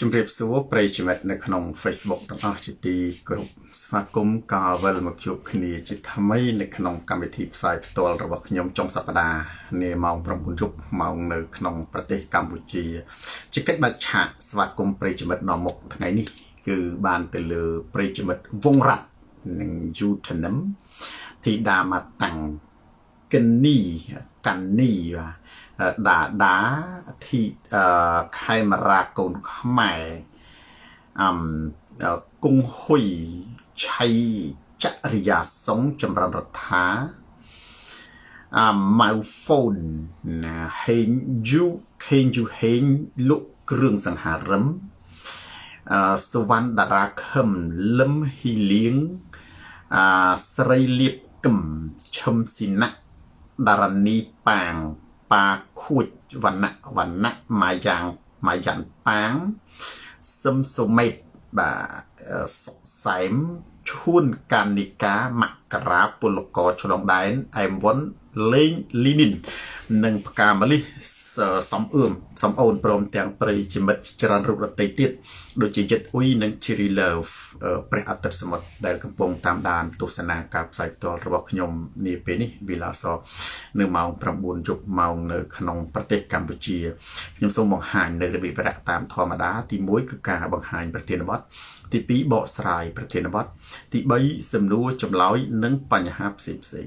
ជំរាបសួរប្រិយមិត្តនៅក្នុង Facebook ទាំងអស់ជាទីគោរពស្វាគមន៍ក៏វិលមកជួបគ្នាជាថ្មីនៅក្នុងកម្មវិធីផ្សាយផ្ទាល់របស់ខ្ញុំចុងសប្តាហ៍នាម៉ោង9យប់ម៉ោងនៅក្នុងប្រទេសកម្ពុជាជាកិច្ចបើកឆាកស្វាគមន៍ប្រិយមិត្តនាំមុខថ្ងៃនេះ គឺបានទៅលើប្រិយមិត្តវងរ៉ាត់និងយូធនឹមធីតាមកតាំងកិននីកានីបាទ ដាដាធីខេមរាកូនខ្មែរអំគង់ហ៊ុយឆៃចរិយាសុងចម្រើនរដ្ឋាអាម៉ៅហ្វូនណាហេងយូខេងយូហេងលុកគ្រឿងសង្ហារឹមអសវណ្ណតារាខឹមលឹមហ៊ីលៀងអាស្រីលៀបកឹមឈឹមស៊ីណាដារនីប៉ាង ប៉ាខួចវណ្ណៈវណ្ណៈម៉ាយ៉ាងម៉ាយ៉ាងប៉ាងសឹមសុមេតបាទសុកសែមឈួនកានិកាមករាពលកឆ្លងដែនអែមវុនលេងលីនីននិងផ្កាម្លិះ សំអឿមសំអូនព្រមទាំងប្រិយមិត្តច្រើនរូបរតីទៀតដូចជាចិត្តអ៊ុយនិង Cherry Love ព្រះអាទិត្យសមុទ្រដែលកំពុងតាមដានទស្សនាការផ្សាយផ្ទាល់របស់ខ្ញុំនាពេលនេះវិឡាសនៅម៉ោង9យប់ម៉ោងនៅក្នុងប្រទេសកម្ពុជាខ្ញុំសូមបង្ហាញនៅរបៀបវរៈតាមធម្មតាទី1គឺការបង្ហាញប្រធានបទទី2បកស្រាយប្រធានបទទី3សំណួរចម្លើយនិងបញ្ហាផ្សេងផ្សេង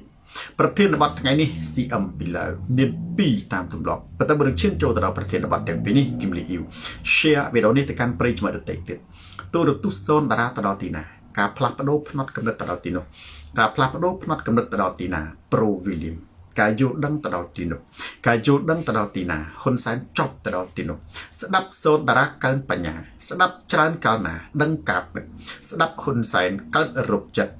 ប្រធានបទថ្ងៃនេះ CM ពីលើមាន2តាមទម្លាប់ប៉ុន្តែបើនឹងឈានចូលទៅដល់ប្រធានបទទាំងពីរនេះគឹមលីអ៊ីវ share វីដេអូនេះទៅកាន់ប្រិយមិត្តដទៃទៀតទូរទស្សន៍សូនតារាទៅដល់ទីណាការផ្លាស់ប្ដូរផ្នត់កំណត់ទៅដល់ទីនោះការផ្លាស់ប្ដូរផ្នត់កំណត់ទៅដល់ទីណា Pro William ការយល់ដឹងទៅដល់ទីនោះការយល់ដឹងទៅដល់ទីណាហ៊ុនសែនចប់ទៅដល់ទីនោះស្ដាប់សូនតារាកើនបញ្ញា ស្ដាប់ច្រើនកាលណា ដឹងការពិតស្ដាប់ហ៊ុនសែនកើតរົບចិត្ត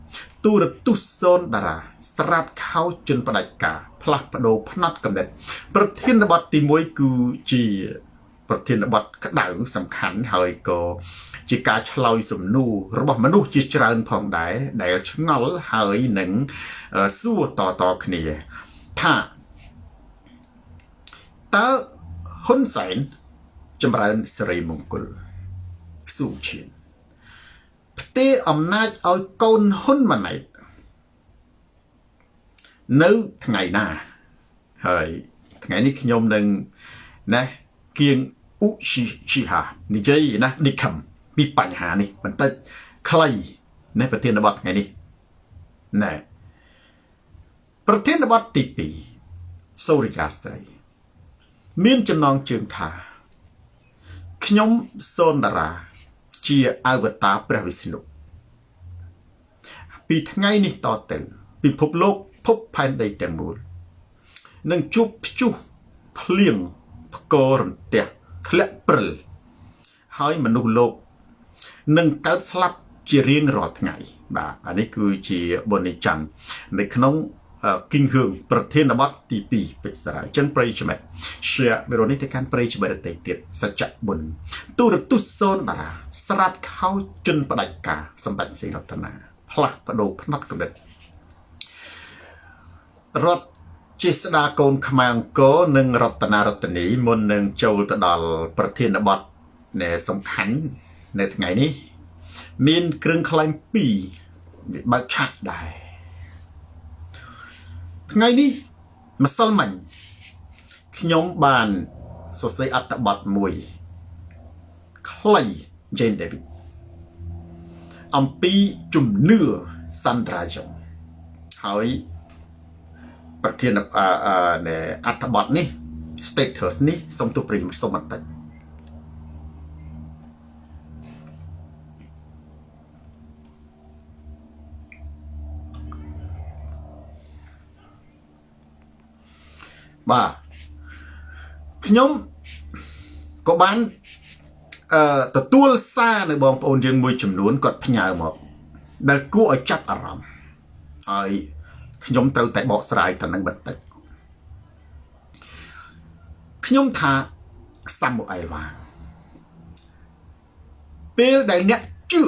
ទូរទស្សន៍សូនតារាស្រាប់ខោជន់ផ្ដាច់ការផ្លាស់ប្ដូរផ្នត់កំណត់ប្រធានបទទី1គឺជាប្រធានបទក្តៅសំខាន់ហើយក៏ជាការឆ្លើយសំណួររបស់មនុស្សជាច្រើនផងដែរដែលឆ្ងល់ហើយនឹងសួរតតគ្នា ថាតើហ៊ុនសែនចម្រើនសិរីមង្គលស៊ូឈៀនផ្ទេរអំណាចឲ្យកូនហ៊ុនម៉ាណែតនៅថ្ងៃណាហើយថ្ងៃនេះខ្ញុំនឹងណាគៀងអ៊ូឈីឈីហានិយាយណានិខំពីបញ្ហានេះបន្តិចខ្លីនៅប្រធានបទថ្ងៃនេះណែ ប្រធានបទទី2សូរិកាស្ត្រី មានចំណងជើងថាខ្ញុំសូនតារា ជាអវតារព្រះវិស្ណុពីថ្ងៃនេះតទៅ ពិភពលោកភពផែនដីទាំងមូលនឹងជួបព្យុះភ្លៀងផ្គររន្ទះធ្លាក់ព្រិលហើយមនុស្សលោកនឹងកើតស្លាប់ជារៀងរាល់ថ្ងៃ បាទអានេះគឺជាបុណ្យច័ន្ទនៅក្នុង គីងហឿងប្រធានបទទី2ពេជ្រសារាអញ្ចឹងប្រិយមិត្ត share វីដេអូនេះទៅកាន់ប្រិយមិត្តដទៃទៀតសច្ចៈបុណ្យទូរទស្សន៍សូនតារា ស្រាតខោជន់ផ្ដាច់ការសម្ដេចសេរតនាផ្លាស់បដូរផ្នត់កំណត់រដ្ឋជាស្ដាកូនខ្មែរអង្គរនិងរតនារតនីមុននឹងចូលទៅដល់ប្រធានបទនៃសំខាន់នៅថ្ងៃនេះ មានគ្រឿងខ្លែង2បើកឆាក់ដែរ ថ្ងៃនេះម្សិលមិញខ្ញុំបានសរសេរអត្ថបទមួយខ្លី Jane David អំពីជំនឿសន្ត្រាយងហើយប្រធានអត្ថបទនេះ status នេះសូមទូប្រិមសូមបន្តិច បាទខ្ញុំក៏បានអឺទទួលសារនៅបងប្អូនយើងមួយចំនួនគាត់ផ្ញើមកដែលគួរឲ្យចាប់អារម្មណ៍ហើយខ្ញុំត្រូវតែបកស្រាយទៅនឹងបន្តិចខ្ញុំថាសាមូអែលវ៉ាពេលដែលអ្នកជឿ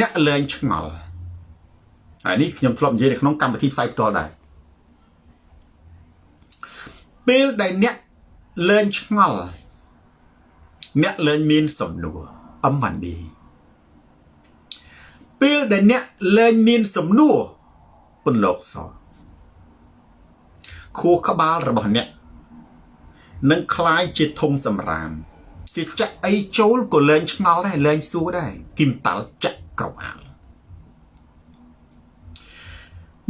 អ្នកលែងឆ្ងល់ហើយនេះខ្ញុំធ្លាប់និយាយនៅក្នុងកម្មវិធីផ្សាយផ្ទាល់ដែរ ពេលដែលអ្នកលែងឆ្ងល់ អ្នកលែងមានសំណួរអំវ៉ាន់ឌីពេលដែលអ្នកលែងមានសំណួរពន្លកសខួរក្បាលរបស់អ្នកនឹងคล้ายជាធំសម្រាមគេចាក់អីចូលក៏លែងឆ្ងល់ដែរលែងសួរដែរគីមតាល់ចាក់ក្រវាល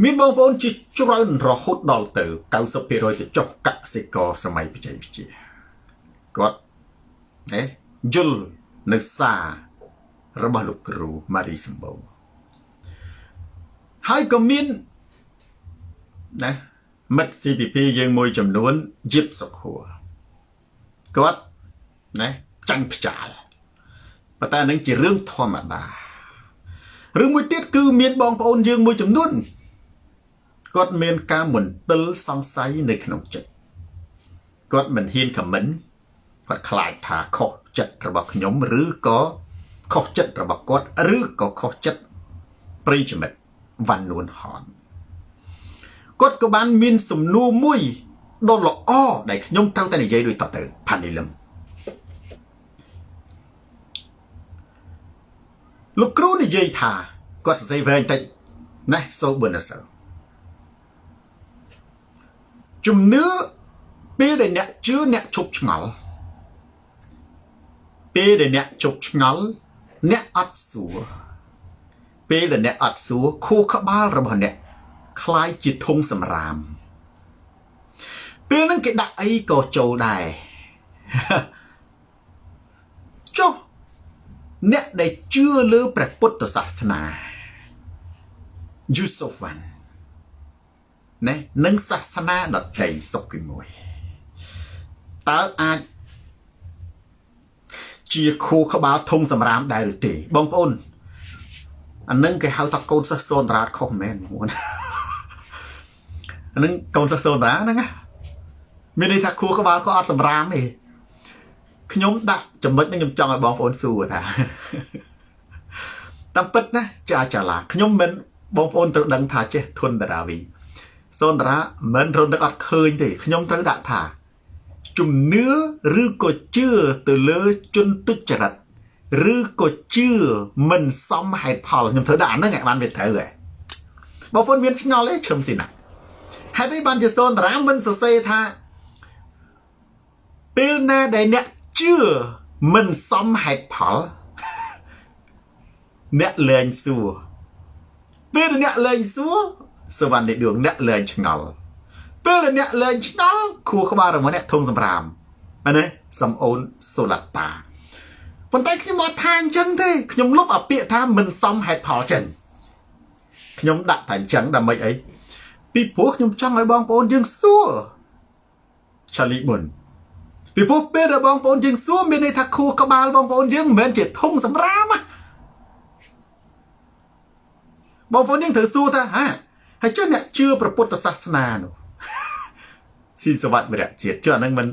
មានបងប្អូនជាច្រើនរហូតដល់ទៅ90%ទៅចុះកសិករសម័យបច្ចេកវិទ្យាគាត់ណាយល់នៅសាររបស់លោកគ្រូម៉ារីសម្បូរហើយក៏មានណាមិត្ត CPP យើងមួយចំនួនយិបសុខួរគាត់ណាចាញ់ផ្ចាលប៉ុន្តែនឹងជារឿងធម្មតារឿងមួយទៀតគឺមានបងប្អូនយើងមួយចំនួន គាត់មានការមន្ទិលសង្ស័យនៅក្នុងចិត្តគាត់មិនហ៊ានខមមិនគាត់ខ្លាចថាខុសចិត្តរបស់ខ្ញុំឬក៏ខុសចិត្តរបស់គាត់ឬក៏ខុសចិត្តប្រិយមិត្តវ៉ាន់នួនហនគាត់ក៏បានមានសំណួរមួយដ៏ល្អដែលខ្ញុំត្រូវតែនិយាយដូចតទៅផានីលឹមលោកគ្រូនិយាយថាគាត់សរសេរវែងតិចណាសូប៊ឺណាសើ ជំនឿពេលដែលអ្នកជឿអ្នកឈប់ឆ្ងល់ពេលដែលអ្នកជប់ឆ្ងល់អ្នកអត់សួរពេលដែលអ្នកអត់សួរខួរក្បាលរបស់អ្នកคล้ายជាធុងសម្រាមពេលហ្នឹងគេដាក់អីក៏ចូលដែរចុះអ្នកដែលជឿលើព្រះពុទ្ធសាសនាយូសូហ្វាន់ ណែនឹងសាសនាដតីសុខទីមួយតើអាចជាខួរក្បាលធំសម្រាមដែរឬទេបងប្អូនអានឹងគេហៅថាកូនសិស្សសូនតារាខុសមែនបងអានឹងកូនសិស្សសូនតារាហ្នឹងណាមានន័យថាខួរក្បាលក៏អត់សម្រាមទេខ្ញុំដាក់ចំណុចនេះខ្ញុំចង់ឲ្យបងប្អូនសួរថាតាមពិតណាចាចាឡាខ្ញុំមិនបងប្អូនត្រូវដឹងថាចេះធនតារាវី សូនតារាមិនរត់នឹកអត់ឃើញទេខ្ញុំត្រូវដាក់ថា ជំនឿឬក៏ជឿទៅលើជនទុច្ចរិតឬក៏ជឿមិនសមហេតុផលខ្ញុំធ្វើដាក់អាហ្នឹងឲ្យបានវាត្រូវហ៎បងប្អូនមានឆ្ងល់ទេឈឹមស៊ីណាហេតុអីបានជាសូនតារាមិនសរសេរថាពេលណាដែលអ្នកជឿមិនសមហេតុផលអ្នកលែងសួរពេលអ្នកលែងសួរ សវណ្ណនៃដួងអ្នកលែងឆ្ងល់ពេលអ្នកលែងឆ្ងល់ខួរក្បាលរបស់អ្នកធំសម្រាមអានេះសំអូនសូឡាតាប៉ុន្តែខ្ញុំអត់ថាអញ្ចឹងទេខ្ញុំលុបអាពាក្យថាមិនសមហេតុផលចិនខ្ញុំដាក់តែអញ្ចឹងដើម្បីអីពីព្រោះខ្ញុំចង់ឲ្យបងប្អូនយើងសួរឆាលីមុនពីព្រោះពេលដែលបងប្អូនយើងសួរមានន័យថាខួរក្បាលបងប្អូនយើងមិនមែនជាធំសម្រាមណាបងប្អូនយើងត្រូវសួរថាហា ហើយចុះអ្នកជឿព្រះពុទ្ធសាសនានោះស៊ីសវត្តវិរៈជាតិចុះអានឹងមិន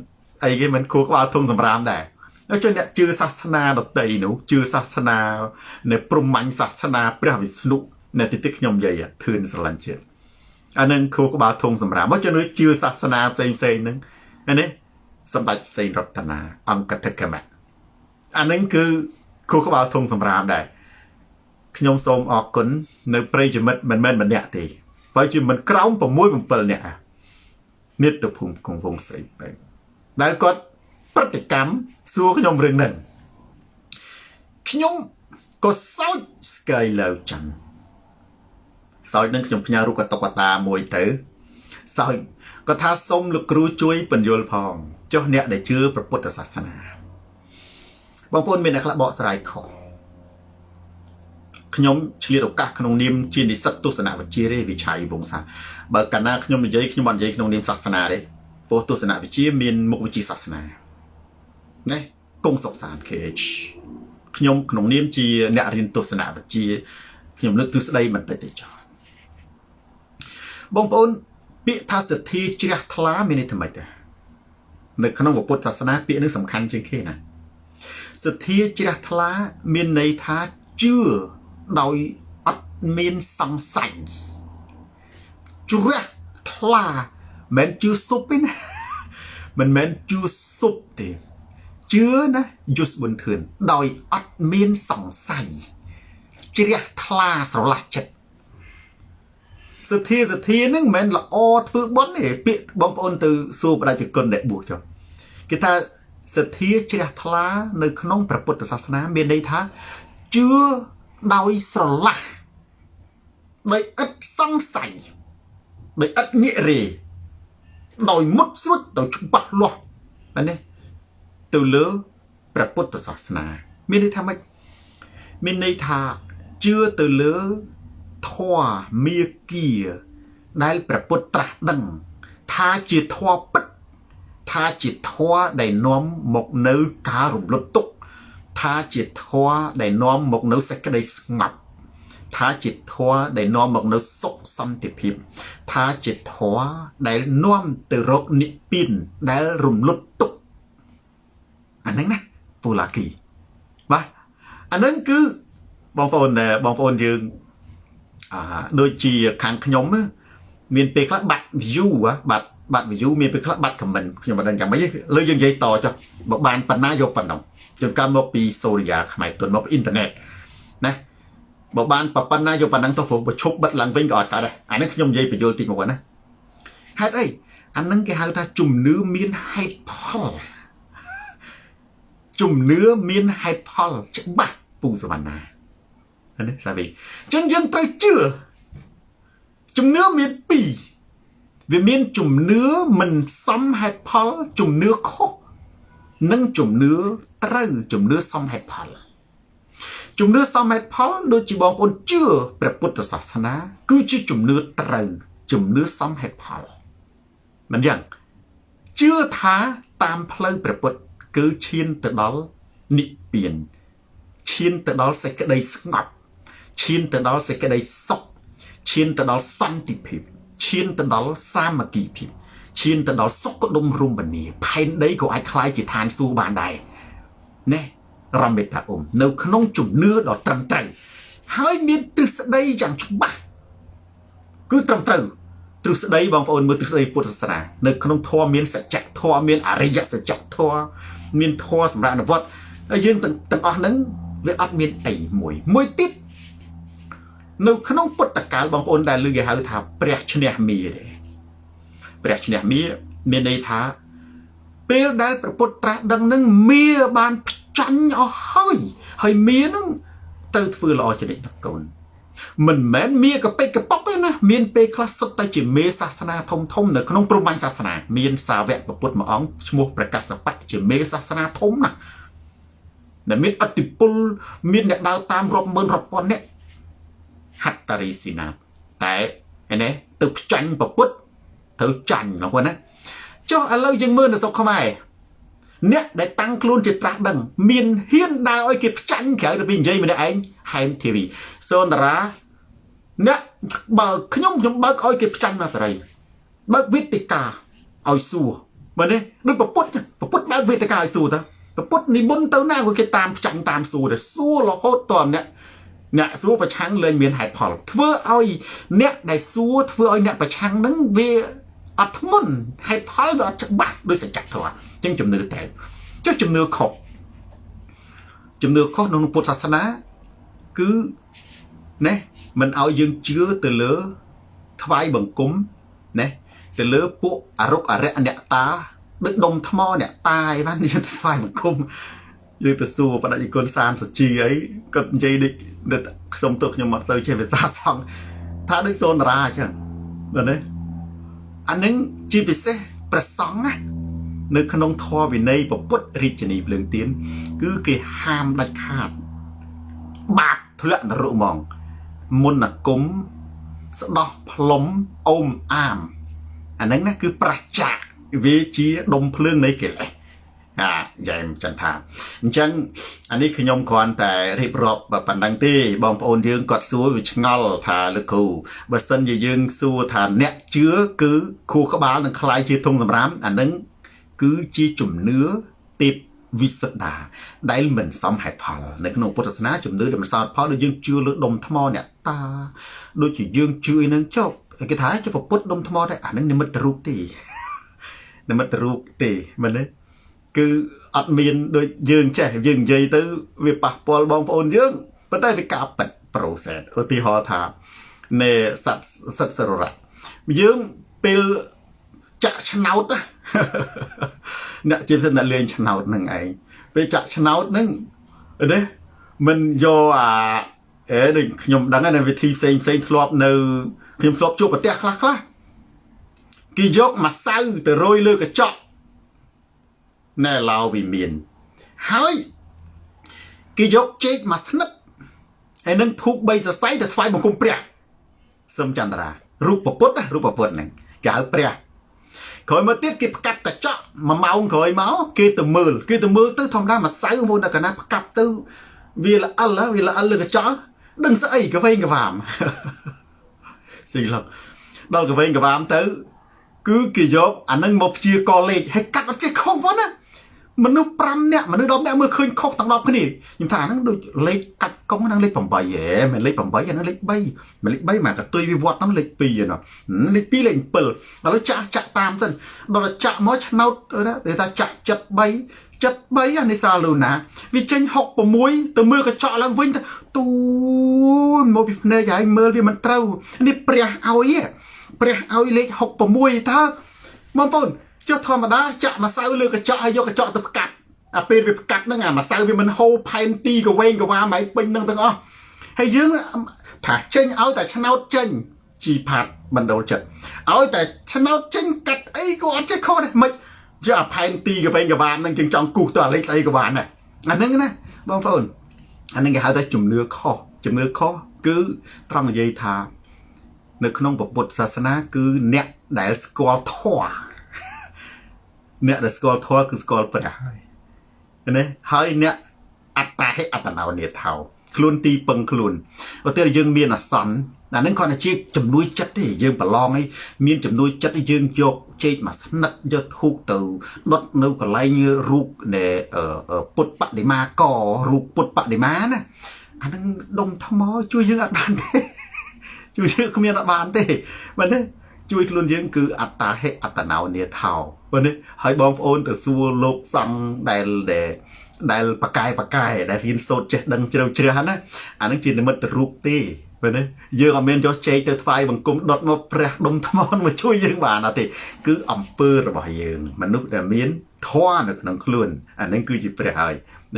អីគេមិនគួរក្បាលធំសម្រាមដែរហើយចុះអ្នកជឿសាសនាដតីនោះជឿសាសនានៅព្រហ្មញ្ញសាសនាព្រះវិស្ណុនៅទីទីខ្ញុំនិយាយធឿនស្រឡាញ់ជាតិអានឹងគួរក្បាលធំសម្រាមមកចុះជឿសាសនាផ្សេងផ្សេងហ្នឹងនេះសម្ដេចសេនរតនាអង្គតិកមៈអានឹងគឺគួរក្បាលធំសម្រាមដែរខ្ញុំសូមអរគុណនៅប្រិយមិត្តមិនមែនម្នាក់ទេ បើជាមិនក្រោម6 7នាក់មាតុភូមិគង់វងស្រីបែបដែលគាត់ប្រតិកម្មសួរខ្ញុំរឿងហ្នឹងខ្ញុំក៏សោចស្កាយលើចឹងសោចនឹងខ្ញុំផ្ញើរូបកតុកតាមួយទៅសោចក៏ថាសូមលោកគ្រូជួយបញ្យល់ផងចុះអ្នកដែលជឿព្រះពុទ្ធសាសនាបងប្អូនមានអ្នកខ្លះបកស្រាយខុស ខ្ញុំឆ្លៀតឱកាសក្នុងនាមជានិស្សិតទស្សនវិជ្ជាទេវិឆ័យវង្សាបើកាលណាខ្ញុំនិយាយខ្ញុំអត់និយាយក្នុងនាមសាសនាទេព្រោះទស្សនវិជ្ជាមានមុខវិជ្ជាសាសនាណាគង់សុកសាន KH ខ្ញុំក្នុងនាមជាអ្នករៀនទស្សនវិជ្ជាខ្ញុំលើកទស្សដីបន្តិចទេចោលបងប្អូនពាក្យថាសទ្ធាជ្រះថ្លាមានន័យថាម៉េចដែរនៅក្នុងពុទ្ធសាសនាពាក្យនេះសំខាន់ជាងគេណាសទ្ធាជ្រះថ្លាមានន័យថាជឿ ដោយអត់មានសង្ស័យជ្រះថ្លាមិនជឿស៊ុបទេណាមិនមែនជឿស៊ុបទេជឿណាយុសប៊ុនធឿនដោយអត់មានសង្ស័យជ្រះថ្លាស្រឡះចិត្តសទ្ធាសទ្ធានឹងមិនមែនល្អធ្វើបុណ្យទេពាក្យបងប្អូនទៅសួរបដិជគុណដែលបួសចុះគេថាសទ្ធាជ្រះថ្លានៅក្នុងព្រះពុទ្ធសាសនាមានន័យថាជឿ ដោយស្រឡះដោយឥតសង្ស័យដោយឥតងាករេដោយមុតស្រួចដោយច្បាស់លាស់ណានេះទៅលើព្រះពុទ្ធសាសនា មានន័យថាម៉េចមានន័យថាជឿទៅលើធម៌មាគាដែលព្រះពុទ្ធត្រាស់ដឹង ថាជាធម៌ពិតថាជាធម៌ដែលនាំមកនៅការរំលត់ទុក្ខ ថាជាធម៌ដែលនាំមកនៅសេចក្តីស្ងប់ថាជាធម៌ដែលនាំមកនៅសុខសន្តិភាព ថាជាធម៌ដែលនាំទៅរកនិព្វានដែលរំលត់ទុក្ខអាហ្នឹងណាពូឡាគីបាទអាហ្នឹងគឺបងប្អូនបងប្អូនយើងអាដូចជាខាងខ្ញុំមានពេលខ្លះបាត់ view បាត់បាត់ view មានពេលខ្លះបាត់ comment ខ្ញុំមិនដឹងយ៉ាងម៉េចលើយើងនិយាយតចុះបើបានប៉ុណ្ណាយកប៉ុណ្ណឹង ជួនកាលមកពីសូរិយាខ្មែរទុនមកពីអ៊ីនធឺណិតណាបើបានប៉ុណ្ណាយកប៉ុណ្ណឹងទៅព្រោះបើឈប់បិទឡើងវិញក៏អត់កើតដែរអានេះខ្ញុំនិយាយបញ្យល់តិចមកណាហេតុអីអានឹងគេហៅថាជំនឿមានហេតុផលជំនឿមានហេតុផលច្បាស់ពូសវណ្ណានេះសាវីអញ្ចឹងយើងត្រូវជឿជំនឿមានពីរវាមានជំនឿមិនសមហេតុផលជំនឿខុស និងជំនឿត្រូវជំនឿសមហេតុផលជំនឿសមហេតុផលដូចជាបងប្អូនជឿព្រះពុទ្ធសាសនា គឺជាជំនឿត្រូវជំនឿសមហេតុផលមិនយ៉ាងជឿថាតាមផ្លូវព្រះពុទ្ធគឺឈានទៅដល់និព្វានឈានទៅដល់សេចក្តីស្ងប់ឈានទៅដល់សេចក្តីសុខឈានទៅដល់សន្តិភាពឈានទៅដល់សាមគ្គីភាព ឈានទៅដល់សុខដុមរមនាផែនដីក៏អាចคล้ายជាឋានសួគ៌បានដែរណែរមេតាអ៊ុំនៅក្នុងជំនឿដ៏ត្រឹមត្រូវហើយមានទ្រឹស្ដីយ៉ាងច្បាស់គឺត្រឹមត្រូវទ្រឹស្ដីបងប្អូនមើលទ្រឹស្ដីពុទ្ធសាសនានៅក្នុងធម៌មានសច្ចធម៌មានអរិយសច្ចធម៌មានធម៌សម្រាប់អនុវត្តហើយយើងទាំងអស់ហ្នឹងវាអត់មានអីមួយមួយទៀតនៅក្នុងពុទ្ធកាលបងប្អូនដែលលើគេហៅថាព្រះឈ្នះមាទេ ព្រះឈ្នះមាមានន័យថា ពេលដែលព្រះពុទ្ធត្រាស់ដឹងនឹងមាបានផ្ចាញ់អស់ហើយហើយមានឹងទៅធ្វើល្អចរិតតកូនមិនមែនមាកពេកកប៉ុកទេណាមានពេលខ្លះសុទ្ធតែជាមេសាសនាធំធំនៅក្នុងព្រហ្មញ្ញសាសនាមានសាវកពុទ្ធមួយអង្គឈ្មោះប្រកាសបៈជាមេសាសនាធំណាស់ដែលមានអតិពលមានអ្នកដើរតាមរាប់ម៉ឺនរាប់ពាន់អ្នកហត្តរីស៊ីណាតែឯនេះទៅខ្ចាញ់ប្រពុត ត្រូវចាញ់បងប្អូនណាចុះឥឡូវយើងមើលនៅស្រុកខ្មែរអ្នកដែលតាំងខ្លួនជាត្រាស់ដឹង មានហ៊ានដើរឲ្យគេផ្ចាញ់ក្រៅទៅពីនិយាយម្នាក់ឯងហែមធីវីសូនតារាអ្នកបើខ្ញុំខ្ញុំបើកឲ្យគេផ្ចាញ់មកសេរីបើកវេទិកាឲ្យសួរមើលនេះដូចប្រពុតប្រពុតបើកវេទិកាឲ្យសួរតាប្រពុតនិមន្តទៅណាក៏គេតាមផ្ចាញ់តាមសួរតែសួររហូតតអ្នកអ្នកសួរប្រឆាំងលែងមានហេតុផលធ្វើឲ្យអ្នកដែលសួរធ្វើឲ្យអ្នកប្រឆាំងនឹងវា អត់ធ្ងន់ហេតុផលវាអត់ច្បាស់ដោយសច្ចធម៌អញ្ចឹងជំនឿត្រូវចុះជំនឿខុសជំនឿខុសក្នុងពុទ្ធសាសនាគឺណែមិនឲ្យយើងជឿទៅលើថ្វាយបង្គំណែទៅលើពួកអរុកអរិយអ្នកតាដូចដុំថ្មអ្នកតាអីបាននិយាយថ្វាយបង្គំយើងទៅសួរបដិគុណសានសុជីអីគាត់និយាយដូចខ្ញុំទោះខ្ញុំអត់សូវចេះភាសាសង្ឃថាដូចសូនតារាអញ្ចឹងបាទណា អានឹងជាពិសេសប្រសង់ណានៅក្នុងធម៌វិន័យពុទ្ធរាជនីភ្លើងទៀនគឺគេហាមដាច់ខាត បាបធ្លាក់នរកហ្មងមុនគុំស្ដោះផ្លុំអូមអាមអាហ្នឹងណាគឺប្រះចាកវាជាដុំភ្លើងនៃកិលេស អាយ៉ែមចន្ទថាអញ្ចឹងអានេះខ្ញុំគ្រាន់តែរៀបរាប់ប៉ុណ្ណឹងទេបងប្អូនយើងគាត់សួរវាឆ្ងល់ថាលោកគ្រូបើសិនជាយើងសួរថាអ្នកជឿគឺខួរក្បាលនឹងคล้ายជាធុងសម្រាមអានឹងគឺជាជំនឿទេពវិសុទ្ធាដែលមិនសមហេតុផលនៅក្នុងពុទ្ធសាសនាជំនឿដែលមិនសមផលដូចយើងជឿលើដុំថ្មអ្នកតាដូចជាយើងជឿឯនឹងចុះគេថាជាពុទ្ធដុំថ្មតែអានឹងនិមិត្តរូបទេនិមិត្តរូបទេមែនទេ គឺអត់មានដូចយើងចេះយើងនិយាយទៅវាប៉ះពាល់បងប្អូនយើងប៉ុន្តែវាការប៉ិត process ឧទាហរណ៍ថានៃសត្វសត្វសររៈយើងពេលចាក់ឆ្នោតអ្នកជាពិសេសអ្នកលេងឆ្នោតនឹងឯងពេលចាក់ឆ្នោតនឹងនេះមិនយកអាអេដូចខ្ញុំដឹងនៅវិធីផ្សេងផ្សេងធ្លាប់នៅខ្ញុំធ្លាប់ជួបប្រទេសខ្លះខ្លះគេយកម្សៅទៅរោយលើកញ្ចក់ ណែឡៅវិមានហើយគេយកចេកមកស្និតហើយនឹងធូប3សរសៃទៅថ្វាយបង្គំព្រះសឹមចន្ទរារូបពុទ្ធរូបពុទ្ធហ្នឹងគេហៅព្រះក្រោយមកទៀតគេផ្កាប់កញ្ចក់មួយម៉ោងក្រោយមកគេទៅមើលគេទៅមើលទៅធម្មតាម្សៅមុនដល់កណាផ្កាប់ទៅវាល្អិលវាល្អិលលើកញ្ចក់ដឹងស្អីកវែងកវាមស៊ីឡុកដល់កវែងកវាមទៅ គឺគេយកអានឹងមកព្យាករលេខហើយកាត់អត់ចេះខុសផងណា មនុស្ស5នាក់មនុស្ស10នាក់មើលឃើញខុសទាំង10គ្នាខ្ញុំថាហ្នឹងដូចលេខកាច់កុងហ្នឹងលេខ8ហ៎មិនលេខ8អាហ្នឹងលេខ3មិនលេខ3មកកតុយវិវត្តហ្នឹងលេខ2ឯណោះលេខ2លេខ7ឥឡូវចាក់ចាក់តាមសិនដល់ចាក់មកឆ្នោតទៅថាចាក់73 73អានេះសាលូណាវាចេញ66ទៅមើលកញ្ចក់ឡើងវិញទូមកពីភ្នែកហើយមើលវាមិនត្រូវនេះព្រះឲ្យព្រះឲ្យលេខ66តើបងប្អូន ចុះធម្មតាចាក់ម្សៅលើកញ្ចក់ហើយយកកញ្ចក់ទៅផ្កាត់អាពេលវាផ្កាត់ហ្នឹងអាម្សៅវាមិនហូរផែនទីកវែងកវ៉ាមិនពេញហ្នឹងទាំងអស់ហើយយើងថាចេញឲ្យតែឆ្នោតចេញជីផាត់បណ្ដូលចិត្តឲ្យតែឆ្នោតចេញកាត់អីក៏អត់ចេះខុសដែរមិនជាអាផែនទីកវែងកវ៉ាហ្នឹងជាងចង់គូសទៅអាលេខស្អីកវ៉ាណាអាហ្នឹងណាបងប្អូនអាហ្នឹងគេហៅថាជំនឿខុសជំនឿខុសគឺត្រង់និយាយថា នៅក្នុងពុទ្ធសាសនាគឺអ្នកដែលស្គាល់ធម៌ អ្នកដែលស្គាល់ធម៌គឺស្គាល់ព្រះហើយណាហើយអ្នកអត្តាហិអត្តនោនេថោខ្លួនទីពឹងខ្លួនឧទាហរណ៍យើងមានអាសន្នអានឹងគាត់តែជាជំនួយចិត្តទេយើងប្រឡងឲ្យមានជំនួយចិត្តយើងយកចេកមកស្និតយកធូបទៅដុតនៅកន្លែងរូបនៃពុទ្ធបដិមាករូបពុទ្ធបដិមាណាអានឹងដុំថ្មជួយយើងអត់បានទេជួយយើងគ្មានអត់បានទេបាទទេ ជួយខ្លួនយើងគឺអត្តាហិអត្តនោនេថោបាទនេះហើយបងប្អូនទៅសួរលោកសង្ឃដែលដែលដែលបកែបកែដែលរៀនសូត្រចេះដឹងជ្រៅជ្រះណាអានឹងជានិមិត្តរូបទេពេលនេះយើងអត់មានយកចេកទៅថ្វាយបង្គំដុតមកព្រះដុំថ្មមកជួយយើងបានអត់ទេគឺអំពើរបស់យើង មនុស្សដែលមានធម៌នៅក្នុងខ្លួនអានឹងគឺជាព្រះហើយ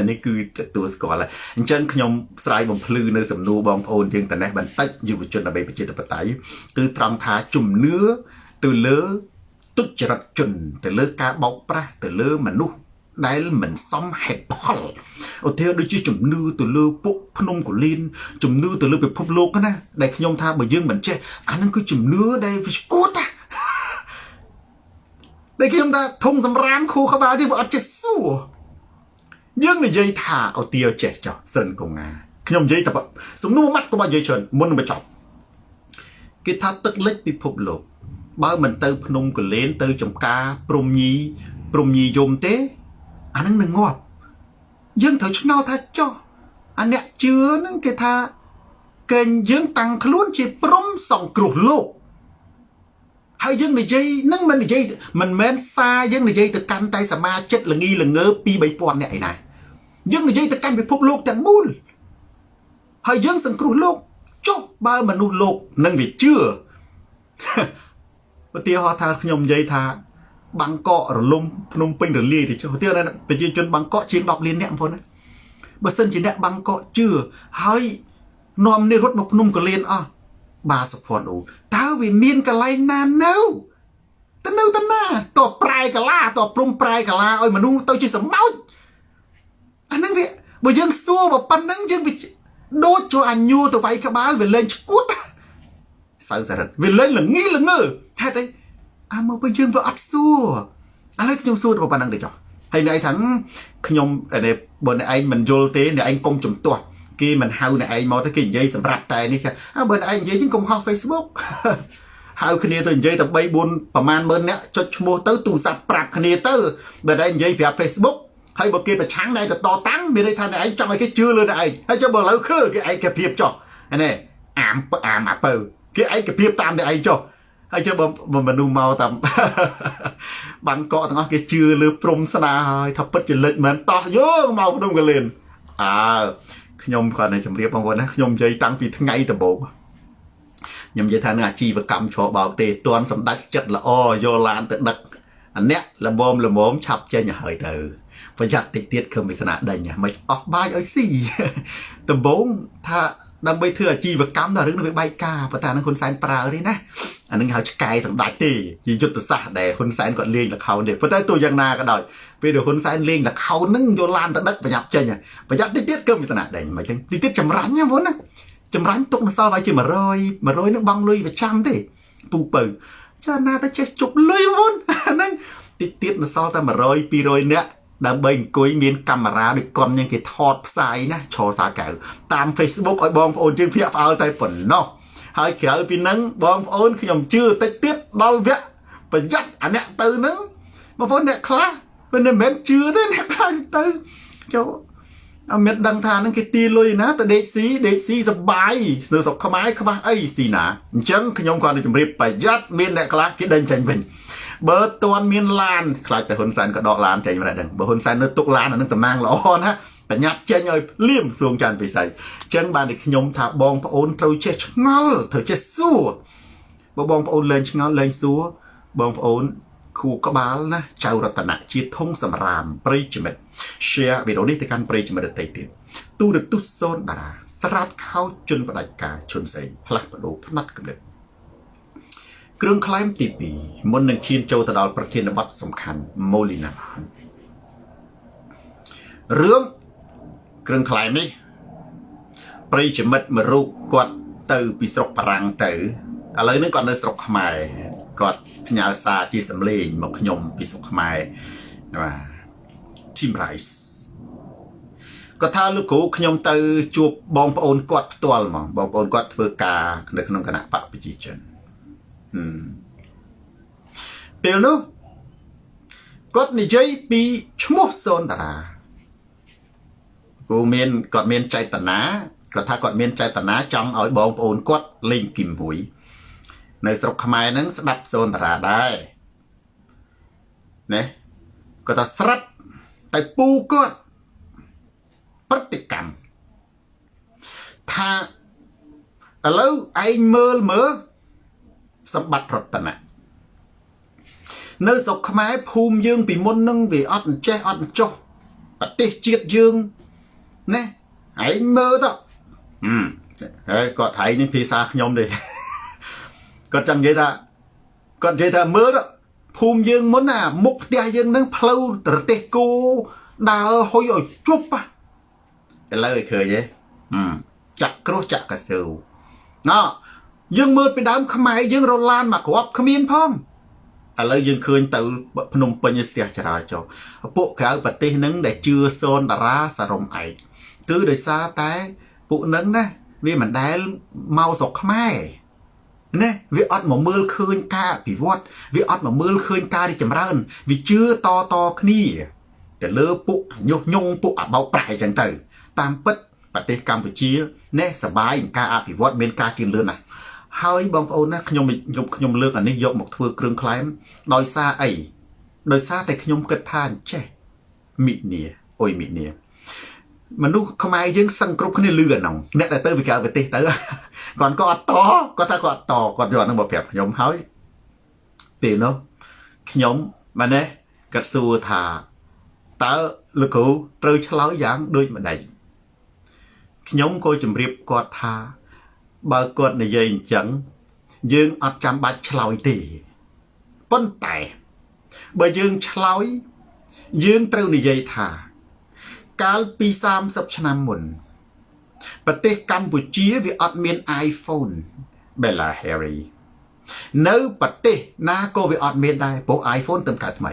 នេះគឺទទួលស្គាល់ហើយអញ្ចឹងខ្ញុំស្រាយបំភ្លឺនៅសំណួរបងប្អូនយើងតនេះបន្តិចយុវជនដើម្បីប្រជាធិបតេយ្យគឺត្រង់ថាជំនឿទៅលើទុច្ចរិតជនទៅលើការបោកប្រាស់ទៅលើមនុស្សដែលមិនសមហេតុផលឧទាហរណ៍ដូចជាជំនឿទៅលើពួកភ្នំកូលីនជំនឿទៅលើពិភពលោកណាដែលខ្ញុំថាបើយើងមិនចេះអានឹងគឺជំនឿដែលវាស្គួតណាដែលខ្ញុំថាធំសម្រាមខួរក្បាលនេះវាអត់ចេះសួរ យើងនិយាយថាឧទាហរណ៍ចេះចោះសិនកងងាខ្ញុំនិយាយតែសំណួរម៉ាត់ក៏មកនិយាយច្រើនមុននឹងបញ្ចប់គេថាទឹកលិចពិភពលោកបើមិនទៅភ្នំកលែនទៅចំការព្រំញីព្រំញីយមទេអានឹងនឹងងាប់យើងត្រូវឆ្ងល់ថាចុះអាអ្នកជឿហ្នឹងគេថាកេងយើងតាំងខ្លួនជាព្រំសង្គ្រោះលោកហើយយើងនិយាយនឹងមិននិយាយមិនមែនសារយើងនិយាយទៅកាន់តែសមាជិកល្ងីល្ងើពី3000នាក់ឯណា យើងនិយាយទៅកាន់ពិភពលោកទាំងមូលហើយយើងសង្គ្រោះលោកចុះបើមនុស្សលោកនឹងវាជឿឧទាហរណ៍ថាខ្ញុំនិយាយថាបាងកករលំភ្នំពេញរលាយទៅចុះឧទាហរណ៍ប្រជាជនបាងកកជាង10លានអ្នកបងប្អូនណាបើសិនជាអ្នកបាងកកជឿហើយនាំនេះរត់មកភ្នំកលៀនអស់បាសុភ័ណ្ឌអូតើវាមានកន្លែងណានៅទៅនៅទៅណាតប្រែកាឡាតព្រំប្រែកាឡាឲ្យមនុស្សទៅជាសម្បោច អាហ្នឹងវាបើយើងសួរបើប៉ុណ្ណឹងយើងវាដូចចូលអញូទៅវាយក្បាលវាលេងឈួតសៅសរិទ្ធវាលេងល្ងីល្ងើហេតុអីអាមកពេលយើងវាអត់សួរឥឡូវខ្ញុំសួរទៅប៉ុណ្ណឹងទៅចុះហើយអ្នកឯងថាខ្ញុំបើអ្នកឯងមិនយល់ទេអ្នកឯងកុំជំទាស់គេមិនហៅអ្នកឯងមកទៅគេនិយាយសម្រាប់តែនេះអើបើអ្នកឯងនិយាយជាងកុំហោះ Facebook ហៅគ្នាទៅនិយាយតែ3 4ប្រហែលម៉ឺនអ្នកចុចឈ្មោះទៅទូរស័ព្ទប្រាប់គ្នាទៅបើតែនិយាយប្រាប់ Facebook ហើយបើគេប្រឆាំងណែទៅតតាំងមានន័យថាអ្នកឯងចង់ឲ្យគេជឿលើអ្នកឯងហើយចុះបើឥឡូវឃើញគេឯកភាពចុះនេះអាមអាមអាពៅគេឯកភាពតាមអ្នកឯងចុះហើយចុះបើមនុស្សមកតាមបានកកទាំងអស់គេជឿលើព្រំស្នាហើយថាពិតជាលេចមែនតោះយកមកភ្នំកលៀនអើខ្ញុំគាត់នៅជម្រាបបងប្អូនណាខ្ញុំនិយាយតាំងពីថ្ងៃដំបូងខ្ញុំនិយាយថានឹងអាជីវកម្មច្របោកទេតន់សម្ដេចចិត្តល្អយកឡានទៅដឹកអាអ្នកល្មមល្មមឆាប់ចេញហើយទៅ ប្រយ័ត្នតិចទៀតគឺមិនស្នាដេញមិនអស់បាយឲ្យស៊ីដំបូងថាដើម្បីធ្វើអាជីវកម្មដល់រឿងនឹងវាបែកការប៉ុន្តែនឹងហ៊ុនសែនប្រើទេណាអានឹងហៅឆ្កែសម្ដេចទេជាយុទ្ធសាស្ត្រដែលហ៊ុនសែនគាត់លេងល្ខោនទេប៉ុន្តែទោះយ៉ាងណាក៏ដោយពេលដែលហ៊ុនសែនលេងល្ខោនហ្នឹងយកឡានទៅដឹកប្រញាប់ចេញប្រយ័ត្នតិចទៀតគឺមានស្នាដេញមិនអញ្ចឹងតិចទៀតចម្រាញ់ណាមុនណាចម្រាញ់ទុកនៅសល់វាជា100 100នឹងបង់លុយប្រចាំទេពូពៅចាណាទៅចេះជប់លុយមុនហ្នឹងតិចទៀតនៅសល់តែ100 200នាក់ ដើម្បីអង្គុយមានកាមេរ៉ាដូចកុនយ៉ាងគេថតផ្សាយណាឆោសាកៅតាម Facebook ឲ្យបងប្អូនយើងភ្ញាក់ផ្អើលតែប៉ុណ្ណោះហើយក្រៅពីនឹងបងប្អូនខ្ញុំជឿតិចទៀតដល់វគ្គប្រយ័ត្នអាអ្នកទៅនឹងបងប្អូនអ្នកខ្លះមិនមែនជឿទេអ្នកខ្លះទៅចូលអត់មានដឹងថានឹងគេទីលុយណាទៅដេកស៊ីដេកស៊ីសបាយនៅស្រុកខ្មែរខ្វះអីស៊ីណាអញ្ចឹងខ្ញុំគាត់នឹងជម្រាបប្រយ័ត្នមានអ្នកខ្លះគេដេញចេញវិញ បើតន់មានឡានខ្លាចតែហ៊ុនសែនក៏ដកឡានចេញមកដែរបើហ៊ុនសែននៅទុកឡានអានឹងតំណាងល្អណាបញ្ញាប់ចេញឲ្យលៀមសួងច័ន្ទពិសីអញ្ចឹងបានតែខ្ញុំថាបងប្អូនត្រូវចេះឆ្ងល់ត្រូវចេះសួរបើបងប្អូនលែងឆ្ងល់លែងសួរបងប្អូនខួរក្បាលណាចៅរតនៈជាធំសម្រាមប្រិយមិត្ត share វីដេអូនេះទៅកាន់ប្រិយមិត្តដទៃទៀតទូរទស្សន៍សូនតារាស្រាតខោជន់បដិការជន់សេងផ្លាស់ប្ដូរផ្នែកកំណត់ គ្រឿងក្លែមទី2មុននឹងឈានចូលទៅដល់ប្រធានបទសំខាន់ម៉ូលីណារឿងគ្រឿងក្លែមនេះប្រិយមិត្តមួយរូបគាត់ទៅពីស្រុកបារាំងទៅឥឡូវនេះគាត់នៅស្រុកខ្មែរគាត់ផ្ញើសារជាសម្លេងមកខ្ញុំពីស្រុកខ្មែរបាទ Team Rice គាត់ថាលោកគ្រូខ្ញុំទៅជួបបងប្អូនគាត់ផ្ទាល់ហ្មងបងប្អូនគាត់ធ្វើការនៅក្នុងគណៈបកប្រជាជន ពេលនោះគាត់និយាយពីឈ្មោះសូនតារាគូមានគាត់មានចេតនាគាត់ថាគាត់មានចេតនាចង់ឲ្យបងប្អូនគាត់លេងគីមមួយ នៅស្រុកខ្មែរហ្នឹងស្ដាប់សូនតារាដែរណាគាត់ថាស្រិតតែពូគាត់ប្រតិកម្មថាឥឡូវឯងមើលមើល សម្បត្តិរតនៈនៅស្រុកខ្មែរភូមិយើងពីមុននឹងវាអត់អញ្ចេះអត់អញ្ចោះប្រទេសជាតិយើងណាឯងមើលទៅហើយគាត់ហែងនេះភាសាខ្ញុំទេគាត់ចង់និយាយថាគាត់និយាយថាមើលទៅភូមិយើងមុនណាមុខផ្ទះយើងនឹងផ្លូវប្រទេសគោដើរហុយឲ្យជប់ឥឡូវឲ្យឃើញទេចាក់គ្រោះចាក់កសើណោ យើងមើលពីដើមខ្មែរយើងរឡានមកគ្រាប់គ្មានផងឥឡូវយើងឃើញទៅភ្នំពេញស្ទះចរាចរណ៍ពួកក្រៅប្រទេសហ្នឹងដែលជឿសូនតារាសរំឯកគឺដោយសារតែពួកហ្នឹងណាវាមិនដែលមកស្រុកខ្មែរណាវាអត់មកមើលឃើញការអភិវឌ្ឍវាអត់មកមើលឃើញការរីកចម្រើន វាជឿតតគ្នាទៅលើពួកញុះញង់ពួកអបោកប្រាស់អញ្ចឹងទៅ តាមពិតប្រទេសកម្ពុជាណែសបាយការអភិវឌ្ឍមានការជឿនលឿនណាស់ ហើយបងប្អូនណាខ្ញុំខ្ញុំខ្ញុំលើកអានេះយកមកធ្វើគ្រឿងក្លែមដោយសារអីដោយសារតែខ្ញុំគិតថាអញ្ចេះមិនីអុយមិនីមនុស្សខ្មែរយើងសឹងគ្រប់គ្នាលឺអាហ្នឹងអ្នកដែលទៅពីក្រៅប្រទេសទៅគាត់ក៏អត់តគាត់ថាគាត់តគាត់យកហ្នឹងមកប្រាប់ខ្ញុំហើយពេលនោះខ្ញុំម៉ែនេះគាត់សួរថាតើលោកគ្រូត្រូវឆ្លើយយ៉ាងដូចម្ដេចខ្ញុំក៏ជម្រាបគាត់ថា បើគាត់និយាយអញ្ចឹងយើងអត់ចាំបាច់ឆ្លើយទេប៉ុន្តែបើយើងឆ្លើយយើងត្រូវនិយាយថា កាលពី30ឆ្នាំមុនប្រទេសកម្ពុជាវាអត់មាន iPhone Bella Harry នៅប្រទេសណាក៏វាអត់មានដែរព្រោះ iPhone ទៅកើតថ្មី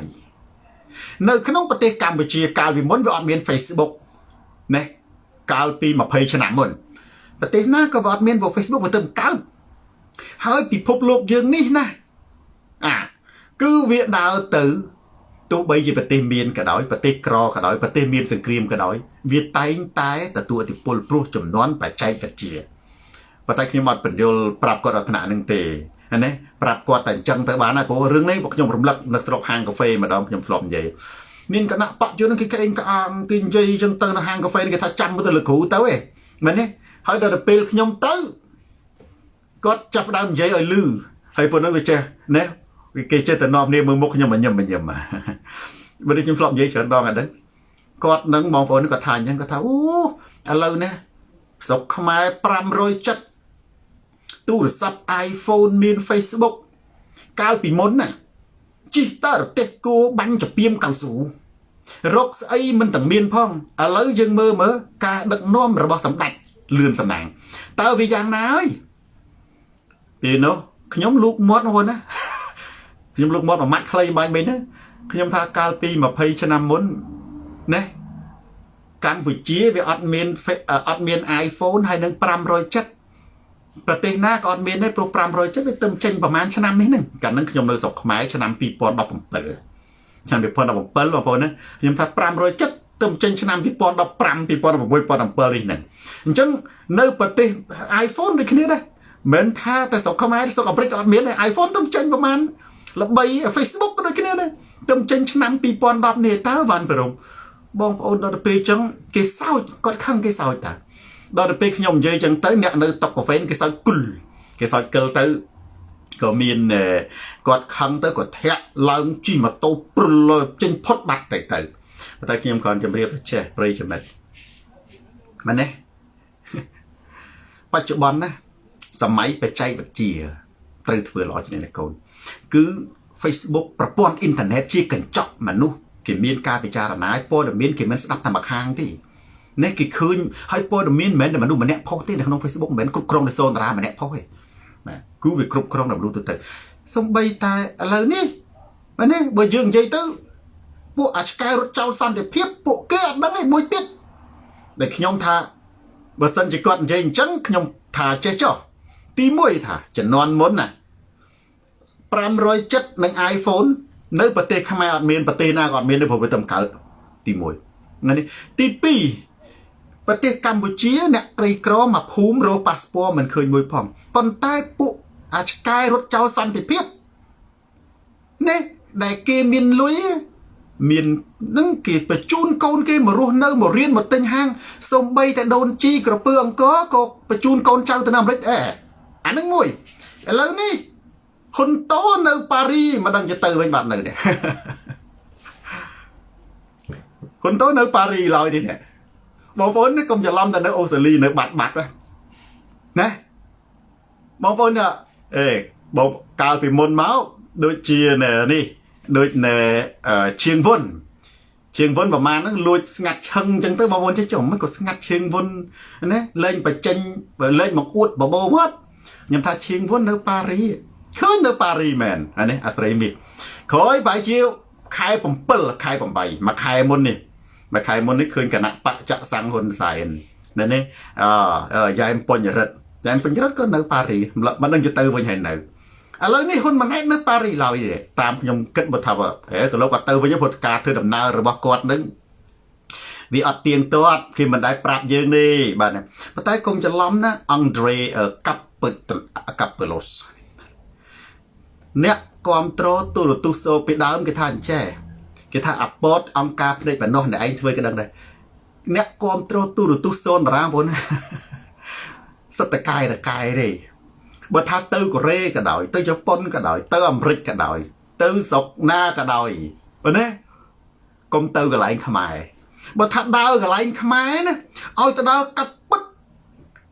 នៅក្នុងប្រទេសកម្ពុជាកាលពីមុនវាអត់មាន Facebook ណាកាលពី20ឆ្នាំមុន ប្រទេសណាក៏វាអត់មានពួក Facebook មកទៅកើតហើយពិភពលោកយើងនេះណាអាគឺវាដើរទៅទោះបីជាប្រទេសមានក៏ដោយប្រទេសក្រក៏ដោយប្រទេសមានសង្គ្រាមក៏ដោយវាតែងតែទទួលឥទ្ធិពលព្រោះចំនួនបច្ចេកវិទ្យាប៉ុន្តែខ្ញុំអត់បញ្យល់ប្រាប់គាត់អត្ថនៈនឹងទេណាប្រាប់គាត់តែអញ្ចឹងទៅបានហើយព្រោះរឿងនេះខ្ញុំរំលឹកនៅស្រុកហាងកាហ្វេម្ដងខ្ញុំធ្លាប់និយាយមានគណៈបច្ចុប្បន្នគេក្អេងក្អាងគេនិយាយអញ្ចឹងទៅនៅហាងកាហ្វេគេថាចាំទៅលោកគ្រូទៅឯងមែនទេ ហើយដល់ទៅពេលខ្ញុំទៅគាត់ចាប់ដើមនិយាយឲ្យលឺហើយប៉ុណ្ណឹងវាចេះណាគេចេះតែនាំគ្នាមើលមុខខ្ញុំញឹមញឹមបើខ្ញុំធ្លាប់និយាយច្រើនដងអត់ដឹងគាត់នឹងបងប្អូនគាត់ថាអញ្ចឹងគាត់ថាអូឥឡូវនេះស្រុកខ្មែរ570ទូរស័ព្ទ iPhone មាន Facebook កាលពីមុនណាជីតរទេសគោបាញ់ចពីមកៅស៊ូរកស្អីមិនទាំងមានផងឥឡូវយើងមើលមើលការដឹកនាំរបស់សម្ដេច លឿនសំណាងតើវាយ៉ាងណាហើយពេលនោះខ្ញុំលូកមាត់ហ្នឹងណាខ្ញុំលូកមាត់មួយម៉ាត់ខ្លីបាញ់មិញណាខ្ញុំថាកាលពី20ឆ្នាំមុនណាកម្ពុជាវាអត់មានអត់មាន iPhone ហើយនឹង570ប្រទេសណាក៏អត់មានដែរព្រោះ570វាទៅចេញប្រហែលឆ្នាំនេះហ្នឹងកាលហ្នឹងខ្ញុំនៅស្រុកខ្មែរឆ្នាំ2017ឆ្នាំ2017បងប្អូនណាខ្ញុំថា570 ទៅចេញឆ្នាំ2015 2016 2017នេះហ្នឹងអញ្ចឹងនៅប្រទេស iPhone ដូចគ្នាដែរមិនថាតែស្រុកខ្មែរស្រុកអាមេរិកក៏អត់មានដែរ iPhone ទៅចេញប្រហែលល្បី Facebook ក៏ដូចគ្នាដែរទៅចេញឆ្នាំ2010នេះតើវ៉ាន់ប្រមបងប្អូនដល់ទៅពេលអញ្ចឹងគេសោចគាត់ខឹងគេសោចតាដល់ទៅពេលខ្ញុំនិយាយអញ្ចឹងទៅអ្នកនៅតុកកាហ្វេគេសោចគុលគេសោចកិលទៅក៏មានគាត់ខឹងទៅគាត់ធាក់ឡើងជិះម៉ូតូព្រុលចេញផុតបាត់ទៅទៅ តែខ្ញុំគ្រាន់ជម្រាបចេះប្រិយចំណិតមែនទេបច្ចុប្បន្នណាសម័យបច្ចេកវិទ្យាត្រូវធ្វើល្អជាងនេះកូនគឺ Facebook ប្រព័ន្ធអ៊ីនធឺណិតជាកញ្ចក់មនុស្សគេមានការពិចារណាព័ត៌មានគេមិនស្ដាប់តែម្ខាងទេនេះគេឃើញហើយព័ត៌មានមិនមែនតែមនុស្សម្នាក់ផុសទេនៅក្នុង Facebook មិនមែនគ្រប់គ្រងដោយសូនតារាម្នាក់ផុសទេបាទគឺវាគ្រប់គ្រងដោយមនុស្សទៅទៅសំបីតែឥឡូវនេះមែនទេបើយើងនិយាយទៅ ពួកអាឆ្កែរត់ចោលសន្តិភាពពួកគេអត់ដឹងទេមួយទៀតដែលខ្ញុំថាបើសិនជាគាត់និយាយអញ្ចឹងខ្ញុំថាចេះចុះទី1ថាជំនាន់មុនណា570នឹង iPhone នៅប្រទេសខ្មែរអត់មានប្រទេសណាក៏អត់មានទេព្រោះវាតែកើតទី1នេះទី2ប្រទេសកម្ពុជាអ្នកក្រីក្រមកភូមិរកប៉ាសពតមិនឃើញមួយផងប៉ុន្តែពួកអាឆ្កែរត់ចោលសន្តិភាពនេះដែលគេមានលុយ មាននឹងគេបញ្ជូនកូនគេមករស់នៅមករៀនមកទិញហាងសំបីតែដូនជីក្រពើអង្គរក៏បញ្ជូនកូនចៅទៅនៅអាមេរិកអេអានឹងមួយឥឡូវនេះហ៊ុនតូនៅប៉ារីមិនដឹងទៅទៅវិញបាត់នៅនេះហ៊ុនតូនៅប៉ារីឡើយនេះបងប្អូននេះកុំច្រឡំតែនៅអូស្ត្រាលីនៅបាត់បាត់ណាបងប្អូនអេបងកាលពីមុនមកដូចជានេះ ដូចនៅឈៀងវុនឈៀងវុនប្រហែលហ្នឹងលួចស្ងាត់ឆឹងអញ្ចឹងទៅបងប្អូនចេះចុះមិនក៏ស្ងាត់ឈៀងវុនណាលេងបញ្ចេញលេងមកអួតបបោមកខ្ញុំថាឈៀងវុននៅប៉ារីឃើញនៅប៉ារីមែនអានេះអាស្រ័យមាសក្រោយបែរជាខែ7ខែ8មួយខែមុននេះមួយខែមុននេះឃើញគណៈបច្ចៈសង្ឃហ៊ុនសែននៅនេះអយ៉ែមបញ្ញរិទ្ធយ៉ែមបញ្ញរិទ្ធក៏នៅប៉ារីមិនដឹងទៅទៅវិញហើយនៅ ឥឡូវនេះហ៊ុនម៉ាណែតនៅប៉ារីឡើយទេតាមខ្ញុំគិតមកថាហេក៏លោកគាត់ទៅវិញព្រោះការធ្វើដំណើររបស់គាត់នឹងវាអត់ទៀងទាត់គេមិនដែលប្រាប់យើងទេបាទប៉ុន្តែកុំច្រឡំណាអង់ដ្រេកាប់ពឹកាប់ពឺឡូសអ្នកគ្រប់គ្រងទូរទស្សន៍សូពីដើមគេថាអញ្ចេះគេថាអាពតអង្គការភ្នែកបំណោះអ្នកឯងធ្វើក៏ដឹងដែរអ្នកគ្រប់គ្រងទូរទស្សន៍សូនតារាបងសត្វតកាយតកាយទេ បើថាទៅកូរ៉េក៏ដោយ ទៅជប៉ុនក៏ដោយ ទៅអាមេរិកក៏ដោយ ទៅស្រុកណាក៏ដោយបើណាកុំទៅកន្លែងខ្មែរបើថាដើរកន្លែងខ្មែរណាឲ្យទៅដើរកាត់ពិត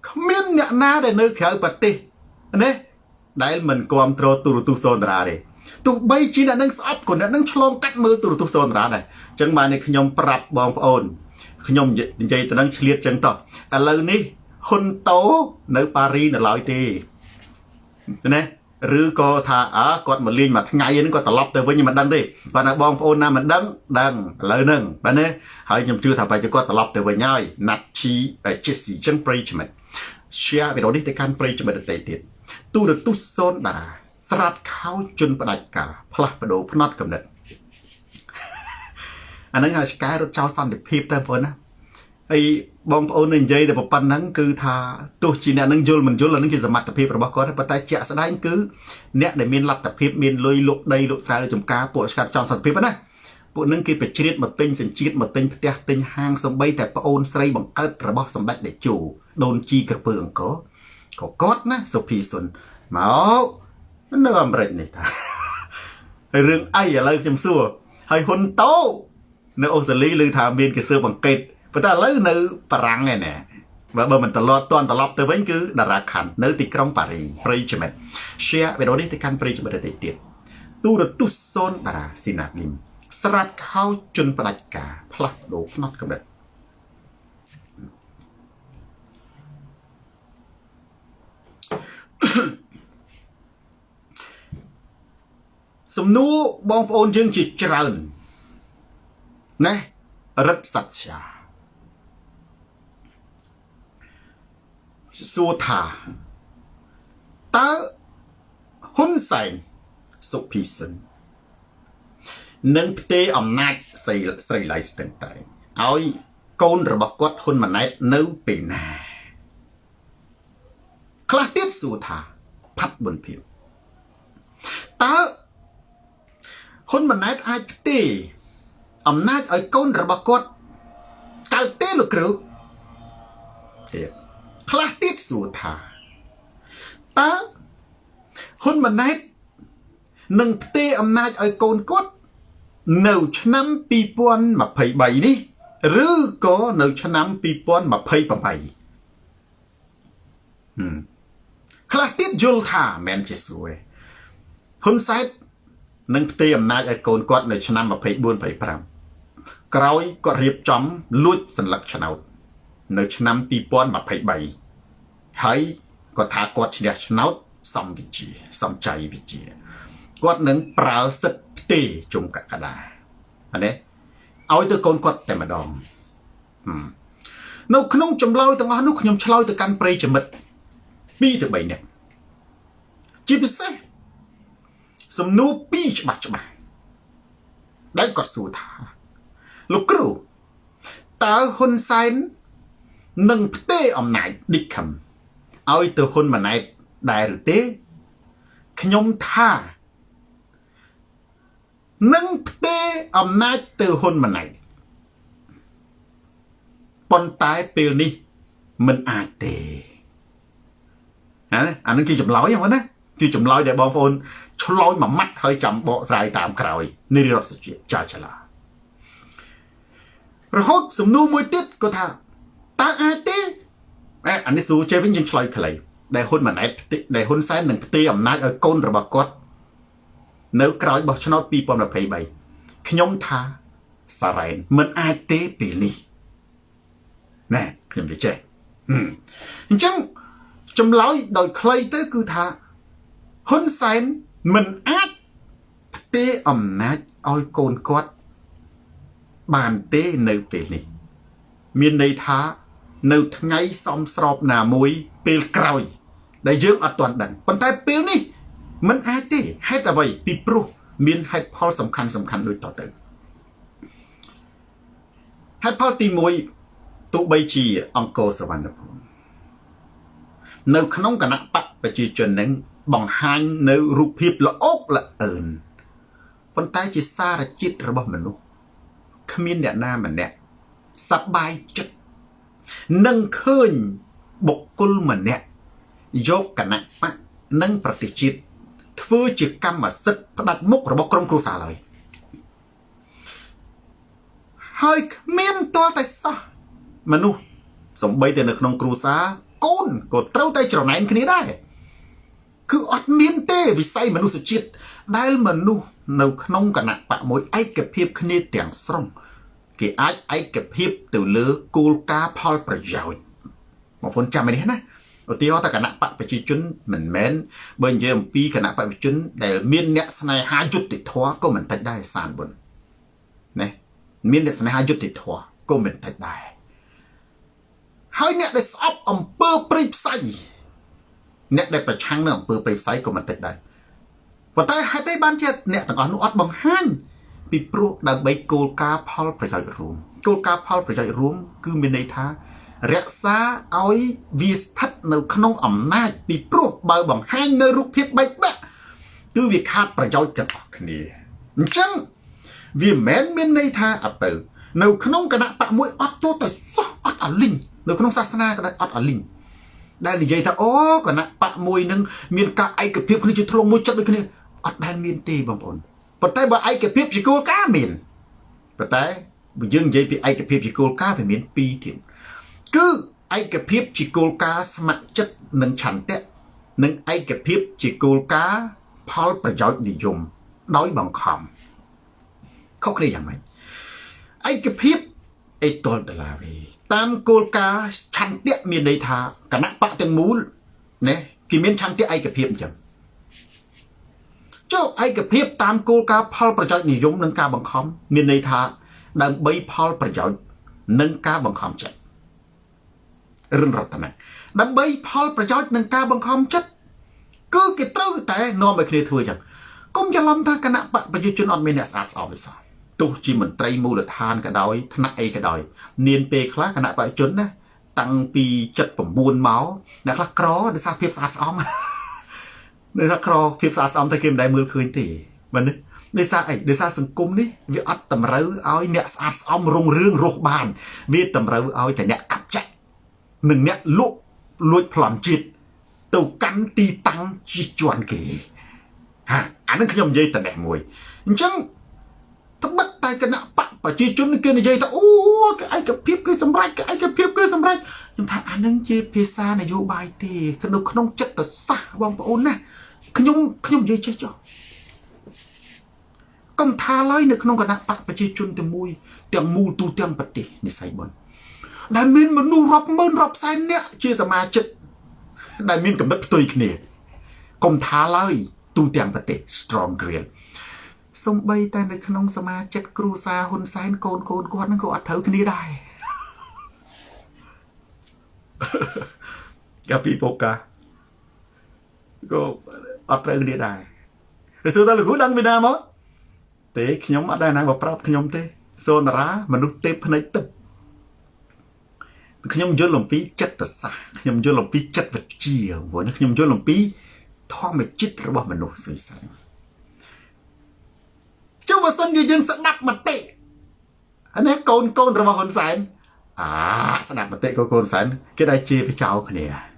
គ្មានអ្នកណាដែលនៅក្រៅប្រទេសណាដែលមិនគ្រប់គ្រងទូរទស្សន៍សូនតារាទេទោះបីជាអ្នកនឹងស្អប់ក៏អ្នកនឹងឆ្លងកាត់មើលទូរទស្សន៍សូនតារាដែរអញ្ចឹងបានខ្ញុំប្រាប់បងប្អូនខ្ញុំនិយាយទៅនឹងឆ្លៀតចឹងតោះឥឡូវនេះហ៊ុនតូនៅប៉ារីនៅឡើយទេ ណាឬក៏ថាអើគាត់មកលេងមួយថ្ងៃហ្នឹងគាត់ត្រឡប់ទៅវិញមិនដឹងទេបាទណាបងប្អូនណាមិនដឹងដឹងឥឡូវហ្នឹងបាទណាហើយខ្ញុំជឿថាបែរជាគាត់ត្រឡប់ទៅវិញហើយណាត់ឈីជេស៊ីចឹងប្រិយមិត្ត share វីដេអូនេះទៅកាន់ប្រិយមិត្តដទៃទៀតទូរទស្សន៍សូនតារាស្រាតខោជន់ផ្ដាច់ការផ្លាស់ប្ដូរផ្នត់កំណត់អាហ្នឹងហើយឆ្កែរត់ចោលសន្តិភាពទៅបងណាហើយ បងប្អូននិយាយតែប៉ុណ្ណឹងគឺថាទោះជាអ្នកនឹងយល់មិនយល់អានឹងជាសមត្ថភាពរបស់គាត់ប៉ុន្តែជាក់ស្ដែងគឺអ្នកដែលមានលទ្ធភាពមានលុយលុកដីលុកស្រែលុកចំការពួកស្កាត់ចង់សន្តិភាពណាពួកនឹងគេបជ្រៀតមកទិញសញ្ជាតិមកទិញផ្ទះទិញហាងសំបីតែប្អូនស្រីបង្កើតរបស់សម្ដេចតេជោដូនជីក្រពើអង្គរក៏គាត់ណាសុភីសុនមកនៅអាមេរិកនេះថារឿងអីឥឡូវខ្ញុំសួរហើយហ៊ុនតូនៅអូស្ត្រាលីឮថាមានគេស៊ើបអង្កេត ប៉ុន្តែឥឡូវនៅបារាំងឯណែបើបើមិនត្រឡប់តន់ត្រឡប់ទៅវិញគឺតារាខាន់នៅទីក្រុងប៉ារីប្រិយមិត្ត share វីដេអូនេះទៅកាន់ប្រិយមិត្តដទៃទៀតទូរទស្សន៍សូនតារាស៊ីណាលីមស្រាតខោជន់ផ្ដាច់ការផ្លាស់ប្ដូរផ្នត់កម្រិតសំណួរបងប្អូនយើងជាច្រើនណារិទ្ធសច្ឆា សួរថាតើហ៊ុនសែនសុភីសិននឹងផ្ទេរអំណាចស្រីស្រីឡៃស្ទឹងតែងឲ្យកូនរបស់គាត់ហ៊ុនម៉ាណែតនៅពេលណាខ្លះទៀតសួរថាផាត់បុនភាពតើហ៊ុនម៉ាណែតអាចផ្ទេរអំណាចឲ្យកូនរបស់គាត់កើតទេលោកគ្រូទៀត ខ្លះទៀតសួរថាតើហ៊ុនម៉ាណែតនឹងផ្ទេរអំណាចឲ្យកូនគាត់នៅឆ្នាំ2023នេះឬក៏នៅឆ្នាំ2028ខ្លះទៀតយល់ថាមិនជាស្រួយហ៊ុនសែននឹងផ្ទេរអំណាចឲ្យកូនគាត់នៅឆ្នាំ24 25ក្រោយគាត់រៀបចំលួចសัญลักษณ์ឆ្នោត នៅឆ្នាំ2023ហើយគាត់ថាគាត់ឈ្នះឆ្នោតសំវិជាសំចៃវិជាគាត់នឹងប្រើសិទ្ធិផ្ទេរជុំកក្កដាអានេះឲ្យទៅកូនគាត់តែម្ដងនៅក្នុងចម្លើយទាំងអស់នោះខ្ញុំឆ្លើយទៅកាន់ប្រិយមិត្ត2ទៅ3នាក់ជាពិសេសសំណួរពីរច្បាស់ច្បាស់ដែលគាត់សួរថាលោកគ្រូតើហ៊ុនសែន នឹងផ្ទេរអំណាចឌីខឹមឲ្យទៅហ៊ុនម៉ាណែតដែរឬទេខ្ញុំថានឹងផ្ទេរអំណាចទៅហ៊ុនម៉ាណែតប៉ុន្តែពេលនេះមិនអាចទេណាអានឹងជាចម្លើយហ្នឹងណាជាចម្លើយដែលបងប្អូនឆ្លោយមួយម៉ាត់ហើយចាំបកស្រាយតាមក្រោយនារីរដ្ឋសជាចាចលារហូតសំណួរមួយទៀតគាត់ថា តើអាចទេអេអានេះសួរជេវិញយើងឆ្លើយខ្លីដែលហ៊ុនម៉ាណែតដែលហ៊ុនសែននឹងផ្ទេរអំណាចឲ្យកូនរបស់គាត់នៅក្រោយបោះឆ្នោត2023ខ្ញុំថាសារ៉ែនមិនអាចទេពេលនេះណែខ្ញុំនិយាយចេះអញ្ចឹងចម្លើយដោយខ្លីទៅគឺថាហ៊ុនសែនមិនអាចផ្ទេរអំណាចឲ្យកូនគាត់បានទេនៅពេលនេះ មានន័យថា នៅថ្ងៃសំស្របណាមួយពេលក្រោយ ដែលយើងអត់ទាន់ដឹងប៉ុន្តែពេលនេះมันអាចទេហេតុអ្វីពីព្រោះមានហេតុផលសំខាន់សំខាន់ដូចតទៅហេតុផលទី1ទោះបីជាអង្គរសវណ្ណភូមិនៅក្នុងគណៈបកប្រជាជននឹងបង្ហាញនៅរូបភាពល្អោកល្អអឿនប៉ុន្តែជាសារជាតិរបស់មនុស្សគ្មានអ្នកណាម្នាក់សប្បាយចិត្ត នឹងឃើញបុគ្គលម្នាក់យកគណៈបកនិងប្រតិជាតិធ្វើជាកម្មសិទ្ធិផ្ដាច់មុខរបស់ក្រុមគ្រួសារឡើយហើយគ្មានទាល់តែសោះមនុស្សសំបីតែនៅក្នុងគ្រួសារកូនក៏ត្រូវតែច្រណែនគ្នាដែរគឺអត់មានទេវិស័យមនុស្សជាតិដែលមនុស្សនៅក្នុងគណៈបកមួយឯកភាពគ្នាទាំងស្រុង គេអាចឯកភាពទៅលើគោលការណ៍ផលប្រយោជន៍បងប្អូនចាំនេះណាឧទាហរណ៍ថាគណៈបកប្រជាជនមិនមែនបើនិយាយអំពីគណៈបកប្រជាជនដែលមានអ្នកស្នេហាយុត្តិធម៌ក៏មិនតិចដែរសានបុនណាមានអ្នកស្នេហាយុត្តិធម៌ក៏មិនតិចដែរហើយអ្នកដែលស្អប់អំពើព្រៃផ្សៃអ្នកដែលប្រឆាំងនឹងអំពើព្រៃផ្សៃក៏មិនតិចដែរប៉ុន្តែហេតុអីបានជាអ្នកទាំងអស់នោះអត់បង្ហាញ ពីព្រោះដើម្បីគោលការណ៍ផលប្រយោជន៍រួមគោលការណ៍ផលប្រយោជន៍រួមគឺមានន័យថារក្សាឲ្យវាស្ថិតនៅក្នុងអំណាចពីព្រោះបើបង្ហាញនៅរូបភាពបែកបាក់គឺវាខាតប្រយោជន៍ទាំងអស់គ្នាអញ្ចឹងវាមិនមែនមានន័យថាអត់ទៅនៅក្នុងគណៈបកមួយអត់ទោះតែសោះអត់អលិញនៅក្នុងសាសនាក៏ដោយអត់អលិញដែលនិយាយថាអូគណៈបកមួយនឹងមានការឯកភាពគ្នាជាធ្លុងមួយចិត្តដូចគ្នាអត់ដែលមានទេបងប្អូន ប៉ុន្តែបើឯកភាពជាគោលការណ៍មានប៉ុន្តែបើយើងនិយាយពីឯកភាពជាគោលការណ៍វាមានពីរទៀតគឺឯកភាពជាគោលការណ៍ស្ម័គ្រចិត្តនិងឆន្ទៈនិងឯកភាពជាគោលការណ៍ផលប្រយោជន៍និយមដោយបង្ខំខុសគ្នាយ៉ាងម៉េចឯកភាពអេតលដុល្លារវិញតាមគោលការណ៍ឆន្ទៈមានន័យថាគណៈបកទាំងមូលណាគេមានឆន្ទៈឯកភាពអញ្ចឹង ចុះឯកភាពតាមគោលការណ៍ផលប្រយោជន៍និយមនិងការបង្ខំមានន័យថាដើម្បីផលប្រយោជន៍និងការបង្ខំចិត្តរិនរតនៈដើម្បីផលប្រយោជន៍និងការបង្ខំចិត្តគឺគេត្រូវតែនាំឲ្យគ្នាធ្វើអញ្ចឹងកុំច្រឡំថាគណៈបកប្រជាជនអត់មានអ្នកស្អាតស្អំទេសោះទោះជាមន្ត្រីមូលដ្ឋានក៏ដោយថ្នាក់អីក៏ដោយមានពេលខ្លះគណៈបច្ចុប្បន្នណាតាំងពី79មកអ្នកខ្លះក្រដោយសារភាពស្អាតស្អំ ដោយសារក្រភាពស្អាតស្អំតែគេមិនដែលមើលឃើញទេមែនទេដោយសារអីដោយសារសង្គមនេះវាអត់តម្រូវឲ្យអ្នកស្អាតស្អំរុងរឿងរស់បាន វាតម្រូវឲ្យតែអ្នកកាប់ចាក់និងអ្នកលក់លួចប្លន់ជាតិទៅកាន់ទីតាំងជាជាន់គេហាអានឹងខ្ញុំនិយាយតែនេះមួយអញ្ចឹងត្បិតតែគណៈបកប្រជាជនគេនិយាយថាអូគេឯកភាពគឺសម្រេចគេឯកភាពគឺសម្រេចខ្ញុំថាអានឹងជាភាសានយោបាយទេនៅក្នុងចិត្តសាស្ត្របងប្អូនណា ខ្ញុំខ្ញុំនិយាយចេះចុះកុំថាឡើយនៅក្នុងគណៈបកប្រជាជនទាំងមួយទាំងមូលទូទាំងប្រទេសនិស័យបុនដែលមានមនុស្សរាប់ម៉ឺនរាប់សែននាក់ជាសមាជិកដែលមានកំណត់ផ្ទុយគ្នាកុំថាឡើយទូទាំងប្រទេស strong green សំបីតែនៅក្នុងសមាជិកគ្រួសារហ៊ុនសែនកូនកូនគាត់នឹងក៏អត់ត្រូវគ្នាដែរកាពីពូកាក៏ អត់ត្រូវគ្នាដែរតែសួរតើលោកគ្រូដឹងពីណាមកទេខ្ញុំអត់ដែរណាមកប្រាប់ខ្ញុំទេសូនារាមនុស្សទេពភ្នែកទឹកខ្ញុំយល់អំពីចិត្តសាស្ត្រខ្ញុំយល់អំពីចិត្តវិទ្យាព្រោះខ្ញុំយល់អំពីធម្មជាតិរបស់មនុស្សសុយសាចុះបើសិនជាយើងស្ដាប់មតិអានេះកូនកូនរបស់ហ៊ុនសែនអាស្ដាប់មតិកូនកូនសែនគេដែរជាប្រចោគ្នា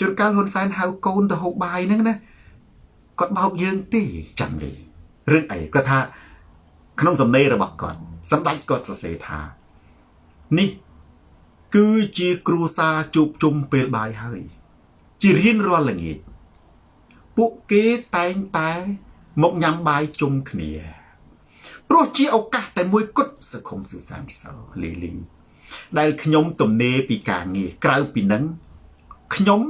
ជួនកាលហ៊ុនសែនហៅកូនទៅហូបបាយហ្នឹងណាគាត់បោកយើងទេចាំនេះរឿងអីគាត់ថា ក្នុងសំណេររបស់គាត់សម្ដេចគាត់សរសេរថានេះគឺជាគ្រួសារជួបជុំពេលបាយហើយ ជារៀងរាល់ល្ងាចពួកគេតែងតែមកញ៉ាំបាយជុំគ្នា ព្រោះជាឱកាសតែមួយគត់សង្គមសុសានសោលីលីដែលខ្ញុំទំនេរពីការងារក្រៅពីនឹងខ្ញុំ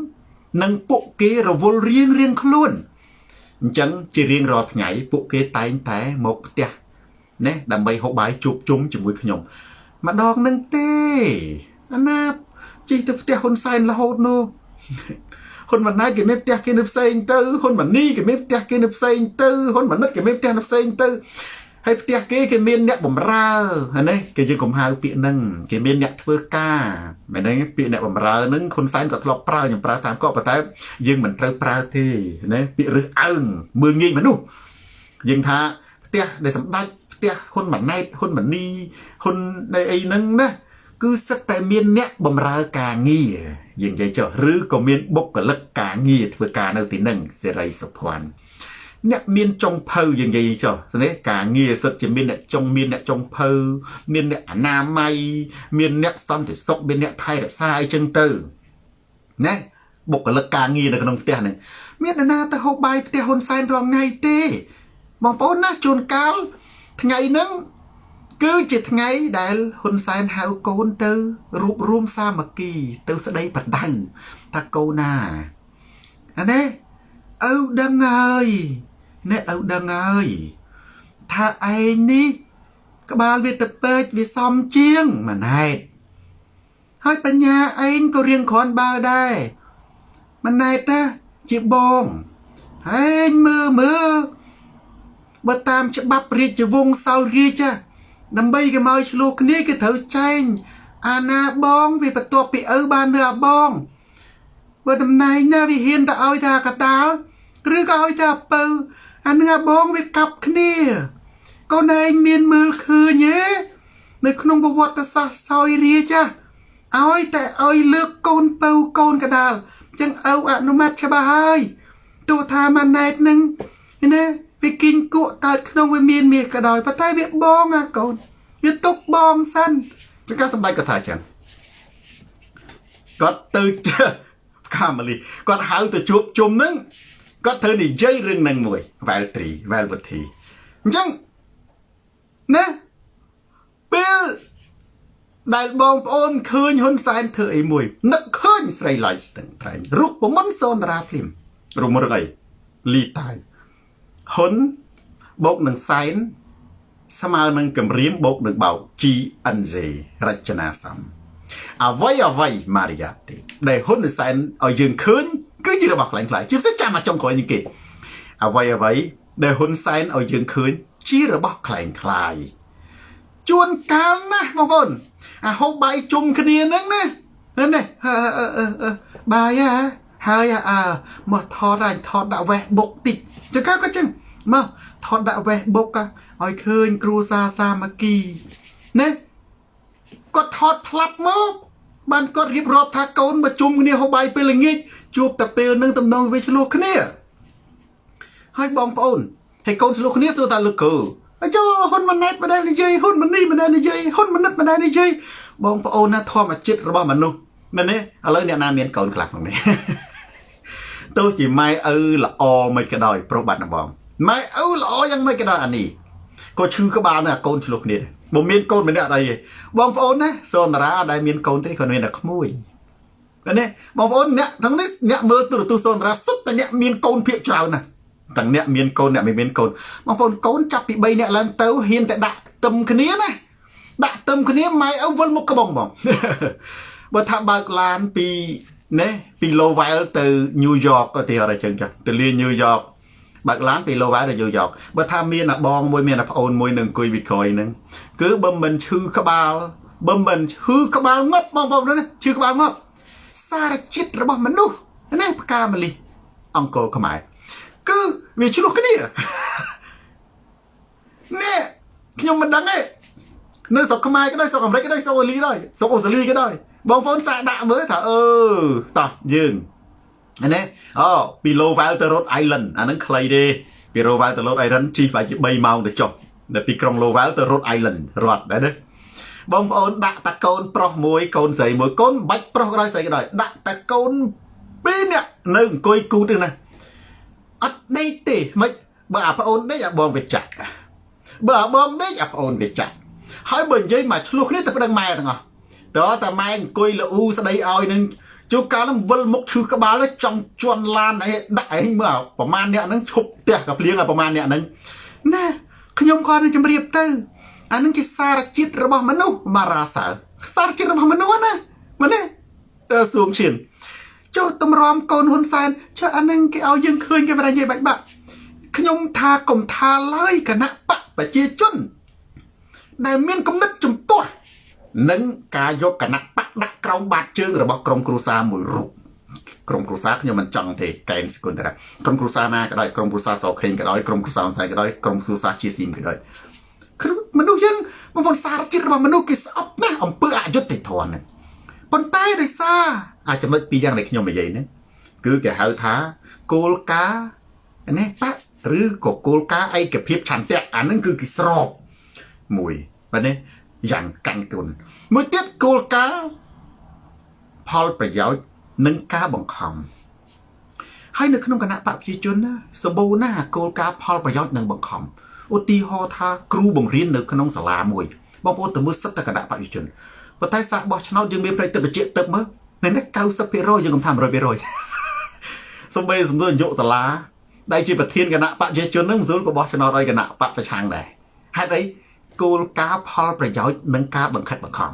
និងពួកគេរវល់រៀងរៀងខ្លួនអញ្ចឹងជារៀងរាល់ថ្ងៃពួកគេតែងតែមកផ្ទះណាដើម្បីហូបបាយជួបជុំជាមួយខ្ញុំម្ដងនឹងទេអាណាជិះទៅផ្ទះហ៊ុនសែនរហូតនោះហ៊ុនម៉ាណែតគេមានផ្ទះគេនៅផ្សេងទៅហ៊ុនម៉ាណីគេមានផ្ទះគេនៅផ្សេងទៅហ៊ុនម៉ាណិតគេមានផ្ទះនៅផ្សេងទៅ ហើយផ្ទះគេគេមានអ្នកបំរើហ្នឹងណាគេយើងកុំហៅពាក្យហ្នឹងគេមានអ្នកធ្វើការមែនទេពាក្យអ្នកបំរើហ្នឹងហ៊ុនសែនក៏ធ្លាប់ប្រើខ្ញុំប្រើតាមគាត់ប៉ុន្តែយើងមិនត្រូវប្រើទេណាពាក្យរឹសអើងមើលងាយមនុស្សយើងថាផ្ទះដែលសម្ដេចផ្ទះហ៊ុនម៉ាណែតហ៊ុនម៉ាណីហ៊ុនអីហ្នឹងណាគឺសិតតែមានអ្នកបំរើការងារយើងនិយាយចុះឬក៏មានបុគ្គលិកការងារធ្វើការនៅទីនឹងសេរីសុភ័ណ្ឌ អ្នកមានចុងភៅយើងនិយាយចុះនេះការងារសិតជាមានអ្នកចុងមានអ្នកចុងភៅមានអ្នកអនាម័យមានអ្នកសន្តិសុខមានអ្នកថែរក្សាអីចឹងទៅណាបុគ្គលិកការងារនៅក្នុងផ្ទះនេះមានអ្នកណាទៅហូបបាយផ្ទះហ៊ុនសែនរងថ្ងៃទេបងប្អូនណាជួនកាលថ្ងៃហ្នឹងគឺជាថ្ងៃដែលហ៊ុនសែនហៅកូនទៅរួបរวมសាមគ្គី ទៅស្ដីបដៅថាកូនណាអានេះឪដឹងហើយ អ្នកឪដឹងហើយថាឯងនេះ ក្បាលវាទៅពេកវាសំជាងម៉ណែតហើយបញ្ញាឯងក៏រៀងគ្រាន់បើដែរម៉ណែតតាជាបងឯងមើលមើលបើតាមច្បាប់រាជវង្សសោយរាជដើម្បីគេមកឆ្លោះគ្នាគេត្រូវចែងអាណាបងវាបន្ទាប់ពីឪបាននៅអាបងបើតំណែងណាវាហ៊ានទៅឲ្យថាកតាលឬក៏ឲ្យថាពៅ អានឹងអាបងវាកាប់គ្នា កូនឯងមានមើលឃើញទេនៅក្នុងប្រវត្តិសាស្ត្រសោយរាជឲ្យតែឲ្យលើកកូនពៅកូនកដាលចឹងឪអនុម័តច្បាស់ហើយទោះថាម៉ាណែតនឹងណាវាគិញគក់កើតក្នុងវាមានមាសក៏ដោយប៉ុន្តែវាបងអាកូនវាទុកបងសិនចឹងការសម្ដែងគាត់ថាចឹងគាត់ទៅកាមលីគាត់ហៅទៅជួបជុំនឹង គាត់ធ្វើនិយាយរឿងនឹងមួយវែលត្រីវែលវុធីអញ្ចឹងណាពេលដែលបងប្អូនឃើញហ៊ុនសែនធ្វើអីមួយនឹកឃើញស្រីឡៃស្ទឹងត្រែងរូបមន្តសនរាភ្លាមរមរងអីលីតាយហ៊ុនបូកនឹងសែនស្មើនឹងកម្រាមបូកនឹងបោក GNZ រចនាសំអ្វីអ្វីម៉ារីយ៉ាទេដែលហ៊ុនសែនឲ្យយើងឃើញ គឺជារបស់ខ្លាំងខ្លាយជាពិសេសចាំមកចុងក្រោយនេះគេអ្វីអ្វីដែលហ៊ុនសែនឲ្យយើងឃើញជារបស់ខ្លាំងខ្លាយជួនកាលណាបងប្អូនអាហូបបាយជុំគ្នាហ្នឹងណានេះបាយហើយអើមកថតឲ្យថតដាក់ Facebook តិចចង្កាក៏ចឹងមកថតដាក់ Facebook ឲ្យឃើញគ្រូសាសាមគ្គីណាគាត់ថតផ្លាប់មកបានគាត់រៀបរាប់ថាកូនមកជុំគ្នាហូបបាយពេលល្ងាច ជួបតែពេលនឹងតំណងវាឆ្លោះគ្នាហើយបងប្អូនហើយកូនឆ្លោះគ្នាសួរថាលោកគ្រូអញ្ចឹងហ៊ុនម៉ាណែតម្ដងនិយាយហ៊ុនម៉ានីម្ដងនិយាយហ៊ុនម៉ាណិតម្ដងនិយាយបងប្អូនណាធម្មចិត្តរបស់មនុស្សមែនទេឥឡូវអ្នកណាមានកូនខ្លះក្នុងនេះទោះជាម៉ែឪល្អមិនក៏ដោយប្រុសបាត់ណាបងម៉ែឪល្អយ៉ាងម៉េចក៏ដោយអានេះក៏ឈឺក្បាលនឹងអាកូនឆ្លោះគ្នាបើមានកូនម្នាក់អីទេបងប្អូនណាសនរាដែលមានកូនទេគាត់មានតែក្មួយ ណាបងប្អូនអ្នកទាំងនេះអ្នកមើលទូរទស្សន៍សនរាសុទ្ធតែអ្នកមានកូនភាកច្រើនណាស់ទាំងអ្នកមានកូនអ្នកមិនមានកូនបងប្អូនកូនចាប់ពី3អ្នកឡើងទៅហ៊ានតែដាក់ទឹមគ្នាណាដាក់ទឹមគ្នាម៉ែឪវិលមុខក្បងបងបើថាបើកឡានពីណែពី Lowell ទៅ New York ក៏ទីអរអញ្ចឹងចាស់ទៅលា New York បើកឡានពី Lowell ទៅ New York បើថាមានអាបងមួយមានអាប្អូនមួយនឹងអង្គុយវិក្រយហ្នឹងគឺបើមិនឈឺក្បាលបើមិនឈឺក្បាលងាប់បងប្អូនណាឈឺក្បាលងាប់ សារជាតិរបស់មនុស្សណាផ្កាម្លិះអង្គរខ្មែរគឺវាឆ្លោះគ្នានេះខ្ញុំមិនដឹងទេនៅស្រុកខ្មែរក៏ដោយស្រុកអាមេរិកក៏ដោយស្រុកអូលីដែរស្រុកអូស្ត្រាលីក៏ដោយបងប្អូនសាកដាក់មើលថាអឺតោះយើងណាអូពី Lowell ទៅ Rhode Island អាហ្នឹងខ្លីទេពី Lowell ទៅ Rhode Island ជិះប្រហែលជា3ម៉ោងទៅចុះដល់ពីក្រុង Lowell ទៅ Rhode Island រត់ដែរណា បងប្អូនដាក់តាកូនប្រុសមួយកូនស្រីមួយកូនបាច់ប្រុសក៏ដោយស្រីក៏ដោយដាក់តាកូនពីរនាក់នៅអង្គុយគូទេណាអត់ដេកទេមិនបើអាប្អូនដេកអាបងវាចាក់បើអាបងដេកអាប្អូនវាចាក់ហើយបើនិយាយមកឆ្លោះគ្នាទៅប្តឹងម៉ែទាំងអស់តើតាម៉ែអង្គុយលូស្ដីឲ្យនឹងជួបកាលនឹងវិលមុខឈឺក្បាលចង់ជន់ឡានអីដាក់ឯងមើលប្រមាណអ្នកហ្នឹងឈប់ផ្ទះកាភ្លៀងឲ្យប្រមាណអ្នកហ្នឹងណា ខ្ញុំក៏នឹងជម្រាបទៅអានឹងជាសារជាតិរបស់មនុស្សបារាសើសារជាតិរបស់មនុស្សណាមែនទេសួងឈៀនចុះតម្រាំកូនហ៊ុនសែនចុះអានឹងគេឲ្យយើងឃើញគេមិននិយាយបាច់បាក់ខ្ញុំថាកុំថាឡើយគណៈបកប្រជាជន ដែលមានគំនិតជំទាស់និងការយកគណៈបកដាក់ក្រោមបាតជើងរបស់ក្រុមគ្រួសារមួយរូប ក្រុមគ្រួសារខ្ញុំមិនចង់ទេកែនសគុណតាក្រុមគ្រួសារណាក៏ដោយក្រុមគ្រួសារសោខេងក៏ដោយក្រុមគ្រួសារអនសៃក៏ដោយក្រុមគ្រួសារជាស៊ីមក៏ដោយមនុស្សយើងបងប្អូនសារជាតិរបស់មនុស្សគេស្អប់ណាស់អំពើអយុត្តិធម៌ហ្នឹងប៉ុន្តែដោយសារអាចចំណុចពីរយ៉ាងដែលខ្ញុំនិយាយហ្នឹងគឺគេហៅថាគោលការណ៍នេះបកឬក៏គោលការណ៍ឯកភាពឆន្ទៈអាហ្នឹងគឺគេស្របមួយបាទនេះយ៉ាងកាន់គុណមួយទៀតគោលការណ៍ផលប្រយោជន៍ និងការបង្ខំហើយនៅក្នុងគណៈបកប្រជាជនណាសម្បូរណាស់គោលការណ៍ផលប្រយោជន៍និងបង្ខំឧទាហរណ៍ថាគ្រូបង្រៀននៅក្នុងសាលាមួយបងប្អូនទៅមើលសិទ្ធិគណៈបព្វជិជនប៉ុន្តែសាកបោះឆ្នោតយើងមានប្រតិបត្តិទឹកមើលនៅនេះ90%យើងកំថា100%សំបីសំដួលយុសាលាដែលជាប្រធានគណៈបព្វជិជននឹងមស៊ូលក៏បោះឆ្នោតឲ្យគណៈបព្វប្រឆាំងដែរហេតុអីគោលការណ៍ផលប្រយោជន៍និងការបង្ខិតបង្ខំ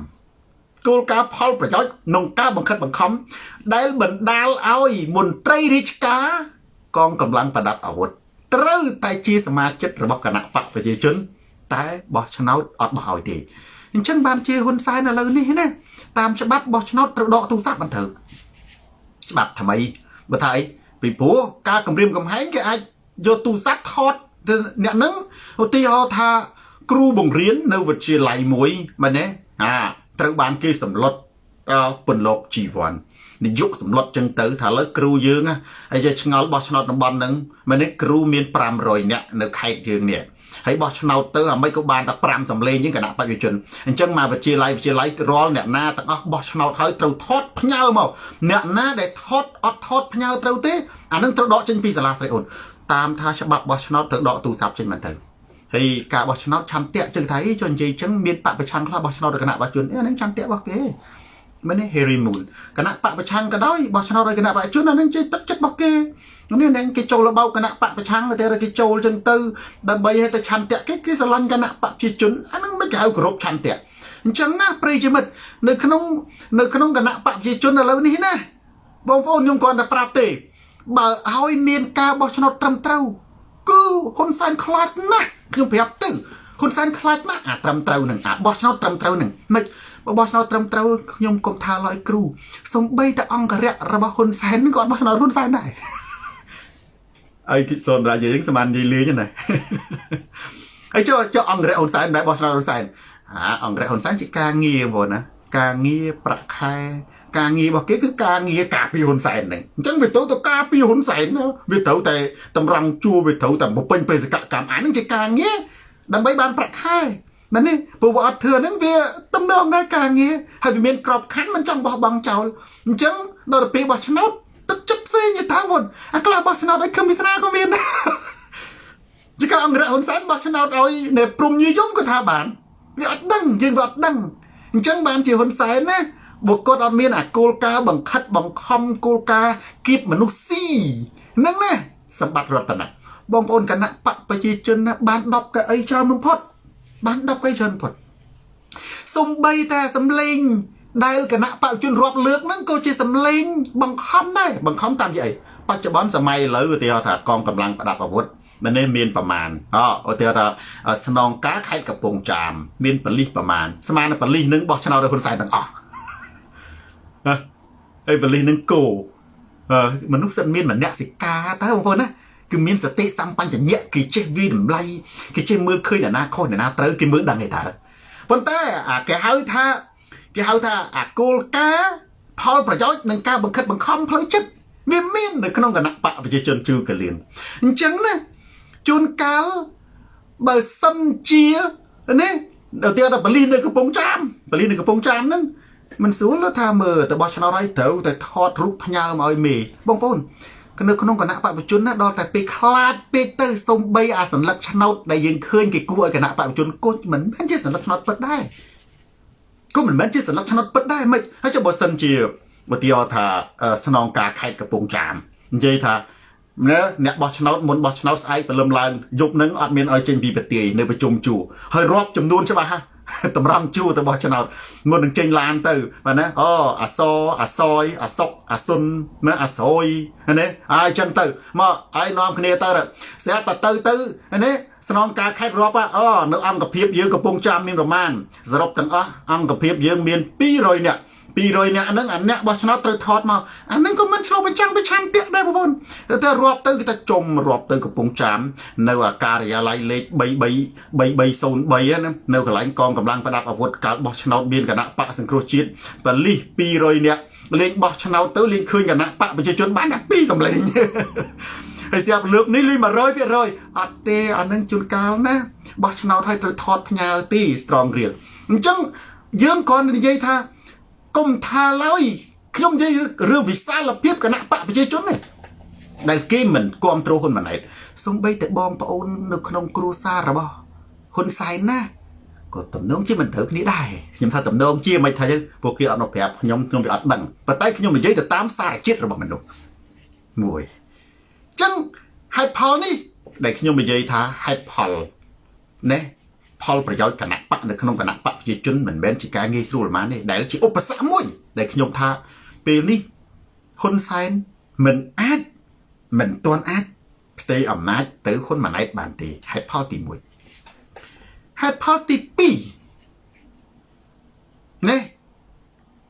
គោលការណ៍ផលប្រយោជន៍និងការបង្ខិតបង្ខំដែលបណ្ដាលឲ្យមន្ត្រីរាជការកងកម្លាំងប្រដាប់អាវុធត្រូវតែជាសមាជិករបស់គណៈបកប្រជាជន តែបោះឆ្នោតអត់បោះឲ្យទេអអញ្ចឹងបានជាហ៊ុនសែនឥឡូវនេះណាតាមច្បាប់បោះឆ្នោតត្រូវដកទូរស័ព្ទបានត្រូវច្បាប់ថ្មីបើថាអីពីព្រោះការគម្រាមកំហែងគេអាចយកទូរស័ព្ទថតអ្នកនឹងឧទាហរណ៍ថាគ្រូបង្រៀននៅវិទ្យាល័យមួយមែនទេអា ត្រូវបានគេសម្លុតពន្លកជីវ័ននិយុគសម្លុតចឹងទៅថាលើគ្រូយើងហើយយកឆ្ងល់បោះឆ្នោតតំបន់ហ្នឹងមែនទេគ្រូមាន500នាក់នៅខេត្តយើងនេះហើយបោះឆ្នោតទៅអាមិនក៏បានតែ5សម្លេងជាងគណៈបព្វជិជនអញ្ចឹងមកវិទ្យាល័យវិទ្យាល័យរាល់អ្នកណាទាំងអស់បោះឆ្នោតហើយត្រូវថតផ្ញើមកអ្នកណាដែលថតអត់ថតផ្ញើត្រូវទេអានឹងត្រូវដកចេញពីសាលាស្រីអូនតាមថាច្បាប់បោះឆ្នោតត្រូវដកទូរស័ព្ទចេញមកទៅ ហើយការបោះឆ្នោតឆន្ទៈចឹងថាអីចុះនិយាយចឹងមានបពប្រឆាំងខ្លះបោះឆ្នោតដោយគណៈបច្ចុប្បន្នអានឹងឆន្ទៈរបស់គេមែនទេ Harry Moon គណៈបពប្រឆាំងក៏ដោយបោះឆ្នោតដោយគណៈបច្ចុប្បន្នអានឹងជិះទឹកចិត្តរបស់គេនេះនឹងគេចូលរបបគណៈបពប្រឆាំងតែគេចូលចឹងទៅដើម្បីឲ្យទៅឆន្ទៈគេគេស្រឡាញ់គណៈបព្វជិជនអានឹងមិនគេហៅគោរពឆន្ទៈអញ្ចឹងណាប្រិយមិត្តនៅក្នុងនៅក្នុងគណៈបព្វជិជនឥឡូវនេះណាបងប្អូនខ្ញុំគ្រាន់តែប្រាប់ទេបើឲ្យមានការបោះឆ្នោតត្រឹមត្រូវ គឺហ៊ុនសែនខ្លាចណាស់ខ្ញុំប្រាប់ទៅហ៊ុនសែនខ្លាចណាស់អាត្រឹមត្រូវនឹងអាបោះឆ្នោតត្រឹមត្រូវនឹងមិនបោះឆ្នោតត្រឹមត្រូវខ្ញុំកុំថាឡើយគ្រូសំបីតែអង្គរៈរបស់ហ៊ុនសែនក៏បោះឆ្នោតហ៊ុនសែនដែរអីគិតសូនរាជយើងសមាននិយាយលេងណាហើយចុះចុះអង្គរៈហ៊ុនសែនដែរបោះឆ្នោតហ៊ុនសែនអាអង្គរៈហ៊ុនសែនជាការងារបងណាការងារប្រាក់ខែ ការងាររបស់គេគឺការងារការពារហ៊ុនសែនហ្នឹងអញ្ចឹងវាត្រូវទៅការពារហ៊ុនសែនវាត្រូវតែតម្រង់ជួរវាត្រូវតែបំពេញបេសកកម្មអាហ្នឹងជាការងារដើម្បីបានប្រាក់ខែមែនទេព្រោះវាអត់ធ្វើហ្នឹងវាតំណងដែរការងារហើយវាមានក្របខ័ណ្ឌមិនចង់បោះបង់ចោលអញ្ចឹងដល់ទៅពេលបោះឆ្នោតទឹកចិត្តផ្សេងទៅថាមុនអាខ្លះបោះឆ្នោតឲ្យខឹមវិស្រាក៏មានដែរជាការអង្គរហ៊ុនសែនបោះឆ្នោតឲ្យនៅព្រំញីយំក៏ថាបានវាអត់ដឹងយើងវាអត់ដឹងអញ្ចឹងបានជាហ៊ុនសែនណា បុគ្គលអត់មានអាគោលការណ៍បង្ខិតបង្ខំគោលការណ៍គៀបមនុស្សស៊ីហ្នឹងណាសម្បត្តិរតនៈបងប្អូនគណៈបកប្រជាជនណាបាន10កៅអីច្រើនបំផុត បាន10កៅច្រើនបំផុតសំបីតែសំលេង ដែលគណៈបព្វជជនរាប់លើកហ្នឹងក៏ជាសំលេង បង្ខំដែរបង្ខំតាមជាអីបច្ចុប្បន្នសម័យឥឡូវឧទាហរណ៍ថាកងកម្លាំងប្រដាប់អាវុធមិននេះមានប្រមាណអឧទាហរណ៍ថាស្នងការខេត្តកំពង់ចាមមានបលិសប្រមាណស្មើនឹងបលិសនឹងបោះឆ្នោតដោយហ៊ុនសែនទាំងអស់ ហើយបលិសនឹងគោមនុស្សសិតមានមនសិការតើបងប្អូនណាគឺមានសតិសម្បញ្ញៈគេចេះវិតម្លៃគេចេះមើលឃើញអ្នកណាខុសអ្នកណាត្រូវគេមើលដឹងឯតើប៉ុន្តែអាគេហៅថាគេហៅថាអាគោលការណ៍ផលប្រយោជន៍និងការបង្ខិតបង្ខំផ្លូវចិត្តវាមាននៅក្នុងគណៈបកប្រជាជនជឿកលៀនអញ្ចឹងណាជួនកាលបើសិនជានេះដល់ទៀតបលីនៅកំពង់ចាមបលីនៅកំពង់ចាមហ្នឹង មិនស្រួលថាមើលទៅបោះឆ្នោតហើយត្រូវតែថតរូបផ្ញើមកឲ្យមេបងប្អូននៅក្នុងគណៈបព្វជិនណាដល់តែពេលខ្លាចពេកទៅសំបីអាសញ្ញាឆ្នោតដែលយើងឃើញគេគួរឲ្យគណៈបព្វជិនគុញមិនមែនជាសញ្ញាឆ្នោតពិតដែរគុំមិនមែនជាសញ្ញាឆ្នោតពិតដែរមិនហើយចុះបើសិនជាបើទីថាស្នងការខេត្តកំពង់ចាមនិយាយថាណាអ្នកបោះឆ្នោតមុនបោះឆ្នោតស្អែកព្រលឹមឡើងយប់នឹងអត់មានឲ្យចេញពីប្រទាយនៅប្រជុំជួរហើយរាប់ចំនួនច្បាស់ហ่ะ តម្រង់ជួរទៅបោះឆ្នោតមុននឹងចេញឡានទៅបាទណាអូអសអសយអសុកអសុនណាអសយណាហើយចឹងទៅមកឲ្យនាំគ្នាទៅស្រាប់តែទៅទៅណាស្នងការខេត្តរាប់អូនៅអង្គភាពយើងកំពុងចាំមានប្រមាណសរុបទាំងអស់អង្គភាពយើងមាន200នាក់ 200នាក់ហ្នឹងអាអ្នកបោះឆ្នោតត្រូវថតមកអាហ្នឹងក៏មិនឆ្លុះបញ្ចាំងពីឆន្ទៈដែរបងប្អូនតែរាប់ទៅគេថាចំរាប់ទៅកំពង់ចាមនៅអាការិយាល័យលេខ33 3303ណានៅកន្លែងកងកម្លាំងប្រដាប់អាវុធកាលបោះឆ្នោតមានគណៈបកសង្គ្រោះជាតិបលិស200នាក់លេងបោះឆ្នោតទៅលេងឃើញគណៈបកប្រជាជនបានតែ2សម្លេងហើយស្រាប់លើកនេះលេង100%អត់ទេអានឹងជួនកាលណាបោះឆ្នោតឲ្យត្រូវថតផ្ញើទី strong real អញ្ចឹងយើងគ្រាន់តែនិយាយថា កុំថាឡើយខ្ញុំនិយាយរឿងវិសាលភាពគណៈបកប្រជាជននេះដែលគេមិនគ្រប់គ្រងហ៊ុនម៉ាណែតសំបីតែបងប្អូននៅក្នុងគ្រួសាររបស់ហ៊ុនសែនណាក៏តំណងជាមិនត្រូវគ្នាដែរខ្ញុំថាតំណងជាមិនថាពួកគេអត់មកប្រាប់ខ្ញុំខ្ញុំវាអត់ដឹងប៉ុន្តែខ្ញុំនិយាយទៅតាមសារជាតិរបស់មនុស្សមួយអញ្ចឹងហេតុផលនេះដែលខ្ញុំនិយាយថាហេតុផលណែ ផលប្រយោជន៍គណៈបកនៅក្នុងគណៈបកប្រជាជនមិនមែនជាការងាយស្រួលប៉ុន្មានទេដែលជាឧបសគ្គមួយ ដែលខ្ញុំថាពេលនេះហ៊ុនសែនមិនអាចមិនទាន់អាចផ្ទេរអំណាចទៅហ៊ុនម៉ាណែតបានទេហេតុផលទី1ហេតុផលទី2នេះ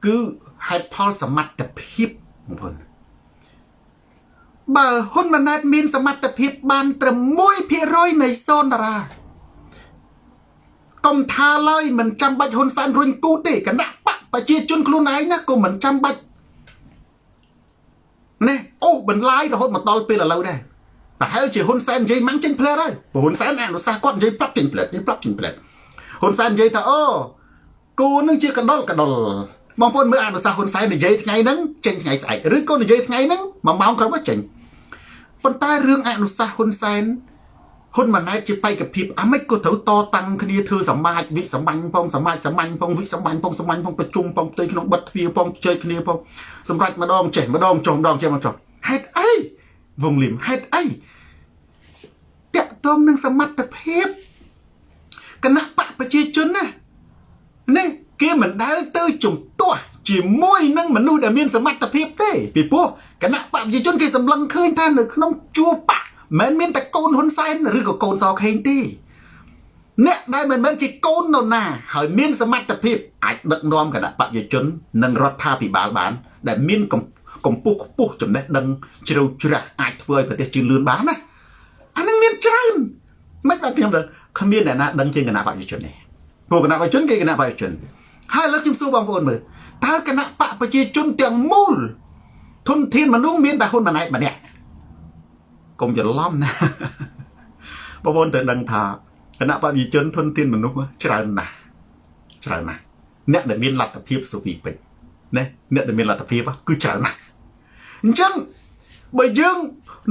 គឺហេតុផលសមត្ថភាពបងប្អូនបើហ៊ុនម៉ាណែតមានសមត្ថភាពបានត្រឹម1%នៃសូនតារា កុំថាឡើយមិនចាំបាច់ហ៊ុនសែនរុញគូតទេគណៈបកប្រជាជនខ្លួនឯងណាក៏មិនចាំបាច់ណែអូបន្លាយរហូតមកដល់ពេលឥឡូវដែរប្រហែលជាហ៊ុនសែននិយាយម៉ាំងចេញផ្លែហើយព្រោះហ៊ុនសែនអនុសាសន៍គាត់និយាយប្រាប់ចេញផ្លែនិយាយប្រាប់ចេញផ្លែហ៊ុនសែននិយាយថាអូគូនឹងជាកដុលកដុលបងប្អូនមើលអនុសាសន៍ហ៊ុនសែននិយាយថ្ងៃហ្នឹងចេញថ្ងៃស្អែកឬក៏និយាយថ្ងៃហ្នឹងមួយម៉ោងក្រោយមកចេញប៉ុន្តែរឿងអនុសាសន៍ហ៊ុនសែន ហ៊ុនម៉ាណែតជាបេក្ខភាពអាម៉េចក៏ត្រូវតតាំងគ្នាធ្វើសមាជវិសម្បាញ់ផងសមាជសម្បាញ់ផងវិសម្បាញ់ផងសម្បាញ់ផងប្រជុំផងផ្ទៃក្នុងបិទទ្វារផងជើគ្នាផងសម្រាប់ម្ដងចេះម្ដងចុះម្ដងចេះមកចុះហេតុអីវងលឹមហេតុអីតាក់ទងនឹងសមត្ថភាពគណៈបកប្រជាជនណានេះគេមិនដែលទៅជំទាស់ជាមួយនឹងមនុស្សដែលមានសមត្ថភាពទេពីព្រោះគណៈបកប្រជាជនគេសម្លឹងឃើញថានៅក្នុងជួរបក មិនមានតែកូនហ៊ុនសែនឬក៏កូនសខេងទេអ្នកដែលមិនមែនជាកូននរណាហើយមានសមត្ថភាពអាចដឹកនាំគណៈបព្វជិជននិងរដ្ឋាភិបាលបាន ដែលមានកម្ពស់ខ្ពស់ចំណេះដឹងជ្រៅជ្រះអាចធ្វើឲ្យប្រទេសជឿនលឿនបានណាអានឹងមានច្រើនមិនបាទខ្ញុំទៅគ្មានអ្នកណាដឹងជាងគណៈបព្វជិជនទេពួកគណៈបព្វជិជនគេគណៈបព្វជិជនហើយលើកខ្ញុំសួរបងប្អូនមើលតើគណៈបកប្រជាជនទាំងមូលធនធានមនុស្សមានតែហ៊ុនម៉ាណែតម្នាក់ កុំច្រឡំណាបងប្អូនត្រូវដឹងថាគណៈបព្វជិជនធនធានមនុស្សច្រើនណាស់ច្រើនណាស់អ្នកដែលមានលទ្ធភាពសុវីពេជ្រណាអ្នកដែលមានលទ្ធភាពគឺច្រើនណាស់អញ្ចឹងបើយើង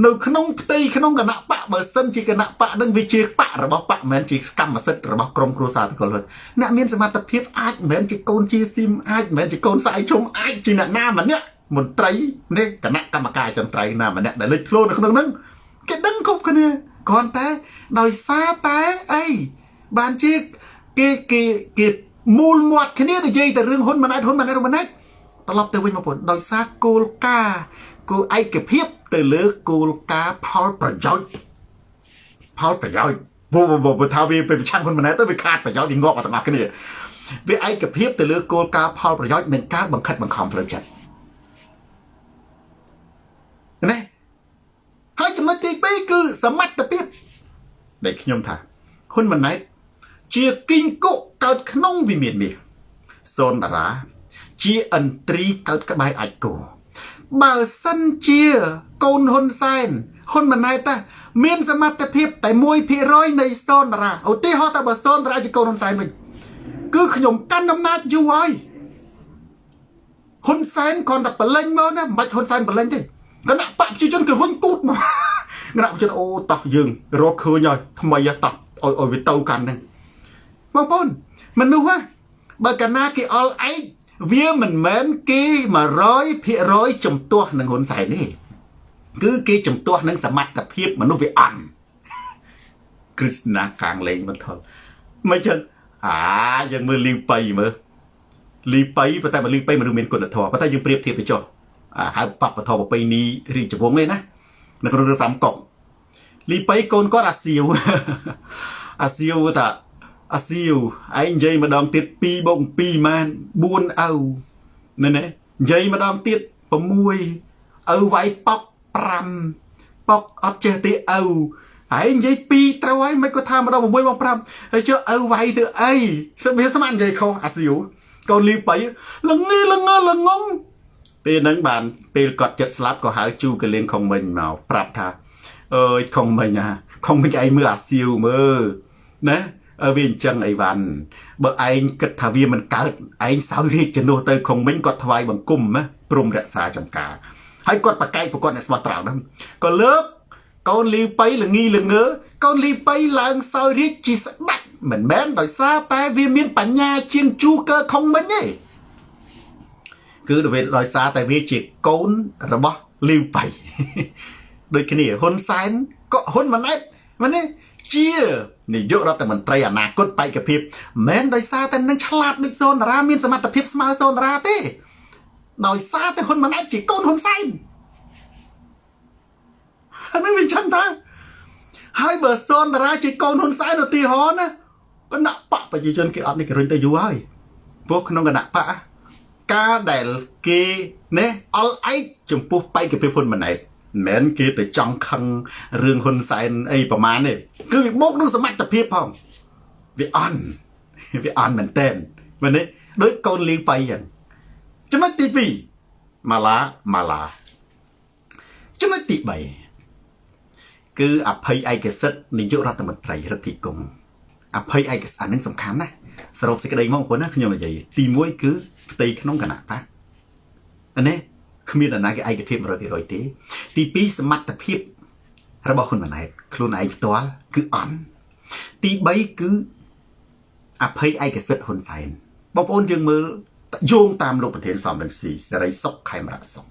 នៅក្នុងផ្ទៃក្នុងគណៈបកបើសិនជាគណៈបកនឹងវាជាបករបស់បកមិនមែនជាកម្មសិទ្ធិរបស់ក្រមគ្រួសារតកលហ៊ុនអ្នកមានសមត្ថភាពអាចមិនមែនជាកូនជាស៊ីមអាចមិនមែនជាកូនសាយជុំអាចជាអ្នកណាម្នាក់មន្ត្រីនេះគណៈកម្មការចន្ទ្រៃណាម្នាក់ដែលលេចធ្លោនៅក្នុងហ្នឹង គេដឹងគ្រប់គ្នាគ្រាន់តែដោយសារតែអីបានជាគេគេគេមូលមាត់គ្នានិយាយតែរឿងហ៊ុនម៉ាណែតហ៊ុនម៉ាណែតហ៊ុនម៉ាណែតត្រឡប់ទៅវិញមកពុនដោយសារគោលការណ៍គោលឯកភាពទៅលើគោលការណ៍ផលប្រយោជន៍ផលប្រយោជន៍បើបើថាវាទៅប្រឆាំងហ៊ុនម៉ាណែតទៅវាខាតប្រយោជន៍វាងាប់អត់ទាំងអស់គ្នាវាឯកភាពទៅលើគោលការណ៍ផលប្រយោជន៍និងការបង្ខិតបង្ខំផ្លូវចិត្តណា ហើយចំណុចទី2គឺសមត្ថភាពដែលខ្ញុំថាហ៊ុនម៉ាណែតជាគីងគុកើតក្នុងវិមានមាសសូនតារា ជាអន្ត្រីកើតក្បែរអាចគោបើសិនជាកូនហ៊ុនសែនហ៊ុនម៉ាណែតតាមានសមត្ថភាពតែ1%នៃសូនតារាឧទាហរណ៍តែបើសូនតារាជាកូនហ៊ុនសែនវិញគឺខ្ញុំកាន់អំណាចយូរហើយហ៊ុនសែនគ្រាន់តែបលែងមកណាមិនបាច់ហ៊ុនសែនបលែងទេ គណៈបកប្រជាជនគឺវិញគូតមកគណៈប្រជាជនអូតោះយើងរកឃើញហើយថ្មីតោះឲ្យឲ្យវាទៅកាន់ហ្នឹងបងប្អូនមនុស្សហ៎បើកាលណាគេអល់ឯងវាមិនមែនគេ100%ចំទាស់នឹងហ៊ុនសែនទេគឺគេចំទាស់នឹងសមត្ថភាពមនុស្សវាអន់គ្រឹស្ណាកាងលេងមិនថលមិនចឹងអាយើងមើលលីវប៉ៃមើលលីប៉ៃប៉ុន្តែបើលីប៉ៃមនុស្សមានគុណធម៌ប៉ុន្តែយើងប្រៀបធៀបទៅចុះអា ហៅបពធប្រពៃណីរាជវង្សឯណានៅក្នុងរឿងសាមកុកលីប៉ៃកូនគាត់អាសៀវអាសៀវថាអាសៀវឯងនិយាយម្ដងទៀត2បូក2ម៉ាន4អៅមែនទេនិយាយម្ដងទៀត6ឪវាយប៉ុក5ប៉ុកអត់ចេះទេឪហើយនិយាយ2ត្រូវហើយមិនគាត់ថាម្ដង6មក5ហើយចុះឪវាយទៅអីសិវាស្មាននិយាយខុសអាសៀវកូនលីបៃលងីលងលងង ពេលហ្នឹងបានពេលគាត់ចិត្តស្លាប់ក៏ហៅជូកលៀងខុងមិញមកប្រាប់ថាអើយខុងមិញណាខុងមិញឯងមើលអាសៀវមើលណាវាអញ្ចឹងអីវ៉ាន់បើឯងគិតថាវាមិនកើតឯងសោយរាជជំនួសទៅខុងមិញគាត់ថ្វាយបង្គំណាព្រមរក្សាចំការហើយគាត់ប្រកែកប្រគាត់អ្នកស្មោះត្រង់ហ្នឹងក៏លើកកូនលីប៉ៃល្ងីល្ងើកូនលីប៉ៃឡើងសោយរាជជាស្ដេចមិនមែនដោយសារតែវាមានបញ្ញាជាងជូកើខុងមិញទេ គឺដោយសារតែវាជាកូនរបស់លីប៉ៃដូចគ្នាហ៊ុនសែនក៏ហ៊ុនម៉ាណែតមែនទេជានាយករដ្ឋមន្ត្រីអនាគតបេក្ខភាពមិនដោយសារតែនឹងឆ្លាតដូចសូនតារាមានសមត្ថភាពស្មើសូនតារាទេ ដោយសារតែហ៊ុនម៉ាណែតជាកូនហ៊ុនសែនអានឹងវាចឹងតាហើយបើសូនតារាជាកូនហ៊ុនសែនឧទាហរណ៍ណាគណៈបកប្រជាជនគេអត់នេះគេរុញទៅយូរហើយពួកក្នុងគណៈបក ការដែលគេណែអល់ឯកចំពោះបេក្ខភាពហ៊ុនម៉ាណែតមិនមែនគេទៅចង់ខឹងរឿងហ៊ុនសែនអីប្រមាណទេគឺវាបូកនឹងសមត្ថភាពផងវាអន់វាអន់មែនតើមែនទេដូចកូនលីងបៃចឹងចំណុចទី2ម៉ាឡាម៉ាឡាចំណុចទី3គឺអភ័យឯកសិទ្ធិនាយករដ្ឋមន្ត្រីរដ្ឋាភិបាលអភ័យឯកសិទ្ធិអានឹងសំខាន់ណាស់សរុបសេចក្តីមកបងប្អូនណាខ្ញុំនិយាយទី1គឺ ផ្ទៃក្នុងគណៈបកណាគ្មានអាណាគេឯកភាព100%ទេទី2សមត្ថភាព របស់ហ៊ុនម៉ាណែតខ្លួនឯងផ្ទាល់គឺអន់ទី3គឺអភ័យឯកសិទ្ធិហ៊ុនសែនបងប្អូនយើងមើលយោងតាមលោកប្រធានសំរងស៊ីសេរីសុខខេមរៈសុខ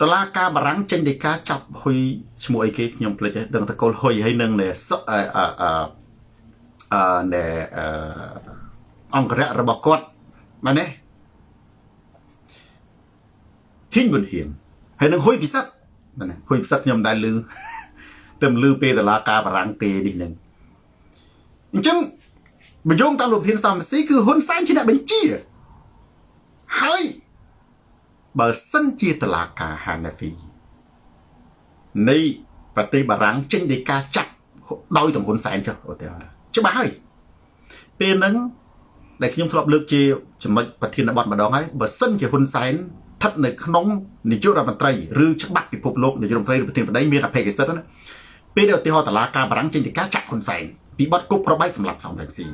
តឡាការបារាំងចេញដីកាចាប់ហ៊ុយឈ្មោះអីគេខ្ញុំភ្លេចដឹងតកុលហ៊ុយហើយនឹងសុអឺអឺអឺណែអឺអង្គរៈរបស់គាត់ មែនទេហ៊ីងវុនហៀងហើយនឹងហ៊ុយពិសិដ្ឋមែនទេហ៊ុយពិសិដ្ឋខ្ញុំមិនដែលឮតែឮពេលតឡាការបារាំងទេនេះនឹងអញ្ចឹងបញ្យងតាមលោកធានសំស៊ីគឺហ៊ុនសែនជាអ្នកបញ្ជាហើយបើសិនជាតឡាការហាណាហ្វីនៃប្រទេសបារាំងចេញដីកាចាត់ដោយតំហ៊ុនសែនចុះឧទាហរណ៍ច្បាស់ហើយពេលហ្នឹង ដែលខ្ញុំធ្លាប់លើកជាចំណុចប្រធានបទម្ដងហើយបើសិនជាហ៊ុនសែនស្ថិតនៅក្នុងនាយករដ្ឋមន្ត្រីឬច្បាប់ពិភពលោកនាយករដ្ឋមន្ត្រីឬប្រធានបតីមានអភ័យសិទ្ធិណាពេលដែលឧទាហរណ៍តឡាការបារាំងចេញដីកាចាត់ហ៊ុនសែនពីបទគប់ប្របែកសម្រាប់សំរងស៊ី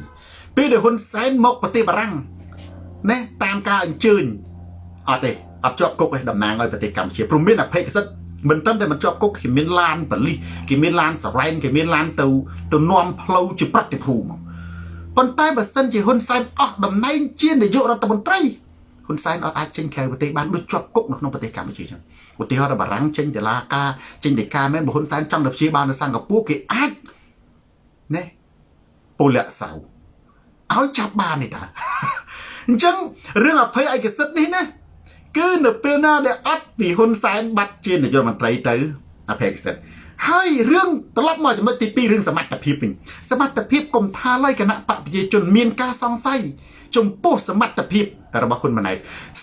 ពេលដែលហ៊ុនសែនមកប្រទេសបារាំងណាតាមការអញ្ជើញអត់ទេអត់ជាប់គុកឯតំណាងឲ្យប្រទេសកម្ពុជាព្រមមានអភ័យសិទ្ធិមិនត្រឹមតែមិនជាប់គុកគេមានឡានបលិសគេមានឡានសរ៉ែនគេមានឡានទៅទៅនាំផ្លូវជាប្រតិភូមក ប៉ុន្តែបើសិនជាហ៊ុនសែនអស់តំណែងជានាយករដ្ឋមន្ត្រីហ៊ុនសែនអត់អាចចេញក្រៅប្រទេសបានដូចជាប់គុកនៅក្នុងប្រទេសកម្ពុជាចឹងឧទាហរណ៍បារាំងចេញតឡាការចេញដីកាមែនបើហ៊ុនសែនចង់ទៅព្យាបាលនៅសិង្ហបុរីគេអាចណែពលៈសៅឲ្យចាប់បាននេះតាអញ្ចឹងរឿងអភ័យឯកសិទ្ធិនេះណាគឺនៅពេលណាដែលអត់ពីហ៊ុនសែនបាត់ជានាយករដ្ឋមន្ត្រីទៅអភ័យឯកសិទ្ធិ ហើយរឿងត្រឡប់មកចំណុចទី2រឿងសមត្ថភាពវិញសមត្ថភាពកុំថាឡើយគណៈបកប្រជាជនមានការសង្ស័យចំពោះសមត្ថភាពរបស់ហ៊ុនម៉ាណែត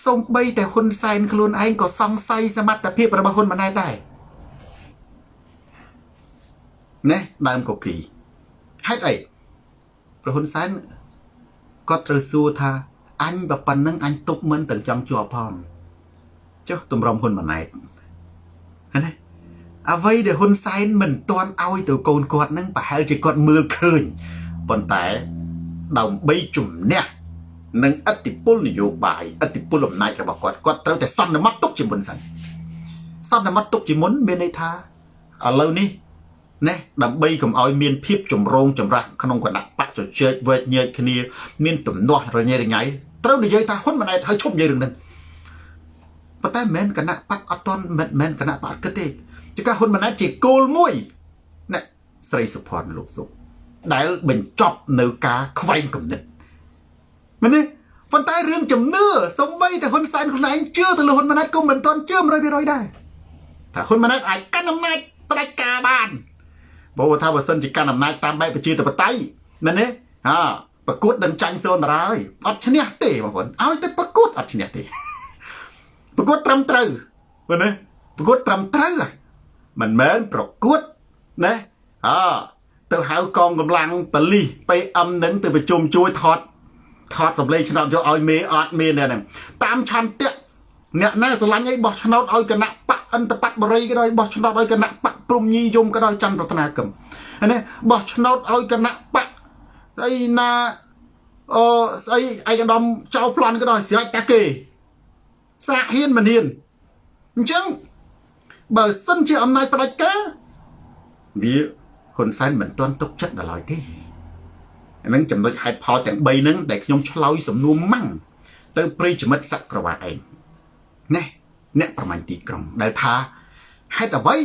សូម្បីតែហ៊ុនសែនខ្លួនឯងក៏សង្ស័យសមត្ថភាពរបស់ហ៊ុនម៉ាណែតដែរណែដើមកុកគីហេតុអីប្រហ៊ុនសែនគាត់ត្រូវសួរថាអញបើប៉ុណ្្នឹងអញទប់មិនទាំងចង់ជាប់ផងចុះទម្រាំហ៊ុនម៉ាណែតណា អ្វីដែលហ៊ុនសែនមិនទាន់ឲ្យទៅកូនគាត់នឹងប្រហែលជាគាត់មើលឃើញប៉ុន្តែដើម្បីជំនះនឹងអតិពលនយោបាយអតិពលអំណាចរបស់គាត់គាត់ត្រូវតែសន្មត់ទុកជាមុនសិនសន្មត់ទុកជាមុនមានន័យថាឥឡូវនេះណែដើម្បីកុំឲ្យមានភាពចម្រូងចម្រាសក្នុងគណៈបកជជែកវែកញែកគ្នា មានទំនាស់រញ៉េរញ៉ៃត្រូវនិយាយថាហ៊ុនម៉ាណែតហើយឈប់និយាយរឿងហ្នឹងប៉ុន្តែមិនមែនគណៈបកអត់តន់មិនមែនគណៈបកគិតទេ ជាការហ៊ុនម៉ាណែតជាគោលមួយណែស្រីសុភ័ណ្ឌលោកសុខដែលបញ្ចប់នៅការខ្វែងគំនិតមែនទេប៉ុន្តែរឿងជំនឿសំបីតែហ៊ុនសែនខ្លួនឯងជឿទៅលើហ៊ុនម៉ាណែតក៏មិនទាន់ជឿ100%ដែរថាហ៊ុនម៉ាណែតអាចកាន់អំណាចផ្ដាច់ការបានបើថាបើសិនជាកាន់អំណាចតាមបែបប្រជាធិបតេយ្យមែនទេហាប្រកួតដឹងចាញ់សូនតារាហើយអត់ឈ្នះទេបងប្អូនឲ្យតែប្រកួតអត់ឈ្នះទេប្រកួតត្រឹមត្រូវមែនទេប្រកួតត្រឹមត្រូវ មិនមែនប្រកួតណាអទៅហៅកងកម្លាំងបលិស PM នឹងទៅប្រជុំជួយថតថតសម្លេងឆ្នោតយកឲ្យមេអត់មេនេះតាមឆន្ទៈអ្នកណាស្រឡាញ់អីបោះឆ្នោតឲ្យគណៈបកអន្តបតបរិយក៏ដោយបោះឆ្នោតឲ្យគណៈបកព្រំញីយមក៏ដោយច័ន្ទរតនាគមនេះបោះឆ្នោតឲ្យគណៈបកស្អីណាអូស្អីឯកឧត្តមចៅប្លន់ក៏ដោយស្រេចតាគេសាកហ៊ានមិនហ៊ានអញ្ចឹង បើសិនជាអំណាចផ្ដាច់ការវាហ៊ុនសែនមិនទាន់ទុកចិត្តដល់ឡើយទេហ្នឹងចំណុចហេតុផលទាំង3ហ្នឹងដែលខ្ញុំឆ្លើយសំណួរម៉ាំងទៅប្រិយមិត្តសក្រវាឯងណែអ្នកប្រមាញ់ទីក្រុងដែលថាហេតុអ្វី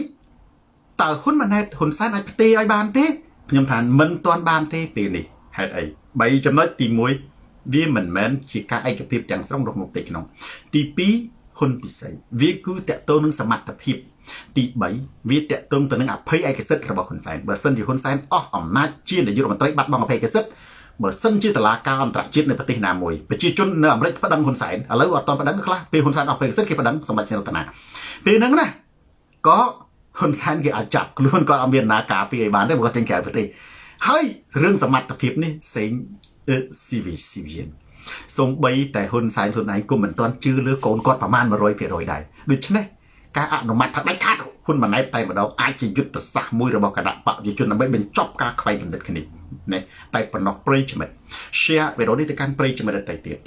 តើហ៊ុនម៉ាណែតហ៊ុនសែនអាចផ្ទេរឲ្យបានទេខ្ញុំថាមិនទាន់បានទេពេលនេះហេតុអី3ចំណុចទី1វាមិនមែនជាការឯកភាពទាំងស្រុងរបស់មុខទីក្នុង ទី2ហ៊ុនពិសីវាគឺតកតងនឹងសមត្ថភាព ទី3វាតកតងទៅនឹងអភ័យឯកសិទ្ធិរបស់ហ៊ុនសែនបើសិនជាហ៊ុនសែនអស់អំណាចជានាយករដ្ឋមន្ត្រីបាត់បង់អភ័យឯកសិទ្ធិបើសិនជាតឡាការអន្តរជាតិនៅប្រទេសណាមួយប្រជាជននៅអាមេរិកប្តឹងហ៊ុនសែនឥឡូវអត់តប្តឹងខ្លះពេលហ៊ុនសែនអស់ពេលសិនគេប្តឹងសម្បត្តិសេនរតនាពេលហ្នឹងណាក៏ហ៊ុនសែនគេអាចចាប់ខ្លួនក៏អត់មានណាការពីឲ្យបានទេព្រោះគាត់ចេញក្រៅប្រទេសហើយរឿងសមត្ថភាពនេះផ្សេងស៊ីវីស៊ីវីនសំបីតែហ៊ុនសែនខ្លួនឯងគុំមិនទាន់ជឿលើកូនគាត់ប្រមាណ100%ដែរដូច្នេះ ការអនុម័តថាដាច់ខាតហ៊ុនម៉ាណែតតែម្ដងអាចជាយុទ្ធសាស្ត្រមួយរបស់គណៈបកប្រជាជនដើម្បីបញ្ចប់ការខ្វែងគំនិតគ្នាណាតែប៉ុណ្ណោះប្រិយមិត្ត share វីដេអូនេះទៅកាន់ប្រិយមិត្តដទៃទៀត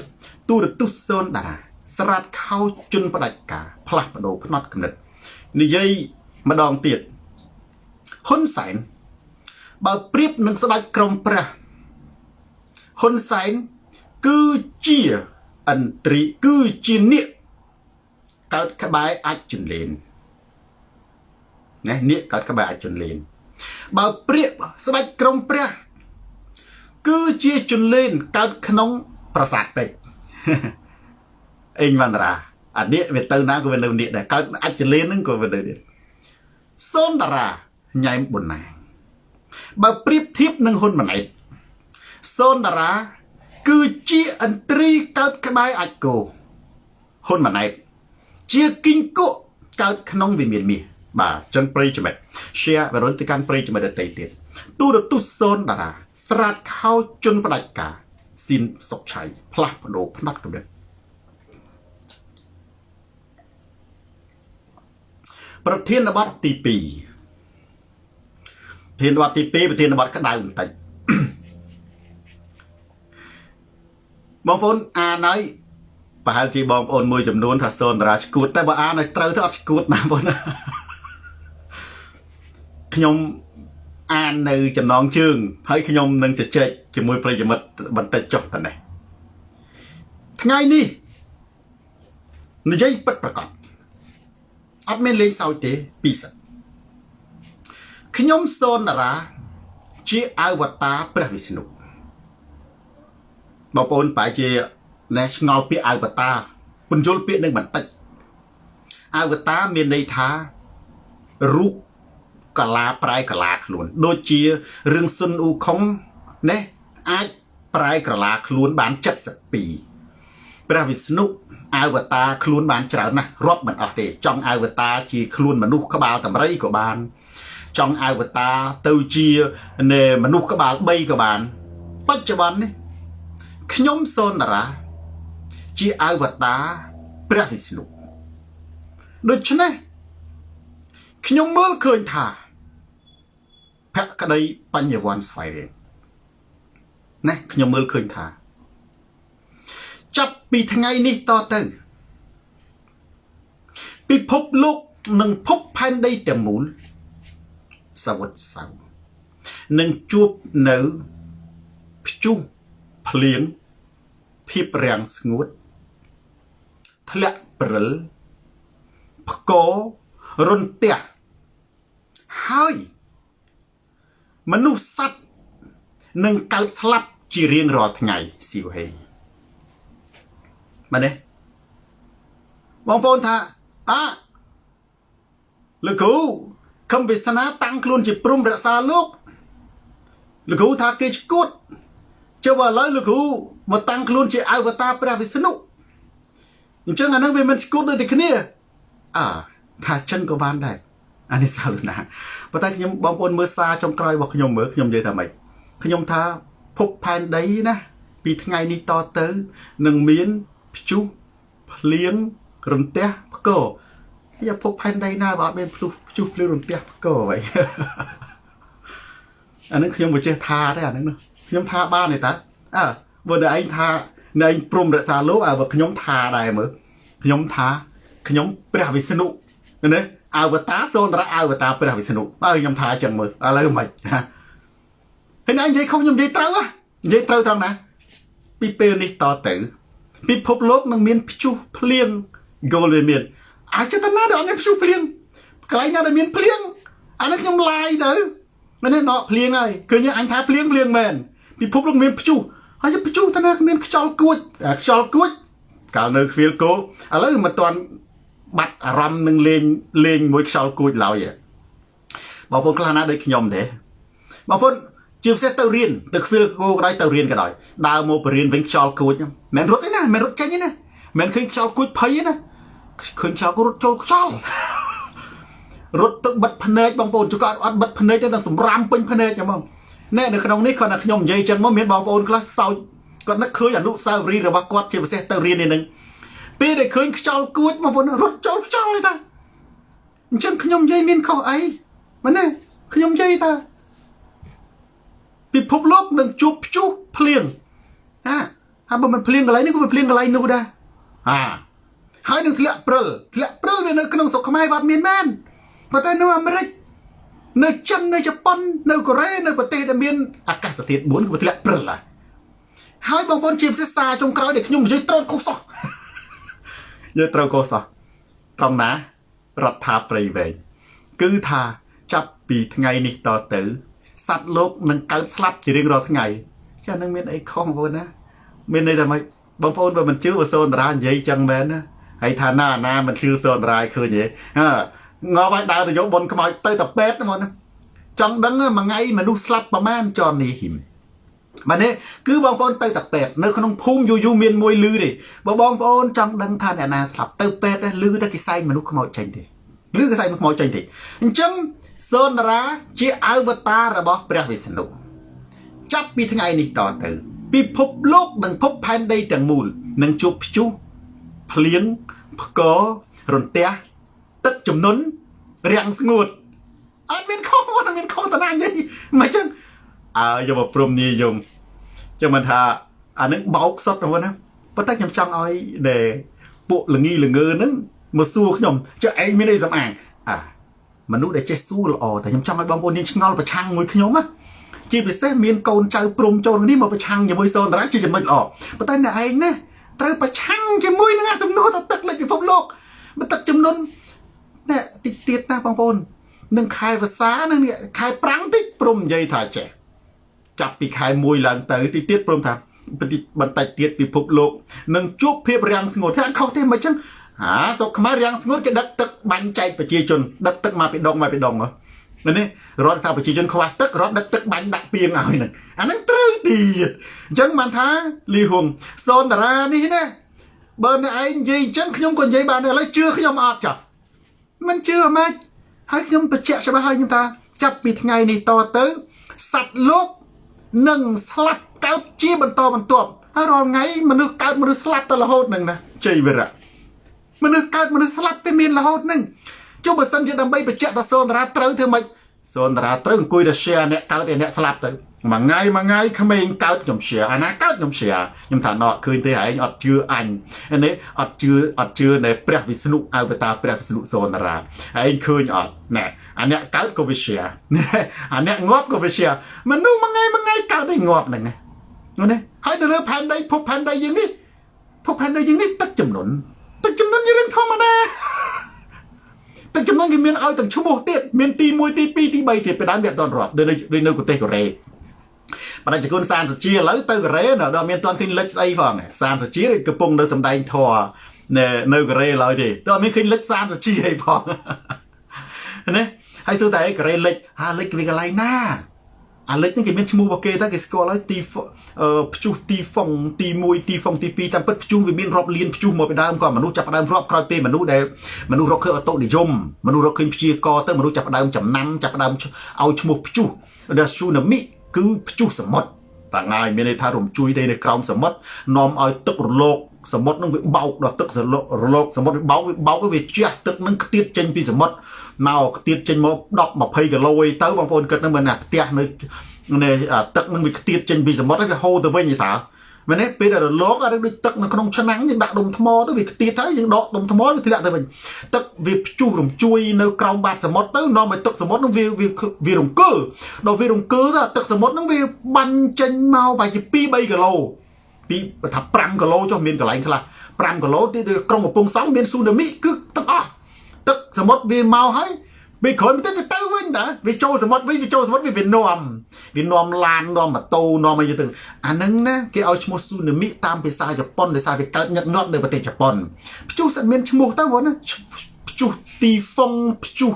ទូរទស្សន៍សូនតារាស្រាតខោជន់ផ្ដាច់ការផ្លាស់ប្ដូរផ្នត់គំនិតនិយាយម្ដងទៀតហ៊ុនសែនបើប្រៀបនឹងស្ដេចក្រមព្រះហ៊ុនសែនគឺជាអន្ត្រីគឺជានាគ កើតក្បែរអាចជន្លេនណានាគកើតក្បែរអាចជន្លេនបើព្រាកស្ដេចក្រមព្រះ គឺជាជន្លេនកើតក្នុង ប្រាសាទពេជ្រអេងវណ្ណរាអានេះវាទៅណាក៏វានៅនេះដែរកើតអាចលេនហ្នឹងក៏វានៅនេះសូនតារាញ៉ែមប៊ុនណាបើប្រៀបធៀបនឹងហ៊ុនម៉ាណែតសូនតារា គឺជាអន្ត្រីកើតក្បែរអាចគោហ៊ុនម៉ាណែត ជាគីងគក់កើតក្នុងវិមានមាសបាទចឹងប្រិយចំណិត share បរិនទៅកាន់ប្រិយចំណិតដទៃទៀតទូរទស្សន៍សូនតារា ស្រាតខោជន់ផ្ដាច់ការស៊ីនសុកឆៃផ្លាស់ប្ដូរផ្នែកកម្រិតប្រធានបទទី2ប្រធានបទទី2ប្រធានបទក្តៅបន្តិចបងប្អូនអានហើយ ប្រហែលជាបងប្អូនមួយចំនួនថាសូនតារាឈួតតែបើអានឲ្យត្រូវទៅអត់ឈួតណាបងប្អូនខ្ញុំអាននៅចំណងជើងហើយខ្ញុំនឹងជជែកជាមួយប្រិយមិត្តបន្តិចចុះតែនេះថ្ងៃនេះនិយាយពិតប្រកបអត់មានលេងសើចទេពីសិនខ្ញុំសូនតារា ជាអវតារព្រះវិស្ណុបងប្អូនប្រហែលជា ណែឆ្ងល់ពាក្យអវតារពន្យល់ពាក្យនឹងបន្តិចអវតារមានន័យថារូបកលាប្រែកលាខ្លួន ដូចជារឿងស៊ុនអ៊ូខុងណាអាចប្រែក្រឡាខ្លួនបាន72ព្រះវិស្ណុអវតារខ្លួនបានច្រើនណាស់រាប់មិនអស់ទេ ចង់អវតារជាខ្លួនមនុស្សក្បាលតម្រៃក៏បាន ចង់អវតារទៅជាមនុស្សក្បាល3ក៏បាន បច្ចុប្បន្ននេះខ្ញុំសូនតារា ជាអវតារព្រះវិស្ណុដូច្នេះខ្ញុំមើលឃើញថាភក្តីបញ្ញវន្តស្វ័យរៀងណាខ្ញុំមើលឃើញថា ចាប់ពីថ្ងៃនេះតទៅ ពិភពលោកនិងភពផែនដីទាំងមូលសវុតសៅនឹងជួបនៅព្យុះភ្លៀងភាពរាំងស្ងួត ធ្លាក់ព្រិលផ្គររុនទះហើយមនុស្សសត្វនឹងកើតស្លាប់ជារៀងរាល់ថ្ងៃស៊ីវហេមែនទេបងប្អូនថាអើលោកគ្រូខំវាសនាតាំងខ្លួនជាព្រំរក្សាលោកលោកគ្រូថាគេឈួតចុះបើឥឡូវលោកគ្រូមកតាំងខ្លួនជាអវតារព្រះវិស្ណុ អញ្ចឹងអានឹងវាមិនឈួតដូចតែគ្នាអើថាចិនក៏បានដែរអានេះសាលណាប៉ុន្តែខ្ញុំបងប្អូនមើលសារចុងក្រោយរបស់ខ្ញុំមើលខ្ញុំនិយាយថាម៉េចខ្ញុំថាភពផែនដីណាពីថ្ងៃនេះតទៅនឹងមានព្យុះភ្លៀងរន្ទះផ្គរយ៉ាភពផែនដីណាបើអត់មានព្យុះព្យុះភ្លៀងរន្ទះផ្គរអ្វីអានឹងខ្ញុំមិនចេះថាទេអានឹងខ្ញុំថាបានទេតាអើបើតែឯងថា នៅឯងព្រមរក្សាលោកអើបើខ្ញុំថាដែរមើលខ្ញុំថាខ្ញុំព្រះវិស្ណុណាអវតារសូនរៈអវតារព្រះវិស្ណុបើខ្ញុំថាអញ្ចឹងមើលឥឡូវមិនណាហើយឯងនិយាយខុសខ្ញុំនិយាយត្រូវនិយាយត្រូវត្រង់ណា ពីពេលនេះតទៅពិភពលោកនឹងមានព្យុះភ្លៀង golden មានអាចទៅណាដែលអត់មានព្យុះភ្លៀងកន្លែងណាដែលមានភ្លៀងអានេះខ្ញុំឡាយទៅមែនទេដកភ្លៀងហើយឃើញអញថាភ្លៀងភ្លៀងមែនពិភពលោកមានព្យុះ ហើយព្យុះទៅណាមានខ្យល់គួចខ្យល់គួចកាលនៅខ្វៀលគោឥឡូវមិនទាន់បាត់អារម្មណ៍នឹងលេងលេងមួយខ្យល់គួចឡើយបងប្អូនខ្លះណាដូចខ្ញុំទេបងប្អូនជាពិសេសទៅរៀនទៅខ្វៀលគោក៏ដោយទៅរៀនក៏ដោយដើរមកបរៀនវិញខ្យល់គួចមិនរត់ទេណាមិនរត់ចេញទេណាមិនឃើញខ្យល់គួចភ័យទេណាឃើញខ្យល់គួចរត់ចូលខ្យល់រត់ទឹកបិទភ្នែកបងប្អូនជួគាត់អត់បិទភ្នែកទេដល់សម្រាមពេញភ្នែកហ្មង ណែនៅក្នុងនេះគាត់ថាខ្ញុំនិយាយចឹងមកមានបងប្អូនខ្លះសោចគាត់នឹកឃើញអនុស្សាវរីយ៍របស់គាត់ជាពិសេសទៅរៀននេះនឹងពេលដែលឃើញខ្យល់គួចបងប្អូនរត់ចូលខ្យល់ទេតាអញ្ចឹងខ្ញុំនិយាយមានខុសអីមែនទេខ្ញុំនិយាយថាពិភពលោកនឹងជួបព្យុះភ្លៀងណាហើយបើមិនភ្លៀងកន្លែងនេះក៏មិនភ្លៀងកន្លែងនោះដែរអាហើយនឹងធ្លាក់ព្រិលធ្លាក់ព្រិលវានៅក្នុងស្រុកខ្មែរបាត់មានមែនប៉ុន្តែនៅអាមេរិក នៅចិននៅជប៉ុននៅកូរ៉េនៅប្រទេសដែលមានអាកាសធាតុ4ក៏ធ្លាក់ព្រិលដែរហើយបងប្អូនជាភាសាចុងក្រោយដែលខ្ញុំនិយាយត្រូវខុសសោះយើងត្រូវខុសសោះត្រង់ណារដ្ឋាភិបាលវែងគឺថាចាប់ពីថ្ងៃនេះតទៅសត្វលោកនឹងកើតស្លាប់ជារៀងរាល់ថ្ងៃចានឹងមានអីខុសបងប្អូនណាមានន័យថាម៉េចបងប្អូនបើមិនជឿបើសូនតារានិយាយចឹងមែនណាហើយថាណាណាមិនជឿសូនតារាឃើញទេ ងប់ឲ្យដើរទៅយកបុនខ្មោចទៅតែពេទ្យហ្មងណាចង់ដឹងមួយថ្ងៃមនុស្សស្លាប់ប្រមាណចននេះហ៊ីមបាទនេះគឺបងប្អូនទៅតែពេទ្យនៅក្នុងភូមិយូយូមានមួយលឺទេបើបងប្អូនចង់ដឹងថាអ្នកណាស្លាប់ទៅពេទ្យលឺតែគេសែងមនុស្សខ្មោចចេញទេលឺគេសែងមនុស្សខ្មោចចេញទេអញ្ចឹងសូនតារាជាអវតាររបស់ព្រះវិស្ណុចាប់ពីថ្ងៃនេះតទៅពិភពលោកនិងភពផែនដីទាំងមូលនឹងជួបព្យុះភ្លៀងផ្គររន្ទះ ទឹកជំនន់រាំងស្ងួតអត់មានខុសអត់មានខុសតាណានិយាយមិនចឹងអើយកមកព្រមនិយមចឹងមិនថាអានឹងបោកសុតហ្នឹងណាប៉ុន្តែខ្ញុំចង់ឲ្យដែលពួកលងីលងើហ្នឹងមកសួរខ្ញុំចុះឯងមានអីសំអាងអាមនុស្សដែលចេះសួរល្អតែខ្ញុំចង់ឲ្យបងប្អូនយើងឆ្ងល់ប្រឆាំងមួយខ្ញុំណាជាពិសេសមានកូនចៅព្រំចូលនេះមកប្រឆាំងជាមួយសូនតារាជាចំណុចល្អប៉ុន្តែអ្នកឯងណាត្រូវប្រឆាំងជាមួយនឹងអាសំណួរទៅទឹកលេខពិភពលោកបើទឹកចំនួន ណែតិចទៀតណាបងប្អូននឹងខែវស្សានឹងខែប្រាំងតិចព្រមនិយាយថាចេះចាប់ពីខែ1ឡើងទៅតិចទៀតព្រមថាបន្តិចទៀតពិភពលោកនឹងជួបភាពរាំងស្ងួតថាខុសទេមិនអញ្ចឹងអាសុកខ្មែររាំងស្ងួតគេដឹកទឹកបាញ់ចែកប្រជាជនដឹកទឹកមកពីដងមកពីដងមើលនេះរដ្ឋថាប្រជាជនខ្វះទឹករដ្ឋដឹកទឹកបាញ់ដាក់ពីងឲ្យហ្នឹងអាហ្នឹងត្រូវទៀតអញ្ចឹងបានថាលីហុងសូនតារានេះណាបើអ្នកឯងនិយាយអញ្ចឹងខ្ញុំក៏និយាយបានដែរឥឡូវជឿខ្ញុំអត់ចាស់ មិនជឿហ្មងហើយខ្ញុំបញ្ជាក់ច្បាស់ហើយខ្ញុំថា ចាប់ពីថ្ងៃនេះតទៅសត្វលោកនឹងស្លាប់កើតជាបន្តបន្ទាប់ហើយរាល់ថ្ងៃមនុស្សកើតមនុស្សស្លាប់ទៅរហូតនឹងណាជ័យវិរៈមនុស្សកើតមនុស្សស្លាប់ទៅមានរហូតនឹងចុះបើសិនជាដើម្បីបញ្ជាក់ថាសូនតារាត្រូវធ្វើម៉េចសូនតារាត្រូវអង្គុយទៅ share អ្នកកើតឯអ្នកស្លាប់ទៅ មួយថ្ងៃមួយថ្ងៃក្មេងកើតខ្ញុំ share អាណាកើតខ្ញុំ share ខ្ញុំថាណោឃើញទេឯងអត់ជឿអញនេះអត់ជឿអត់ជឿនៅព្រះវិស្ណុអវតារព្រះវិស្ណុសូនតារាឯងឃើញអត់ណែអាអ្នកកើតក៏វា share អាអ្នកងាប់ក៏វា share មនុស្សមួយថ្ងៃមួយថ្ងៃកើតឯងងាប់ហ្នឹងណានេះហើយនៅលើផែនដីភពផែនដីយើងនេះភពផែនដីយើងនេះទឹកចំនួនទឹកចំនួនជារឿងធម្មតាទឹកចំនួនគេមានឲ្យទាំងឈ្មោះទៀតមានទី1ទី2ទី3ទៀតពីដើមវាអត់ដល់រាប់ដូចនៅប្រទេសកូរ៉េ បណ្ដាជគុណសានសុជាឥឡូវទៅកូរ៉េដល់មានតន់ឃើញលិចស្អីផងសានសុជាកំពុងនៅសំដែងធរនៅនៅកូរ៉េឡើយទេដល់មានឃើញលិចសានសុជាអីផងណាហើយសួរតែកូរ៉េលិចអាលិចវាកន្លែងណាអាលិចនេះគេមានឈ្មោះរបស់គេតែគេស្គាល់ហើយទីព្យុះទីហ្វុងទី1ទីហ្វុងទី2តាមពិតព្យុះវាមានរាប់លានព្យុះមកពីដើមក៏មនុស្សចាប់ផ្ដើមរាប់ក្រោយពេលមនុស្សដែលមនុស្សរកឃើញអតុនិយមមនុស្សរកឃើញព្យាករទៅមនុស្សចាប់ផ្ដើមចំណាំចាប់ផ្ដើមឲ្យឈ្មោះព្យុះដែលស៊ូណាមី គឺព្យុះសមុទ្រតាំងហើយមានន័យថារំជួយដីនៅក្រោមសមុទ្រនាំឲ្យទឹករលកសមុទ្រនឹងវាបោកដល់ទឹករលកសមុទ្រវាបោកវាបោកវាជះទឹកនឹងខ្ទាតចេញពីសមុទ្រមកខ្ទាតចេញមក10 20គីឡូអីទៅបងប្អូនគិតនឹងមិនណាផ្ទះនៅនៅទឹកនឹងវាខ្ទាតចេញពីសមុទ្រវាហូរទៅវិញទេតើ មែនទេពេលដែលរលកអាដូចទឹកនៅក្នុងឆ្នាំងយើងដាក់ដុំថ្មទៅវាខ្ទាតហើយយើងដកដុំថ្មវាធ្លាក់ទៅវិញទឹកវាព្យុះរំជួយនៅក្រោមបាតសមុទ្រទៅនាំឲ្យទឹកសមុទ្រនឹងវាវារង្គើដល់វារង្គើទៅទឹកសមុទ្រនឹងវាបាញ់ចេញមកប្រហែលជា2 3គីឡូពីថា5គីឡូចុះមានកន្លែងខ្លះ5គីឡូទីក្រុងកំពង់សោមមានស៊ូណាមីគឺទាំងអស់ទឹកសមុទ្រវាមកហើយ ពេលក្រោយបន្តិចវាទៅវិញតាវាចូលសមុទ្រវិញវាចូលសមុទ្រវាវានាំវានាំឡាននាំម៉ូតូនាំអីទៅអាហ្នឹងណាគេឲ្យឈ្មោះស៊ូណាមីតាមភាសាជប៉ុនដោយសារវាកើតញឹកញាប់នៅប្រទេសជប៉ុនព្យុះស្អិតមានឈ្មោះទៅបងណាព្យុះទីហ្វុងព្យុះ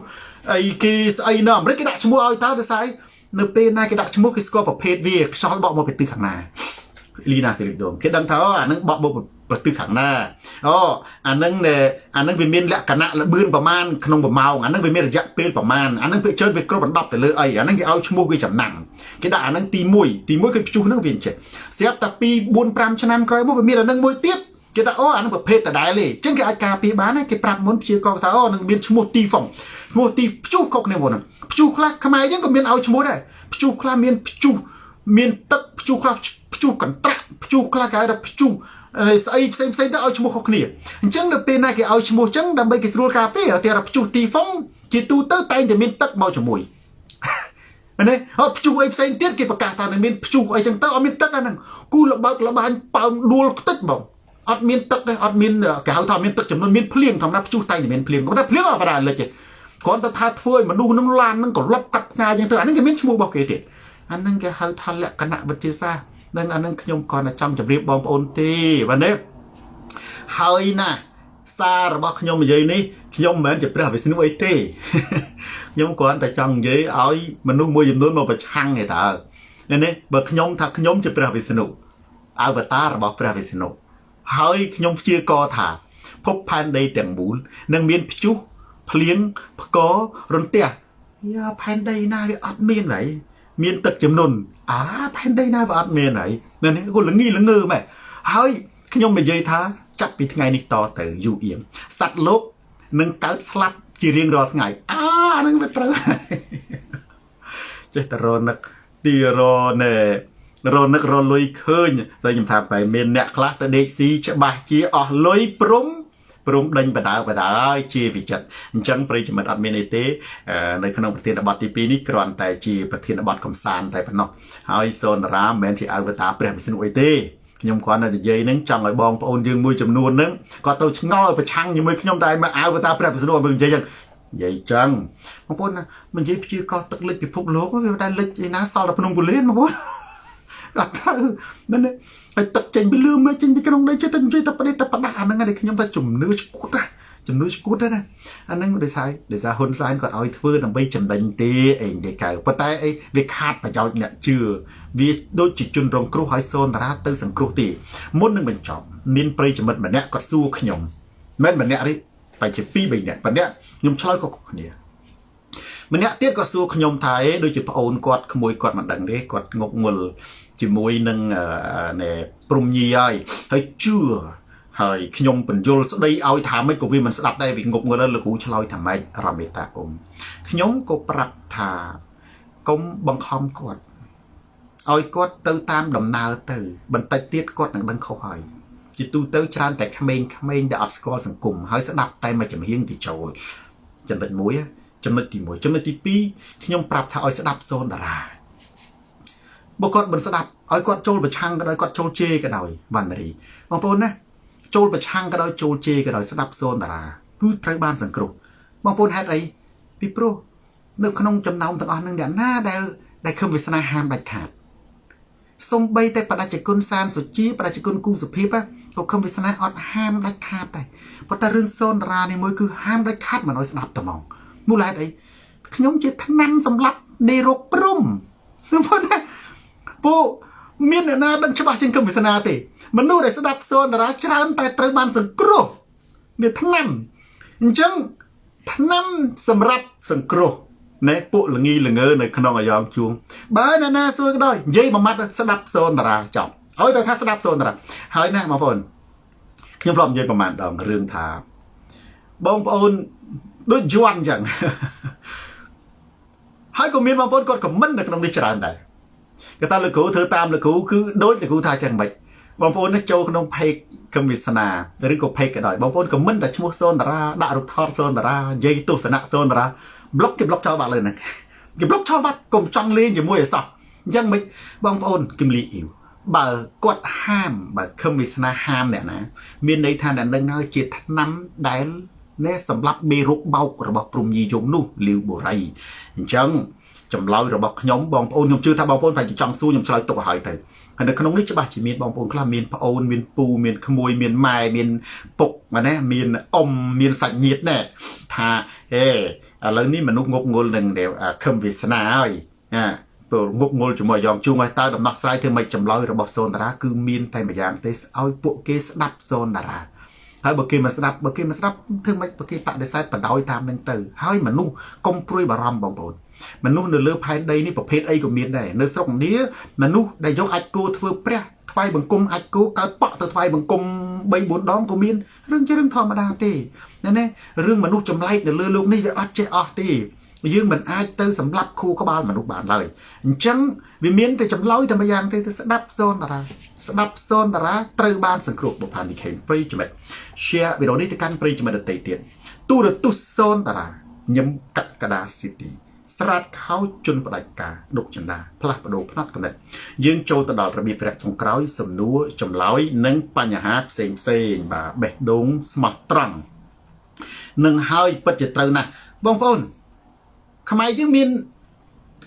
អីគេស្អីនៅអាមេរិកគេដាក់ឈ្មោះឲ្យតើដោយសារនៅពេលណាគេដាក់ឈ្មោះគេស្គាល់ប្រភេទវាខ្យល់បក់មកពីទិសខាងណាលីណាសេរីដងគេដឹងថាអូអានឹងបក់មក ប្រទិសខាងណាអូអានឹងអានឹងវាមានលក្ខណៈលបឿនប្រមាណក្នុង1ម៉ោងអានឹងវាមានរយៈពេលប្រមាណអានឹងវាច្រើនវាគ្រប់បណ្ដប់ទៅលើអីអានឹងគេឲ្យឈ្មោះវាចំណាំងគេដាក់អានឹងទី1ទី1គឺព្យុះនឹងវាចេះស្រាប់តែ2 4 5ឆ្នាំក្រោយមកវាមានអានឹងមួយទៀតគេថាអូអានឹងប្រភេទដដែលទេអញ្ចឹងគេអាចការពារបានគេប្រាប់មុនព្យាករថាអូនឹងមានឈ្មោះទីហ្វុងឈ្មោះទីព្យុះខុសគ្នាមុនហ្នឹងព្យុះខ្លះខ្មែរយើងក៏មានឲ្យឈ្មោះដែរព្យុះខ្លះមានព្យុះមានទឹកព្យុះខ្លះព្យុះកន្ត្រាក់ព្យុះខ្លះគេហៅថាព្យុះ ស្អីផ្សេងផ្សេងទៅឲ្យឈ្មោះខុសគ្នាអញ្ចឹងនៅពេលណាគេឲ្យឈ្មោះអញ្ចឹងដើម្បីគេស្រួលការពារតែព្យុះទីហ្វុងជាទូទៅតែងតែមានទឹកមកជាមួយមែនទេអត់ព្យុះអីផ្សេងទៀតគេប្រកាសថានឹងមានព្យុះអីចឹងទៅអត់មានទឹកអាហ្នឹងគូលបើកលបាញ់ប៉ោងដួលខ្ទេចបងអត់មានទឹកទេអត់មានគេហៅថាមានទឹកចំនួនមានភ្លៀងធម្មតាព្យុះតែងតែមានភ្លៀងតែភ្លៀងអត់បដាលិចទេគ្រាន់តែថាធ្វើឲ្យមនុស្សនឹងឡាននឹងក្លប់កាត់ផ្កាចឹងទៅអាហ្នឹងគេមានឈ្មោះរបស់គេទៀតអាហ្នឹងគេហៅថាលក្ខណៈវិទ្យាសាស្ត្រ នឹងអាហ្នឹងខ្ញុំគ្រាន់តែចង់ជម្រាបបងប្អូនទេបាទនេះហើយណាសាររបស់ខ្ញុំនិយាយនេះខ្ញុំមិនមែនជាព្រះវិស្ណុអីទេខ្ញុំគ្រាន់តែចង់និយាយឲ្យមនុស្សមួយចំនួនមកប្រឆាំងទេតើនេះបើខ្ញុំថាខ្ញុំជាព្រះវិស្ណុអវតាររបស់ព្រះវិស្ណុហើយខ្ញុំព្យាករថាភពផែនដីទាំងមូលនឹងមានព្យុះភ្លៀងផ្គររន្ទះយ៉ាផែនដីណាវាអត់មានហើយ មានទឹកចំនួនអាផែនដីណាវាអត់មានហើយនេះគូល្ងីល្ងើម៉ែហើយខ្ញុំនិយាយថាចាប់ពីថ្ងៃនេះតទៅយូរអៀងសត្វលោកនឹងកើតស្លាប់ជារៀងរាល់ថ្ងៃអាហ្នឹងវាត្រូវចេះតែរនឹកទីរណែរនឹករលុយឃើញតែខ្ញុំថាបែមានអ្នកខ្លះទៅដេកស៊ីច្បាស់ជាអស់លុយព្រំ ព្រមដេញបដាបដាហើយជាវិចិត្រអញ្ចឹងប្រិយមិត្តអត់មានអីទេនៅក្នុងប្រធានបទទី2នេះគ្រាន់តែជាប្រធានបទកំសាន្តតែប៉ុណ្ណោះហើយសូនរាមមិនមែនជាអវតារព្រះវិស្ណុអីទេខ្ញុំគ្រាន់តែនិយាយហ្នឹងចង់ឲ្យបងប្អូនយើងមួយចំនួនហ្នឹងគាត់ទៅឆ្ងល់ប្រឆាំងជាមួយខ្ញុំតែមកអវតារព្រះវិស្ណុមកនិយាយចឹងនិយាយចឹងបងប្អូនណាមិននិយាយព្យាករទឹកលិចពិភពលោកវាតែលិចឯណាសល់តែភ្នំពូលៀនបងប្អូន អត់ទៅមែនទេហើយទឹកចេញពីលឿមកចេញពីក្នុងដីចេះតែនិយាយតែប្រទេសតែប្រដាអាហ្នឹងឯងខ្ញុំតែជំនឿឈួតណាជំនឿឈួតណាអាហ្នឹងដោយសារដោយសារហ៊ុនសែនគាត់ឲ្យធ្វើដើម្បីចំណេញទេអីគេកៅប៉ុន្តែអីវាខាតប្រយោជន៍អ្នកជឿវាដូចជាជនរងគ្រោះឲ្យសូនតារាទៅសង្គ្រោះទេមុននឹងបញ្ចប់មានប្រិយមិត្តម្នាក់គាត់សួរខ្ញុំមិនម្នាក់នេះបែរជា2 3នាក់ម្នាក់ខ្ញុំឆ្លើយក៏គ្នាម្នាក់ទៀតក៏សួរខ្ញុំថាអេដូចជាប្អូនគាត់ក្មួយគាត់មិនដឹងទេគាត់ងប់ងល់ ជាមួយនឹងណែព្រំញីហើយហើយជឿហើយខ្ញុំបញ្យលស្ដីឲ្យថាម៉េចក៏វាមិនស្ដាប់ដែរវាងប់ងល់លោកគ្រូឆ្លើយថាម៉េចរមេតាអ៊ំខ្ញុំក៏ប្រាប់ថាកុំបង្ខំគាត់ឲ្យគាត់ទៅតាមដំណើរទៅ បន្តិចទៀតគាត់នឹងដឹងខុសហើយជាទូទៅច្រើនតែក្មេងៗដែលអត់ស្គាល់សង្គមហើយស្ដាប់តែមួយចំហៀងទីចូលចំណុចមួយចំណុចទី1ចំណុចទី2ខ្ញុំប្រាប់ថាឲ្យស្ដាប់សូនតារា បើគាត់មិនស្ដាប់ឲ្យគាត់ចូលប្រឆាំងក៏ដោយគាត់ចូលជេរក៏ដោយវណ្ណរីបងប្អូនណាចូលប្រឆាំងក៏ដោយចូលជេរក៏ដោយស្ដាប់សូនតារាគឺត្រូវបានសង្គ្រោះបងប្អូនហេតុអីពីព្រោះនៅក្នុងចំណោមទាំងអស់នឹងអ្នកណាដែលដែលខឹមវាសនាហាមដាច់ខាតសំបីតែបដិជគុណសានសុជាបដិជគុណគូសុភិបក៏ខំវាសនាអត់ហាមដាច់ខាតដែរប៉ុន្តែរឿងសូនតារានេះមួយគឺហាមដាច់ខាតមិនឲ្យស្ដាប់តែហ្មងមូលហេតុអីខ្ញុំជាថ្នាំសម្រាប់ដេរោគព្រំសម្ពុណា ពូមានអ្នកណាដឹងច្បាស់ជាងគំវាសនាទេមនុស្សដែលស្ដាប់សូនតារាច្រើន តែត្រូវបានសង្គ្រោះវាថ្នាំអញ្ចឹងថ្នាំសម្រាប់សង្គ្រោះណែពួកលងីលងើនៅក្នុងអាយ៉ងជួងបើអ្នកណាសួរក៏ដោយនិយាយមួយម៉ាត់ស្ដាប់សូនតារាចប់ឲ្យតែថាស្ដាប់សូនតារាហើយណាបងប្អូនខ្ញុំធ្លាប់និយាយប្រហែលដងរឿងថា បងប្អូនដូចយន់អញ្ចឹងហើយក៏មានបងប្អូនគាត់ខមមិននៅក្នុងនេះច្រើនដែរ គេថាលោកគ្រូធ្វើតាមលោកគ្រូគឺដូចលោកគ្រូថាចឹងមិនបងប្អូននេះចូលក្នុង page កម្មវិសនាឬក៏ page ក៏ដោយបងប្អូនខមមិនតែឈ្មោះសូនតារាដាក់រូបថតសូនតារានិយាយទស្សនៈសូនតារាប្លុកគេប្លុកចោលបាត់លើហ្នឹងគេប្លុកចោលបាត់កុំចង់លេងជាមួយឲ្យសោះអញ្ចឹងមិនបងប្អូនគឹមលីអ៊ីវបើគាត់ហាមបើខឹមវាសនាហាមអ្នកណា មានន័យថាអ្នកនឹងហើយជាឆ្នាំដែលណែសម្រាប់មេរោគបោករបស់ព្រំយីយងនោះលាវបូរីអញ្ចឹង ចម្លើយរបស់ខ្ញុំបងប្អូនខ្ញុំជឿថាបងប្អូនប្រហែលជាចង់សួរខ្ញុំឆ្លើយទុកឲ្យហើយទៅហើយនៅក្នុងនេះច្បាស់ជាមានបងប្អូនខ្លះមានប្អូនមានពូមានក្មួយមានម៉ែមានពុកណាមានអ៊ំមានសាច់ញាតិដែរថាហេឥឡូវនេះមនុស្សងប់ងល់នឹងខឹមវាសនាហើយណាព្រោះងុកងុលជាមួយយ៉ងជួងឲ្យតើដំណោះស្រាយធ្វើម៉េចចម្លើយរបស់សូនតារាគឺមានតែម្យ៉ាងទេឲ្យពួកគេស្ដាប់សូនតារា ហើយបើគេមិនស្ដាប់បើគេមិនស្ដាប់ធ្វើម៉េចបើគេបដិសេធបដោយតាមនឹងទៅហើយមនុស្សកុំព្រួយបារម្ភបងប្អូនមនុស្សនៅលើផែនដីនេះប្រភេទអីក៏មានដែរនៅស្រុកឥណ្ឌាមនុស្សដែលយកអាចគូធ្វើព្រះថ្វាយបង្គំអាចគូកើតប៉ក់ទៅថ្វាយបង្គំ3 4ដងក៏មានរឿងជារឿងធម្មតាទេណារឿងមនុស្សចម្លែកនៅលើលោកនេះវាអត់ចេះអស់ទេ យើងមិនអាចទៅសម្លាប់ខួរក្បាលមនុស្សបានឡើយអញ្ចឹងវាមានតែចម្លើយតែម្យ៉ាងទេទៅស្ដាប់សូនតារាស្ដាប់សូនតារាត្រូវបានសង្គ្រោះបុផានីខេមប្រិយមិត្ត share វីដេអូនេះទៅកាន់ប្រិយមិត្តដទៃទៀតទូរទស្សន៍សូនតារាញឹមកកដាស៊ីទីស្រាតខោជន់ផ្ដាច់ការដុកចន្ទាផ្លាស់ប្ដូរផ្នែកកំណត់យើងចូលទៅដល់របៀបរយៈចុងក្រោយសំណួរចម្លើយនិងបញ្ហាផ្សេងផ្សេងបាទបេះដូងស្មោះត្រង់នឹងហើយពិតជាត្រូវណាស់បងប្អូន ខ្មែរយើងមាន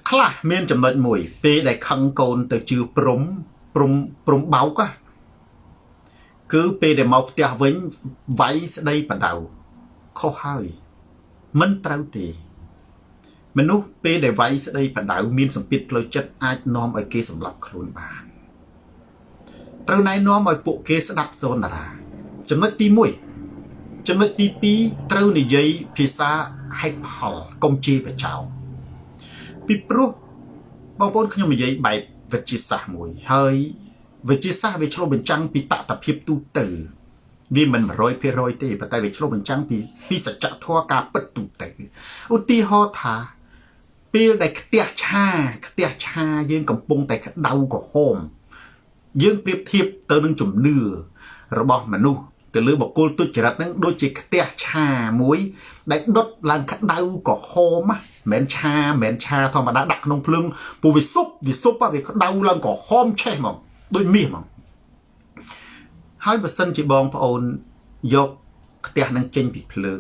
ខ្លះមានចំណុចមួយ ពេលដែលខឹងកូនទៅជឿព្រំព្រំព្រំបោកគឺពេលដែលមកផ្ទះវិញវាយស្ដីបដៅខុសហើយមិនត្រូវទេ មនុស្សពេលដែលវាយស្ដីបដៅមានសម្ពាធផ្លូវចិត្តអាចនាំឲ្យគេសម្លាប់ខ្លួនបានត្រូវណែនាំឲ្យពួកគេស្ដាប់សូនតារាចំណុចទី1 ចំណុចទី2ត្រូវនិយាយភាសាហេតុផលកុំជាបចោពីព្រោះបងប្អូនខ្ញុំនិយាយបែបវិទ្យាសាស្ត្រមួយ ហើយវិទ្យាសាស្ត្រវាឆ្លុះបញ្ចាំងពីតថភាពទូទៅវាមិន100%ទេប៉ុន្តែវាឆ្លុះបញ្ចាំងពីពីសច្ចធម៌ការពិតទូទៅឧទាហរណ៍ថាពេលដែលខ្ទះឆាខ្ទះឆាយើងកំពុងតែក្តៅក្រហមយើងប្រៀបធៀបទៅនឹងជំនឿរបស់មនុស្ស ទៅលើបកគលទុច្ចរិតហ្នឹងដូចជាខ្ទះឆាមួយ ដែលដុតឡើងក្តៅក្រហមមិនមែនឆាមិនមែនឆាធម្មតាដាក់ក្នុងភ្លើងពូវាសុបវាសុបវាក្តៅឡើងក្រហមឆេះហ្មងដូចមាសហ្មងហើយបើសិនជាបងប្អូនយកខ្ទះនឹងចេញពីភ្លើង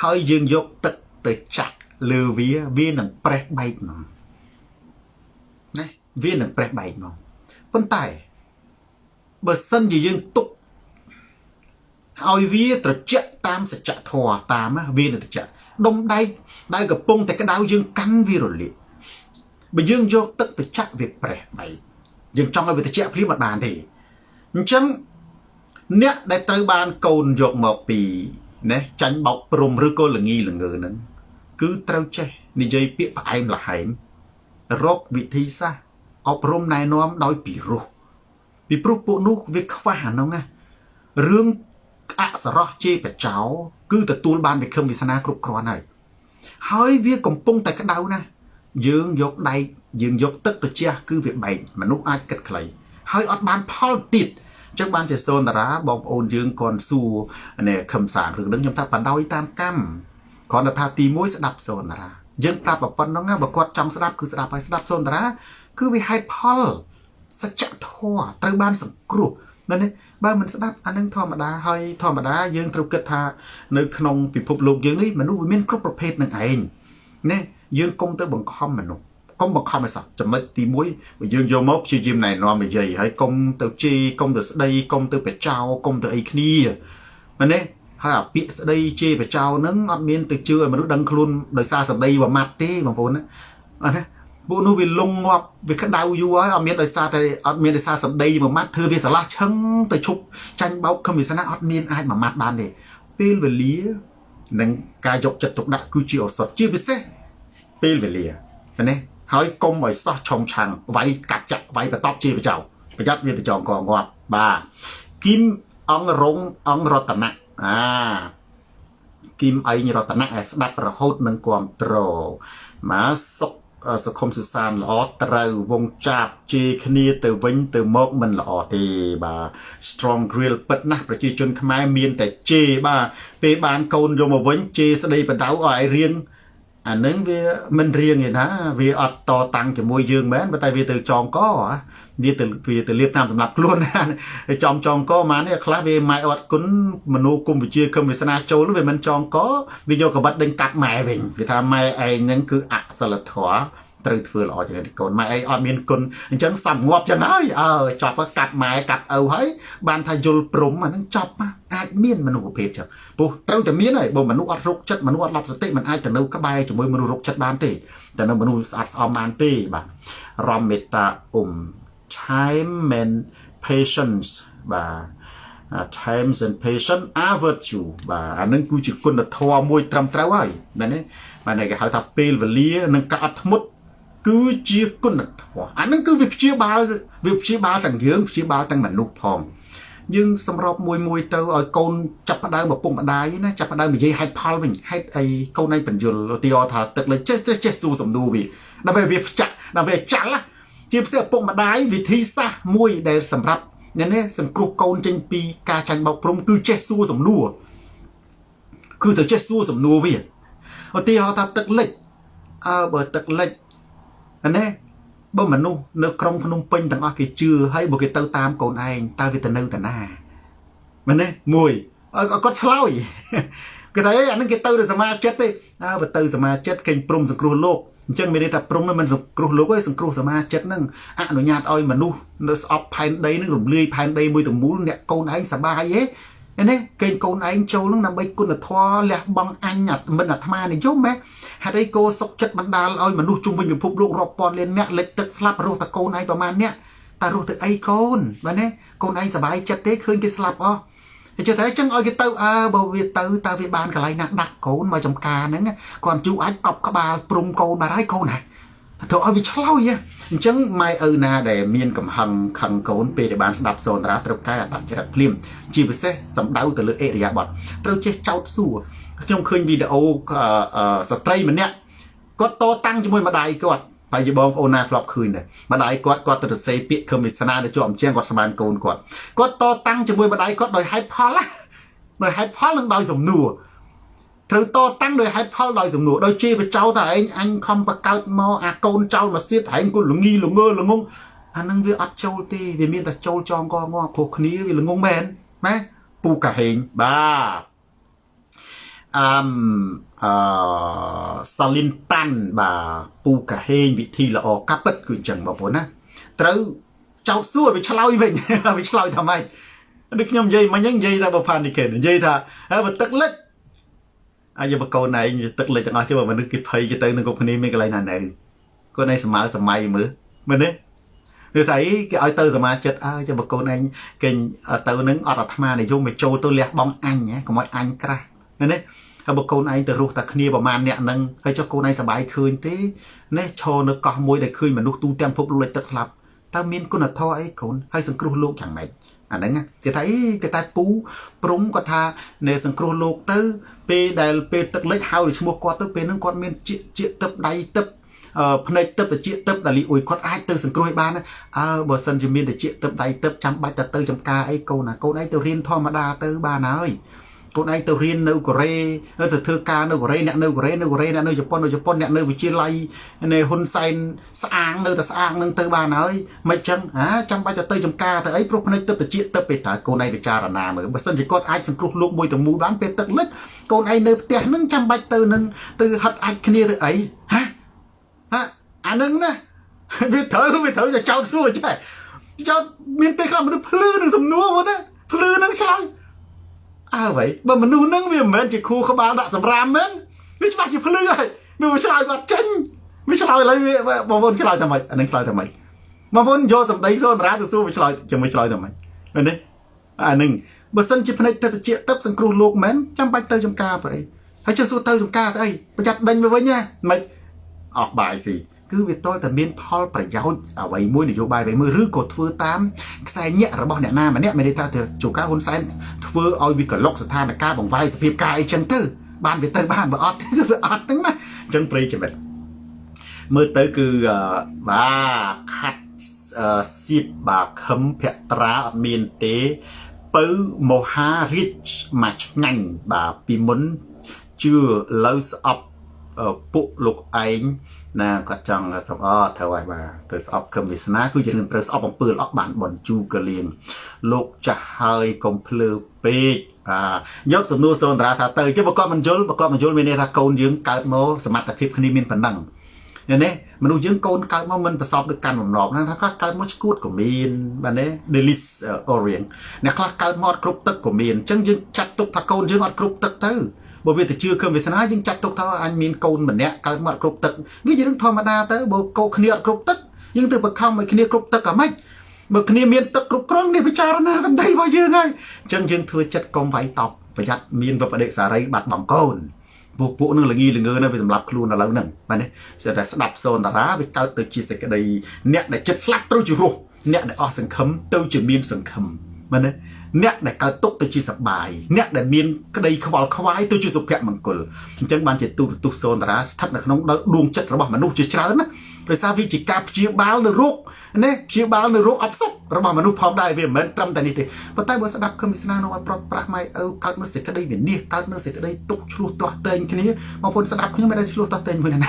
ហើយយើងយកទឹកទៅចាក់លើវាវានឹងប្រេះបែកហ្មងណាវានឹងប្រេះបែកហ្មងប៉ុន្តែបើសិនជាយើងទុក ឲ្យវាត្រជាក់តាមសច្ចធម៌តាមវានឹងត្រជាក់ដុំដែកដែលកំពុងតែក្តៅយើងកាន់វារលាកបើយើងយកទឹកទៅចាក់វាប្រេះបែកយើងចង់ឲ្យវាត្រជាក់ព្រាមមិនបានទេអញ្ចឹងអ្នកដែលត្រូវបានកូនយកមកពីណាចាញ់បោកព្រំឬក៏លងីលងើហ្នឹងគឺត្រូវចេះនិយាយពាក្យផ្អែមល្ហែមរកវិធីសាស្ត្រអប់រំណែនាំដោយពីរោះពីព្រោះពួកនោះវាខ្វះអានោះណារឿង អសរោះជេរបចោគឺទទួលបានវិខឹមវាសនាគ្រប់គ្រាន់ហើយហើយវាកំពុងតែក្តៅណាស់យើងយកដៃយើងយកទឹកទៅជះគឺវាបែកមនុស្សអាចគិតខ្លីហើយអត់បានផលទៀតអញ្ចឹងបានជាសូនតារាបងប្អូនយើងគាត់សួរនេះខឹមសាងរឿងហ្នឹងខ្ញុំថាបដ ாய் តាមកម្មគ្រាន់តែថាទី1ស្ដាប់សូនតារាយើងប្រាប់ប៉ុណ្ណឹងបើគាត់ចង់ស្ដាប់គឺស្ដាប់ហើយស្ដាប់សូនតារាគឺវាហេតុផលសច្ចធម៌ត្រូវបានសង្គ្រោះនៅនេះ បើមិនស្ដាប់អានឹងធម្មតាហើយធម្មតាយើងត្រូវគិតថានៅក្នុងពិភពលោកយើងនេះមនុស្សវាមានគ្រប់ប្រភេទនឹងឯងណាយើងកុំទៅបង្ខំមនុស្សកុំបង្ខំឲ្យសោះចំណុចទី1បើយើងយកមកព្យាយាមណែនាំនិយាយហើយកុំទៅជេរកុំទៅស្ដីកុំទៅបចោកុំទៅអីគ្នាមែនទេហើយអាពាក្យស្ដីជេរបចោហ្នឹងអត់មានទៅជឿឲ្យមនុស្សដឹងខ្លួនដោយសារសម្ដីមួយម៉ាត់ទេបងប្អូនណាអត់ណា ពួកនោះវាលងងាប់វាក្តៅយូរហើយអត់មានដោយសារតែអត់មានដោយសារសម្ដីមួយម៉ាត់ធ្វើវាស្រឡះឆឹងទៅឈប់ចាញ់បោកខំវាសនាអត់មានអាចមួយម៉ាត់បានទេពេលវេលានិងការយកចិត្តទុកដាក់គឺជាឱសថជាពិសេសពេលវេលាឃើញទេហើយកុំឲ្យសោះឆុងឆាំងវាយកាត់ចាក់វាយបន្ទប់ជាប្រចោប្រយ័ត្នវាទៅចងកងាប់បាទគីមអង្គរងអង្គរតនៈអាគីមអៃរតនៈឲ្យស្ដាប់រហូតនឹងគ្រប់ត្រមកសុក សង្គមសុសានល្អត្រូវវងចាប់ជេរគ្នាទៅវិញទៅមកមិនល្អទេបាទ strong grill ពិតណាស់ប្រជាជនខ្មែរមានតែជេរបាទពេលបានកូនយកមកវិញជេរស្ដីបដៅឲ្យរៀងអានឹងវាមិនរៀងឯណា វាអត់តតាំងជាមួយយើងមែនតែវាទៅចងក វាទៅវាទៅលៀបតាមសម្រាប់ខ្លួនណាចំចងកមកនេះខ្លះវាម៉ែអត់គុណមនោគមវិជាគមវាសនាចូលវាមិនចងកវាយកកបិតដេញកាត់ម៉ែវិញវាថាម៉ែឯងហ្នឹងគឺអសិលធម៌ត្រូវធ្វើល្អជាងកូនម៉ែអីអត់មានគុណអញ្ចឹងសំងាប់ចឹងហើយអើចប់កាត់ម៉ែកាត់ឪហើយបានថាយល់ព្រំអាហ្នឹងចប់អាចមានមនុស្សប្រភេទចឹងព្រោះត្រូវតែមានហើយបើមនុស្សអត់រុកចិត្តមនុស្សអត់ឡប់សតិមិនអាចទៅនៅក្បែរជាមួយមនុស្សរុកចិត្តបានទេតែនៅមនុស្សស្អាតស្អំបានទេបាទរំមេត្តាអ៊ុំ time and patience បាទ times and patience are virtue បាទអានឹងគឺជាគុណធម៌មួយត្រឹមត្រូវហើយមែនទេបាទគេហៅថាពេលវេលានិងការអត់ធ្មត់គឺជាគុណធម៌អានឹងគឺវាព្យាបាលវាព្យាបាលទាំងយើងព្យាបាលទាំងមនុស្សផងយើងសម្របមួយមួយទៅឲ្យកូនចាប់ផ្ដើមឪពុកម្ដាយណាចាប់ផ្ដើមនិយាយហេតុផលវិញហេតុអីកូនឯងបញ្យលឧទាហរណ៍ថាទឹកលើចេះចេះចេះសួរសំណួរវាដើម្បីវាចាក់ដើម្បីចាល់ ជាពិសេសឪពុកម្ដាយវិធីសាស្ត្រមួយដែលសម្រាប់នេះនេះសង្គ្រោះកូនចេញពីការចាញ់បោកព្រំគឺចេះសួរសំណួរគឺទៅចេះសួរសំណួរវាឧទាហរណ៍ថាទឹកលិចអើបើទឹកលិចណាបើមនុស្សនៅក្រុងភ្នំពេញទាំងអស់គេជឿហើយបើគេទៅតាមកូនឯងតើវាទៅនៅតាណាមែនទេមួយគាត់ឆ្លើយគេថាអានឹងគេទៅទៅសមាជិកទេអើបើទៅសមាជិកគេព្រមសង្គ្រោះលោក អញ្ចឹងមានន័យថាព្រំនឹងមិនសង្គ្រោះលោកទេសង្គ្រោះសមាជិកនឹងអនុញ្ញាតឲ្យមនុស្សនៅស្អប់ផែនដីនឹងរំលាយផែនដីមួយទាំងមូលអ្នកកូនឯងសบายទេនេះគេកូនឯងចូលនឹងដើម្បីគុណធម៌លះបង់អញមិនអាត្មានិយមហ៎ហេតុអីគោសុកចិត្តបណ្ដាលឲ្យមនុស្សជុំវិញពិភពលោករាប់ពាន់លានអ្នកលិចទឹកស្លាប់រស់តែកូនឯងប្រហែលអ្នកតែរស់ទៅអីកូនបាទណាកូនឯងសบายចិត្តទេឃើញគេស្លាប់អស់ គេជឿថាអញ្ចឹងឲ្យគេទៅអើបើវាទៅតើវាបានកន្លែងណាដាក់កូនមកចំការហ្នឹងគាត់ជួអាចកប់ក្បាលព្រំកូនបាត់ហើយកូនហ្នឹងទៅឲ្យវាឆ្លោយអញ្ចឹងម៉ែឪណាដែលមានកំហឹងខឹងកូនពេលដែលបានស្ដាប់សូនតារាត្រូវកែអត្តចរិតភ្លាមជាពិសេសសម្ដៅទៅលើអេរិយាបថត្រូវចេះចោតសួរខ្ញុំឃើញវីដេអូស្ត្រីម្នាក់គាត់តតាំងជាមួយម្ដាយគាត់ ហើយយបងប្អូនណាធ្លាប់ឃើញដែរម្ដាយគាត់គាត់ទៅសរសេរពាក្យខឹមវាសនាទៅជាប់អញ្ចឹងគាត់ស្មានកូនគាត់គាត់តតាំងជាមួយម្ដាយគាត់ដោយហេតុផលណាដោយហេតុផលនិងដោយសំណួរត្រូវតតាំងដោយហេតុផលដោយសំណួរដោយជេរបចោតឯងអញខំបកើតមកអាកូនចោលមកសៀតឯងគាត់ល្ងីល្ងើល្ងងអានឹងវាអត់ចូលទេវាមានតែចូលចងកងព្រោះគ្នាវាល្ងងមែនម៉ែពូកាហេងបាទ អឹមអឺសាលីនតាន់បាទពូកាហេងវិធីល្អកាពិតគឺអញ្ចឹងបងប្អូនណាត្រូវចោតសួរវាឆ្លើយវិញវាឆ្លើយថាម៉េចដូចខ្ញុំនិយាយមិញហ្នឹងនិយាយថាបើផានីកេនិយាយថាបើទឹកលិចអាយបកូនឯងទឹកលិចទាំងអស់ជឿមនុស្សគេភ័យគេទៅនឹងគ្រប់គ្នាមានកន្លែងណានៅគាត់ឯងសម័យសម័យមើលមែនទេគឺថាអីគេឲ្យទៅសមាជិកអើចាំបកូនឯងគេទៅនឹងអត់អាត្មានិយមមកចូលទៅលះបងអញកុំឲ្យអញក្រាស់ មែនទេហើយបើកូនឯងទៅរស់តែគ្នាប្រហែលអ្នកហ្នឹងហើយចុះកូនឯងសប្បាយឃើញទេនេះឈរនៅកោះមួយដែលឃើញមនុស្សទូទាំងភពលោកលិចទឹកស្លាប់តើមានគុណធម៌អីកូនហើយសង្គ្រោះលោកយ៉ាងម៉េចអាហ្នឹងគេថាអីគេតែពូព្រំគាត់ថានៅសង្គ្រោះលោកទៅ ពេលដែលពេលទឹកលិចហៅឈ្មោះគាត់ទៅពេលហ្នឹងគាត់មានជាជាទឹកដៃទឹកភ្នែកទឹកតិចទឹកដែលលីអ៊ុយគាត់អាចទៅសង្គ្រោះឲ្យបានអើបើសិនជាមានតិចទឹកដៃទឹកចាំបាច់ទៅទៅចំការអីកូនណាកូនឯងទៅរៀនធម្មតាទៅបានហើយ កូនឯងទៅរៀននៅកូរ៉េទៅធ្វើការនៅកូរ៉េអ្នកនៅកូរ៉េនៅកូរ៉េអ្នកនៅជប៉ុននៅជប៉ុនអ្នកនៅវិទ្យាល័យនៅហ៊ុនសែនស្អាងនៅតែស្អាងនឹងទៅបានហើយមិនចឹងអាចាំបាច់ទៅទៅចំការទៅអីព្រោះភ្នែកទឹកតិចទឹកពេលតើកូនឯងពិចារណាមើលបើសិនជាគាត់អាចសង្គ្រោះលោកមួយទៅមូលបានពេលទឹកលិចកូនឯងនៅផ្ទះនឹងចាំបាច់ទៅនឹងទៅហិតអាចគ្នាទៅអីហាហាអានឹងណាវាត្រូវវាត្រូវតែចោតសួរចេះចោតមានពេលខ្លះមនុស្សភ្លឺនឹងសំណួរមកណាភ្លឺនឹងឆ្លើយ អើ vậy បើមនុស្សហ្នឹងវាមិនមែនជាខួរក្បាលដាក់សម្រាមមែនវាច្បាស់ជាភ្លឺហើយវាឆ្លើយគាត់ចេញវាឆ្លើយឥឡូវវាបងប្អូនឆ្លើយថាម៉េចអានឹងឆ្លើយថាម៉េចបងប្អូនយកសម្ដីសូនរាទៅសួរវាឆ្លើយជាមួយឆ្លើយថាម៉េចមែនទេអានឹងបើសិនជាភ្នែកទឹកជាទឹកសង្គ្រោះលោកមែនចាំបាច់ទៅចំការប្រអីហើយជិះសួរទៅចំការទៅអីប្រយ័ត្នដេញមកវិញណាមិនអស់បាយស៊ី គឺវាតលតែមានផលប្រយោជន៍អ្វីមួយនយោបាយអ្វីមួយឬក៏ធ្វើតាមខ្សែញាក់របស់អ្នកណាម្នាក់មានន័យថាទៅជួការហ៊ុនសែនធ្វើឲ្យវាកលុកស្ថានភាពបង្វាយសភាពការអីចឹងទៅបានវាទៅបានបើអត់គឺវាអត់ហ្នឹងណាអញ្ចឹងព្រៃចំណិតមើលទៅគឺបាទខាត់សៀបបាទខឹមភត្រាអត់មានទេពៅមហារាជមកឆ្ងាញ់បាទពីមុនជឿលើស្អប់ ពួកលោកឯងណាគាត់ចង់សំអត្រូវហើយបាទទៅស្អប់ខឹមវាសនាគឺជារឿងត្រូវស្អប់អំពើល្អបានបនជូកលៀងលោកចាស់ហើយកុំភ្លើពេកបាទយកសំណួរសូនតារាថាទៅជិះប្រកបមិនយល់ប្រកបមិនយល់មានន័យថាកូនយើងកើតមកសមត្ថភាពគ្នាមានប៉ុណ្ណឹងនេះមនុស្សយើងកូនកើតមកមិនប្រសពដូចកាន់បំណប់ណាខ្លះកើតមកឈួតក៏មានបាទនេះ Delis Orient អ្នកខ្លះកើតមកអត់គ្រប់ទឹកក៏មានអញ្ចឹងយើងចាត់ទុកថាកូនយើងអត់គ្រប់ទឹកទៅ បើវាទៅជឿគំវាសនាយើងចាត់ទុកថាអញមានកូនម្នាក់កើតមកគ្រប់ទឹកវាជារឿងធម្មតាទៅបើកូនគ្នាអត់គ្រប់ទឹកយើងទៅបង្ខំឲ្យគ្នាគ្រប់ទឹកអាម៉េចបើគ្នាមានទឹកគ្រប់គ្រាន់នេះពិចារណាសម្ដីរបស់យើងហើយអញ្ចឹងយើងធ្វើចិត្តកុំវាយតប់ប្រយ័ត្នមានវបដិសារីបាត់បង់កូនពួកពួកនឹងល្ងីល្ងើនៅវាសម្រាប់ខ្លួនឥឡូវហ្នឹងបាទនេះស្តែស្ដាប់សូនតារាវាកើតទៅជាសេចក្តីអ្នកដែលចិត្តស្លាប់ត្រូវជារស់អ្នកដែលអស់សង្ឃឹមទៅជាមានសង្ឃឹមបាទនេះ អ្នកដែលកើតទុកទៅជាសបាយអ្នកដែលមានក្តីខ្វល់ខ្វាយទៅជាសុភមង្គលអញ្ចឹងបានជាទូរទស្សន៍សូនតារាស្ថិតនៅក្នុងដួងចិត្តរបស់មនុស្សជាច្រើនណាដោយសារវាជាការព្យាបាលនៅរោគណាព្យាបាលនៅរោគអបសុខរបស់មនុស្សផងដែរវាមិនមែនត្រឹមតែនេះទេប៉ុន្តែបើស្ដាប់គំនិតស្នានោះឲ្យប្រត់ប្រាស់ម៉ែឪកើតនៅសេចក្តីវិនិច្ឆ័យកើតនៅសេចក្តីទុកឆ្លោះទាស់តែងគ្នាបងប្អូនស្ដាប់ខ្ញុំមិនដែលឆ្លោះទាស់តែងមួយណា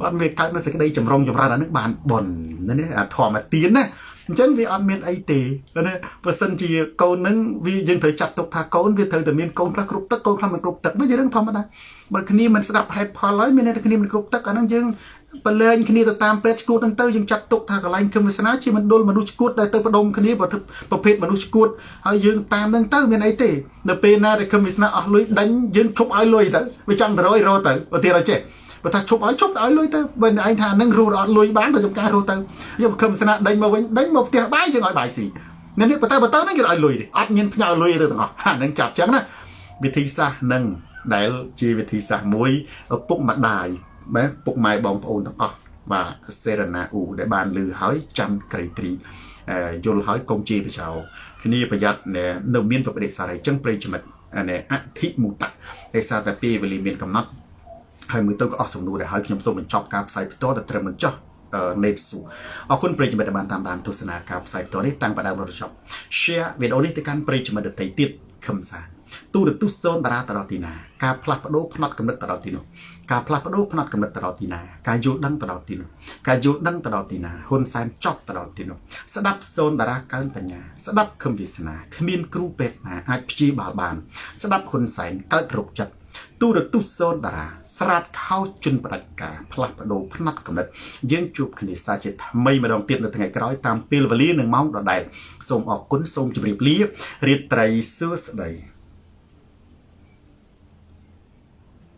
បាទវាកើតនៅសេចក្តីចម្រុងចម្រើនអានេះបានប៉ុននេះអាធម្មទានណា អញ្ចឹងវាអត់មានអីទេណាបើសិនជាកូននឹងវាយើងត្រូវចាត់ទុកថាកូនវាត្រូវតែមានកូនខ្លះគ្រប់ទឹកកូនខ្លះមិនគ្រប់ទឹកវាជារឿងធម្មតាបើគ្នាមិនស្ដាប់ហេតុផលហើយមានតែគ្នាមិនគ្រប់ទឹកអាហ្នឹងយើងបលែងគ្នាទៅតាមពេទ្យឈួតហ្នឹងទៅយើងចាត់ទុកថាកន្លែងគឹមវាសនាជាមណ្ឌលមនុស្សឈួតដែលទៅបដុំគ្នាប្រភេទមនុស្សឈួតហើយយើងតាមហ្នឹងទៅមានអីទេនៅពេលណាដែលគឹមវាសនាអស់លុយដេញយើងឈប់ឲ្យលុយទៅវាចង់ទៅរយរទៅឧទាហរណ៍ចេះ បើថាឈប់ឲ្យឈប់ឲ្យលុយទៅបើឯងថានឹងរស់អត់លុយបានទៅចំការរស់ទៅយកខឹមស្នាដេញមកវិញដេញមកផ្ទះបាយយើងឲ្យបាយស៊ីនេះនេះបើទៅបើទៅហ្នឹងគេឲ្យលុយទេអត់មានផ្ញើលុយទៅទាំងអស់អាហ្នឹងចាប់ចឹងណាវិធីសាស្ត្រនឹងដែលជាវិធីសាស្ត្រមួយឪពុកម្ដាយបាទពុកម៉ែបងប្អូនទាំងអស់បាទសេរណាអ៊ូដែលបានលឺហើយចាំក្រីត្រីយល់ហើយកុំជេរបចោគ្នាប្រយ័ត្ននៅមានប្រតិសារីចឹងប្រិយមិត្តអធិមុតៈឯសារតែពេលវេលាមានកំណត់ ហើយមួយទៅក៏អស់សំណួរដែរហើយខ្ញុំសូមបញ្ចប់ការផ្សាយផ្ទាល់ដល់ត្រឹមបញ្ចុះណេតស៊ូអរគុណប្រិយមិត្តដែលបានតាមដានទស្សនាការផ្សាយផ្ទាល់នេះតាំងពីដើមរហូតដល់ចប់ share វីដេអូនេះទៅកាន់ប្រិយមិត្តដទៃទៀតខឹមសាទូរទស្សន៍សូនតារាទៅដល់ទីណាការផ្លាស់ប្ដូរផ្នត់កំណត់ទៅដល់ទីនោះការផ្លាស់ប្ដូរផ្នត់កំណត់ទៅដល់ទីណាការយល់ដឹងទៅដល់ទីនោះការយល់ដឹងទៅដល់ទីណាហ៊ុនសែនចប់ទៅដល់ទីនោះស្ដាប់សូនតារាកើនបញ្ញាស្ដាប់ខឹមវាសនាគ្មានគ្រូពេទ្យណាអាចព្យាបាលបាន ស្ដាប់ហ៊ុនសែនកើតរោគចិត្តទូរទស្សន៍សូនតារា ស្រាតខោជន់បដិការផ្លាស់ប្ដូរផ្នែកកំណត់យើងជួបគ្នាសាជាថ្មីម្ដងទៀតនៅថ្ងៃក្រោយតាមពេលវេលានិងម៉ោងដដែលសូមអរគុណសូមជម្រាបលារាត្រីសួស្តី